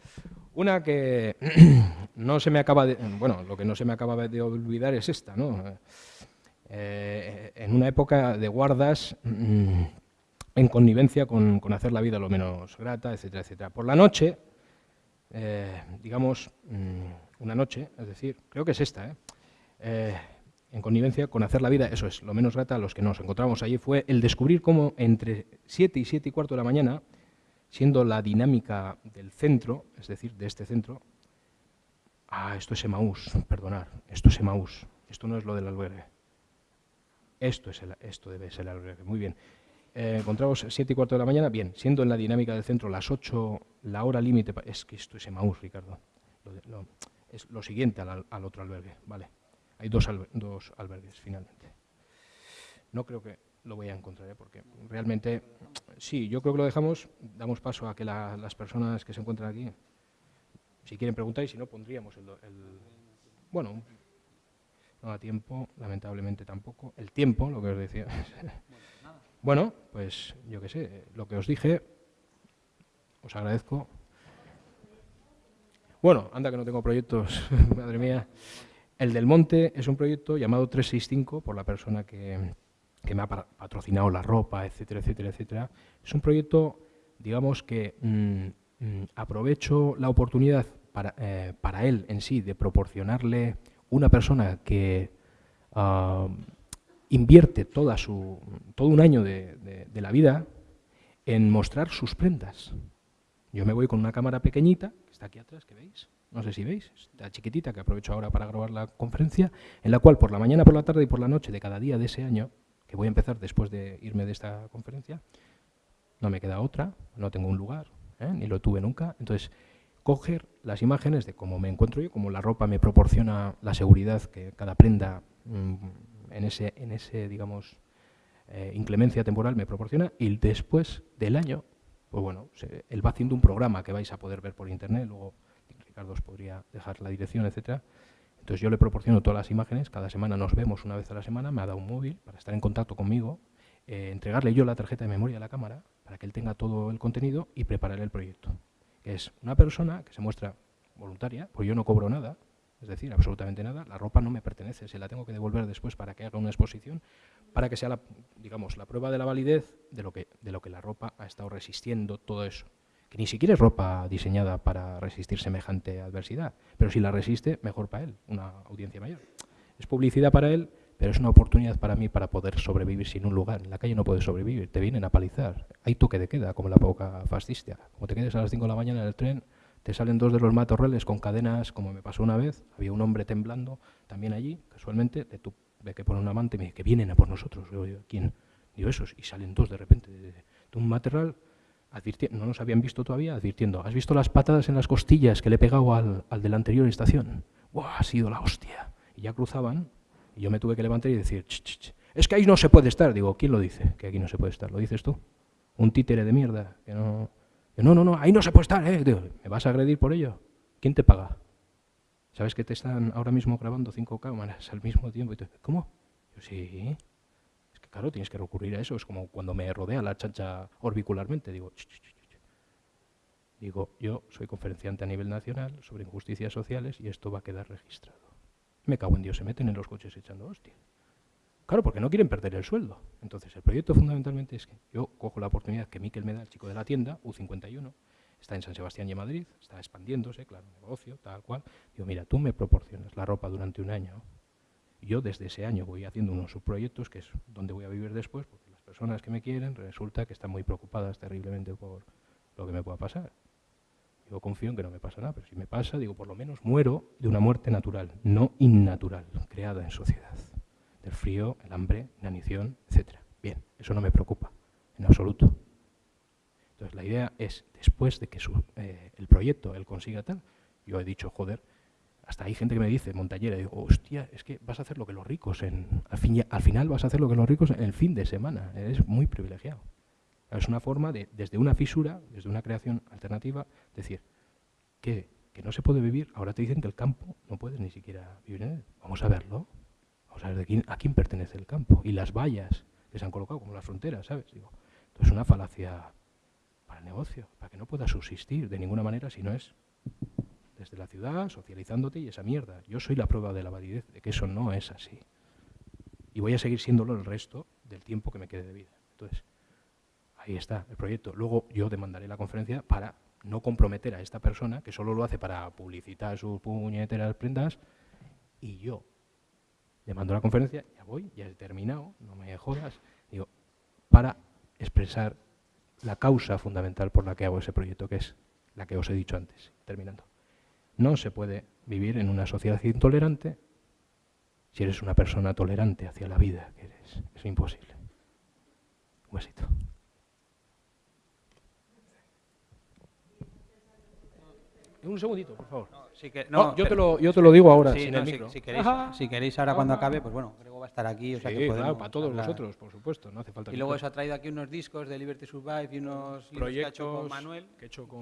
Una que no se me acaba de... Bueno, lo que no se me acaba de olvidar es esta, ¿no? Eh, en una época de guardas mm, en connivencia con, hacer la vida lo menos grata, etcétera, etcétera. Por la noche, eh, digamos, mm, una noche, es decir, creo que es esta, ¿eh? en connivencia con hacer la vida, eso es, lo menos grata a los que nos encontramos allí, fue el descubrir cómo entre 7 y 7 y cuarto de la mañana siendo la dinámica del centro, es decir, de este centro, ah, esto es Emaús, perdonar, esto es Emaús, esto no es lo del albergue. Esto, es esto debe ser el albergue, muy bien. Eh, encontramos 7 y cuarto de la mañana, bien, siendo en la dinámica del centro las 8, la hora límite, es que esto es Emaús, Ricardo, es lo siguiente al, otro albergue, vale. Hay dos, dos albergues, finalmente. No creo que lo voy a encontrar, ¿eh? porque realmente, sí, yo creo que lo dejamos, damos paso a que las personas que se encuentran aquí, si quieren preguntar y si no, pondríamos el, bueno, no da tiempo, lamentablemente tampoco, el tiempo, lo que os decía. bueno, pues yo qué sé, lo que os dije, os agradezco. Bueno, anda que no tengo proyectos, madre mía. El del Monte es un proyecto llamado 365 por la persona que, que me ha patrocinado la ropa, etcétera, etcétera, etcétera. Es un proyecto, digamos, que mm, mm, aprovecho la oportunidad para, eh, para, él en sí de proporcionarle una persona que ah, invierte toda su, todo un año de, de, la vida en mostrar sus prendas. Yo me voy con una cámara pequeñita, que está aquí atrás, que veis, no sé si veis, esta chiquitita que aprovecho ahora para grabar la conferencia, en la cual por la mañana, por la tarde y por la noche de cada día de ese año que voy a empezar después de irme de esta conferencia, no me queda otra, no tengo un lugar, ¿eh? ni lo tuve nunca. Entonces, coger las imágenes de cómo me encuentro yo, cómo la ropa me proporciona la seguridad que cada prenda mm, en, ese, en ese, digamos, eh, inclemencia temporal me proporciona, y después del año, pues bueno, él va haciendo un programa que vais a poder ver por internet, luego Ricardo os podría dejar la dirección, etcétera, entonces yo le proporciono todas las imágenes, cada semana nos vemos una vez a la semana, me ha dado un móvil para estar en contacto conmigo, eh, entregarle yo la tarjeta de memoria a la cámara para que él tenga todo el contenido y prepararle el proyecto. Es una persona que se muestra voluntaria, pues yo no cobro nada, es decir, absolutamente nada, la ropa no me pertenece, se la tengo que devolver después para que haga una exposición, para que sea la, digamos, la prueba de la validez de lo que, de lo que la ropa ha estado resistiendo, todo eso ni siquiera es ropa diseñada para resistir semejante adversidad, pero si la resiste, mejor para él, una audiencia mayor. Es publicidad para él, pero es una oportunidad para mí para poder sobrevivir sin un lugar. En la calle no puedes sobrevivir, te vienen a palizar. Hay toque de queda, como la época fascista. Como te quedes a las 5 de la mañana en el tren, te salen dos de los matorrales con cadenas, como me pasó una vez. Había un hombre temblando también allí, casualmente, de, tu, que pone un amante me dice que vienen a por nosotros. Yo, ¿quién? Digo, esos. Y salen dos de repente de, de un matorral no nos habían visto todavía, advirtiendo, ¿has visto las patadas en las costillas que le he pegado al, de la anterior estación? ¡Buah, ha sido la hostia! Y ya cruzaban, y yo me tuve que levantar y decir, ch, ch, es que ahí no se puede estar. Digo, ¿quién lo dice? Que aquí no se puede estar. ¿Lo dices tú? Un títere de mierda. Que no, no, no, no, ahí no se puede estar. ¿eh? ¿Me vas a agredir por ello? ¿Quién te paga? ¿Sabes que te están ahora mismo grabando cinco cámaras al mismo tiempo? Y ¿Cómo? Yo sí. Claro, tienes que recurrir a eso. Es como cuando me rodea la chancha orbicularmente. Digo, Digo, yo soy conferenciante a nivel nacional sobre injusticias sociales y esto va a quedar registrado. Me cago en Dios, se meten en los coches echando hostia. Claro, porque no quieren perder el sueldo. Entonces, el proyecto fundamentalmente es que yo cojo la oportunidad que Miquel me da, el chico de la tienda, U51, está en San Sebastián y Madrid, está expandiéndose, claro, negocio, tal cual. Digo, mira, tú me proporcionas la ropa durante un año. Yo desde ese año voy haciendo unos subproyectos, que es donde voy a vivir después, porque las personas que me quieren resulta que están muy preocupadas terriblemente por lo que me pueda pasar. Yo confío en que no me pasa nada, pero si me pasa, digo, por lo menos muero de una muerte natural, no innatural, creada en sociedad. Del frío, el hambre, inanición, etc. Bien, eso no me preocupa, en absoluto. Entonces la idea es, después de que eh, el proyecto él consiga tal, yo he dicho, joder, hasta hay gente que me dice, Montallera, digo, hostia, es que vas a hacer lo que los ricos, en, al, fin, al final vas a hacer lo que los ricos en el fin de semana, eres muy privilegiado. Es una forma de, desde una fisura, desde una creación alternativa, decir que, que no se puede vivir. Ahora te dicen que el campo no puedes ni siquiera vivir en él. Vamos a verlo. Vamos a ver de quién, a quién pertenece el campo. Y las vallas que se han colocado, como las fronteras, ¿sabes? Digo, es una falacia para el negocio, para que no pueda subsistir de ninguna manera si no es desde la ciudad, socializándote y esa mierda. Yo soy la prueba de la validez de que eso no es así. Y voy a seguir siéndolo el resto del tiempo que me quede de vida. Entonces, ahí está el proyecto. Luego yo demandaré la conferencia para no comprometer a esta persona, que solo lo hace para publicitar sus puñeteras prendas, y yo le mando la conferencia, ya voy, ya he terminado, no me jodas, digo, para expresar la causa fundamental por la que hago ese proyecto, que es la que os he dicho antes, terminando. No se puede vivir en una sociedad intolerante si eres una persona tolerante hacia la vida que eres. Es imposible. Un besito. Un segundito, por favor. No, yo, te lo, yo te lo digo ahora, sin el micro. Si, queréis, si, queréis, ahora cuando acabe, pues bueno, Grego va a estar aquí. O sea que claro, para todos nosotros, por supuesto, no hace falta. Y luego eso ha traído aquí unos discos de Liberty Survive y unos proyectos que ha hecho con Manuel. Que he hecho con...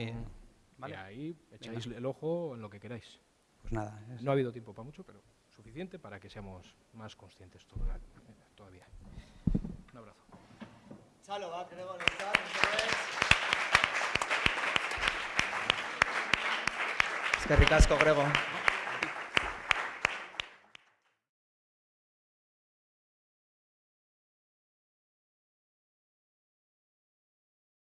¿vale? Y ahí echáis el ojo en lo que queráis. Pues nada. No ha habido tiempo para mucho, pero suficiente para que seamos más conscientes todavía. Un abrazo. Chalo, va, Grego, Es que ricasco, Grego.